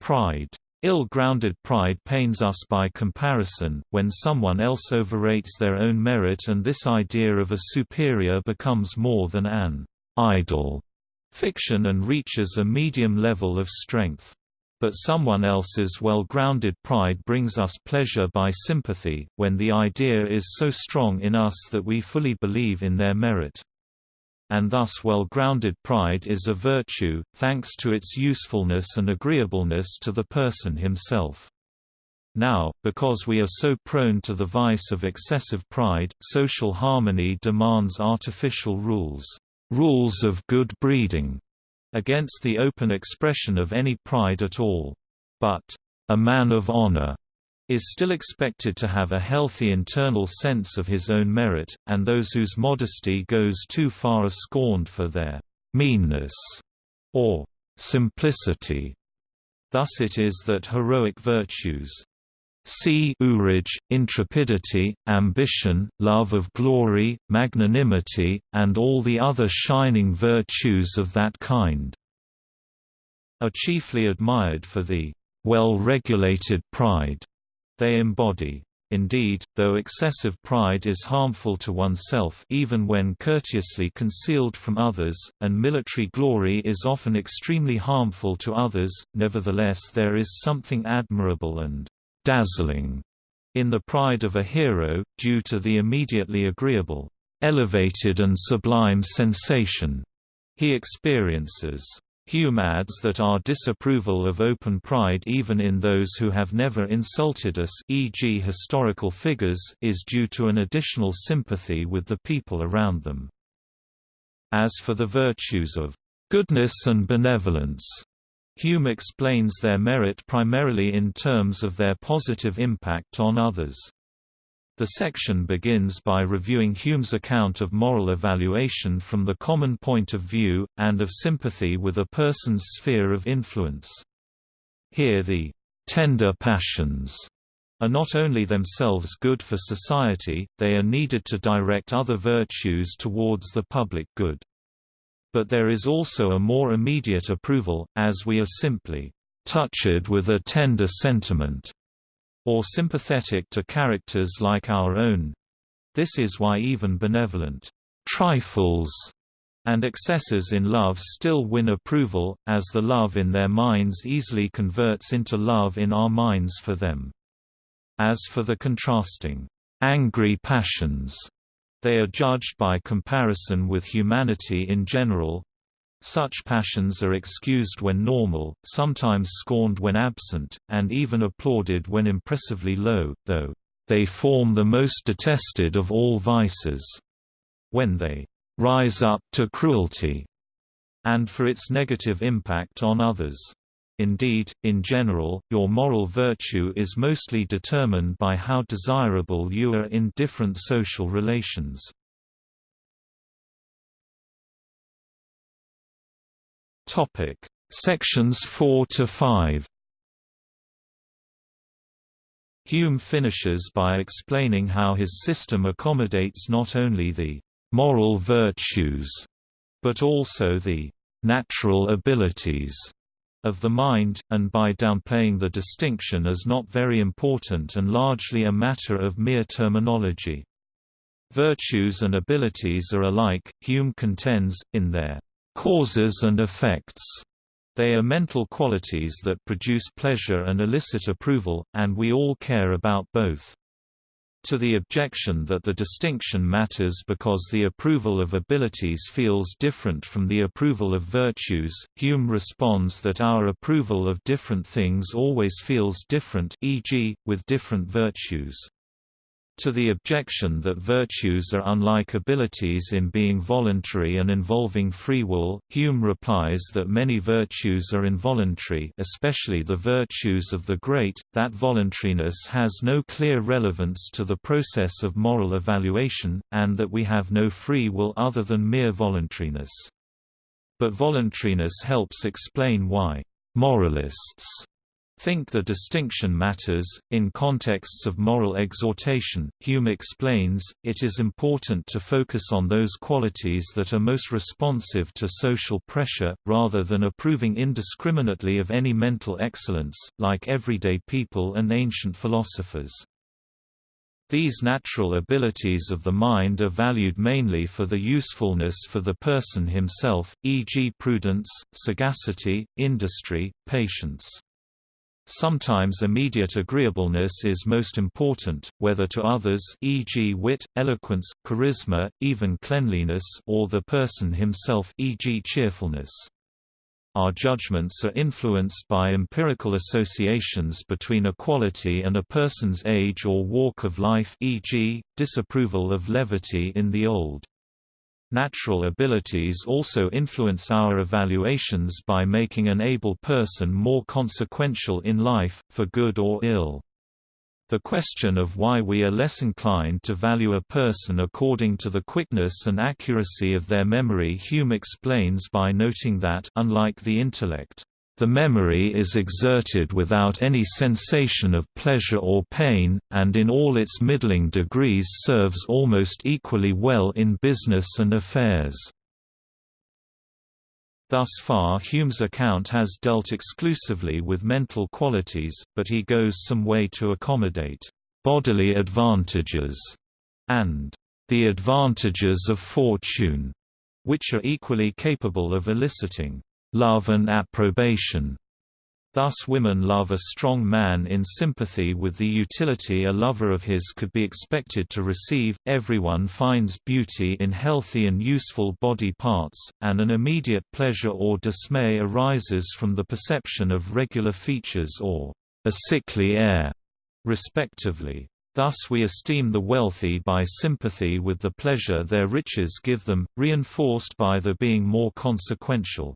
pride. Ill-grounded pride pains us by comparison, when someone else overrates their own merit and this idea of a superior becomes more than an idle fiction and reaches a medium level of strength. But someone else's well-grounded pride brings us pleasure by sympathy, when the idea is so strong in us that we fully believe in their merit and thus well-grounded pride is a virtue, thanks to its usefulness and agreeableness to the person himself. Now, because we are so prone to the vice of excessive pride, social harmony demands artificial rules, rules of good breeding, against the open expression of any pride at all. But, a man of honor is still expected to have a healthy internal sense of his own merit, and those whose modesty goes too far are scorned for their meanness or simplicity. Thus it is that heroic virtues see urage, intrepidity, ambition, love of glory, magnanimity, and all the other shining virtues of that kind are chiefly admired for the well-regulated pride they embody. Indeed, though excessive pride is harmful to oneself even when courteously concealed from others, and military glory is often extremely harmful to others, nevertheless there is something admirable and dazzling in the pride of a hero, due to the immediately agreeable, elevated and sublime sensation he experiences. Hume adds that our disapproval of open pride even in those who have never insulted us e.g. historical figures is due to an additional sympathy with the people around them. As for the virtues of goodness and benevolence, Hume explains their merit primarily in terms of their positive impact on others. The section begins by reviewing Hume's account of moral evaluation from the common point of view, and of sympathy with a person's sphere of influence. Here the tender passions are not only themselves good for society, they are needed to direct other virtues towards the public good. But there is also a more immediate approval, as we are simply touched with a tender sentiment, or sympathetic to characters like our own. This is why even benevolent trifles and excesses in love still win approval, as the love in their minds easily converts into love in our minds for them. As for the contrasting, angry passions, they are judged by comparison with humanity in general. Such passions are excused when normal, sometimes scorned when absent, and even applauded when impressively low, though, "...they form the most detested of all vices." When they rise up to cruelty, and for its negative impact on others. Indeed, in general, your moral virtue is mostly determined by how desirable you are in different social relations. Topic: Sections 4 to 5. Hume finishes by explaining how his system accommodates not only the moral virtues, but also the natural abilities of the mind, and by downplaying the distinction as not very important and largely a matter of mere terminology. Virtues and abilities are alike, Hume contends, in their causes and effects. They are mental qualities that produce pleasure and elicit approval, and we all care about both. To the objection that the distinction matters because the approval of abilities feels different from the approval of virtues, Hume responds that our approval of different things always feels different e.g., with different virtues. To the objection that virtues are unlike abilities in being voluntary and involving free will, Hume replies that many virtues are involuntary especially the virtues of the great, that voluntariness has no clear relevance to the process of moral evaluation, and that we have no free will other than mere voluntariness. But voluntariness helps explain why moralists think the distinction matters. In contexts of moral exhortation, Hume explains, it is important to focus on those qualities that are most responsive to social pressure, rather than approving indiscriminately of any mental excellence, like everyday people and ancient philosophers. These natural abilities of the mind are valued mainly for the usefulness for the person himself, e.g. prudence, sagacity, industry, patience. Sometimes immediate agreeableness is most important, whether to others e.g. wit, eloquence, charisma, even cleanliness or the person himself e.g. cheerfulness. Our judgments are influenced by empirical associations between a quality and a person's age or walk of life e.g., disapproval of levity in the old. Natural abilities also influence our evaluations by making an able person more consequential in life, for good or ill. The question of why we are less inclined to value a person according to the quickness and accuracy of their memory Hume explains by noting that unlike the intellect, the memory is exerted without any sensation of pleasure or pain, and in all its middling degrees serves almost equally well in business and affairs. Thus far Hume's account has dealt exclusively with mental qualities, but he goes some way to accommodate bodily advantages and the advantages of fortune, which are equally capable of eliciting love and approbation. Thus women love a strong man in sympathy with the utility a lover of his could be expected to receive. Everyone finds beauty in healthy and useful body parts, and an immediate pleasure or dismay arises from the perception of regular features or a sickly air, respectively. Thus we esteem the wealthy by sympathy with the pleasure their riches give them, reinforced by their being more consequential.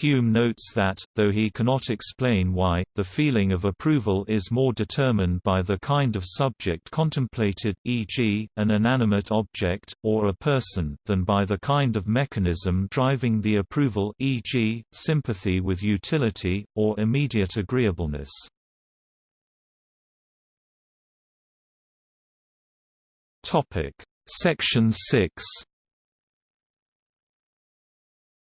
Hume notes that, though he cannot explain why, the feeling of approval is more determined by the kind of subject contemplated e.g., an inanimate object, or a person than by the kind of mechanism driving the approval e.g., sympathy with utility, or immediate agreeableness. Section 6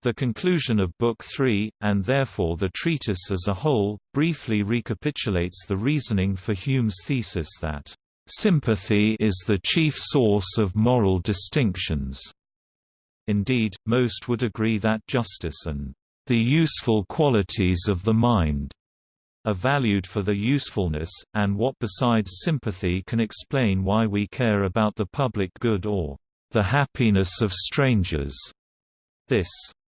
the conclusion of Book 3, and therefore the treatise as a whole, briefly recapitulates the reasoning for Hume's thesis that, "...sympathy is the chief source of moral distinctions." Indeed, most would agree that justice and "...the useful qualities of the mind," are valued for their usefulness, and what besides sympathy can explain why we care about the public good or the happiness of strangers. This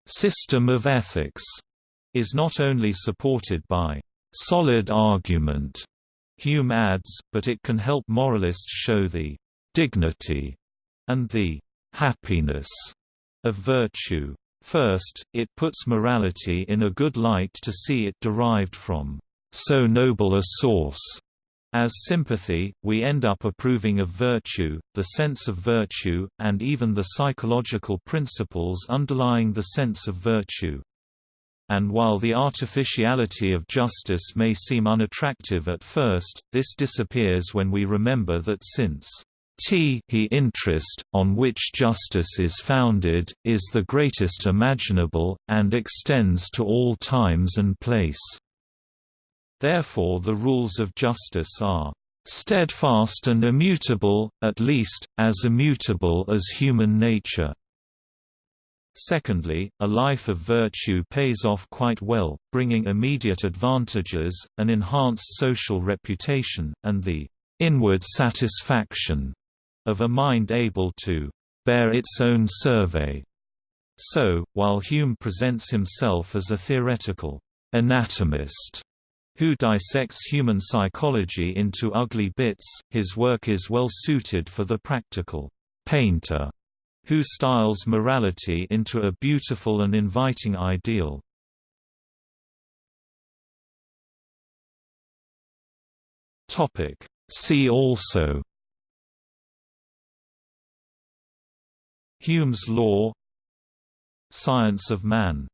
system of ethics is not only supported by solid argument, Hume adds, but it can help moralists show the dignity and the happiness of virtue. First, it puts morality in a good light to see it derived from so noble a source as sympathy, we end up approving of virtue, the sense of virtue, and even the psychological principles underlying the sense of virtue. And while the artificiality of justice may seem unattractive at first, this disappears when we remember that since t he interest, on which justice is founded, is the greatest imaginable, and extends to all times and place. Therefore the rules of justice are steadfast and immutable, at least, as immutable as human nature. Secondly, a life of virtue pays off quite well, bringing immediate advantages, an enhanced social reputation, and the inward satisfaction of a mind able to bear its own survey. So, while Hume presents himself as a theoretical anatomist who dissects human psychology into ugly bits, his work is well suited for the practical painter, who styles morality into a beautiful and inviting ideal. Topic See also Hume's law Science of man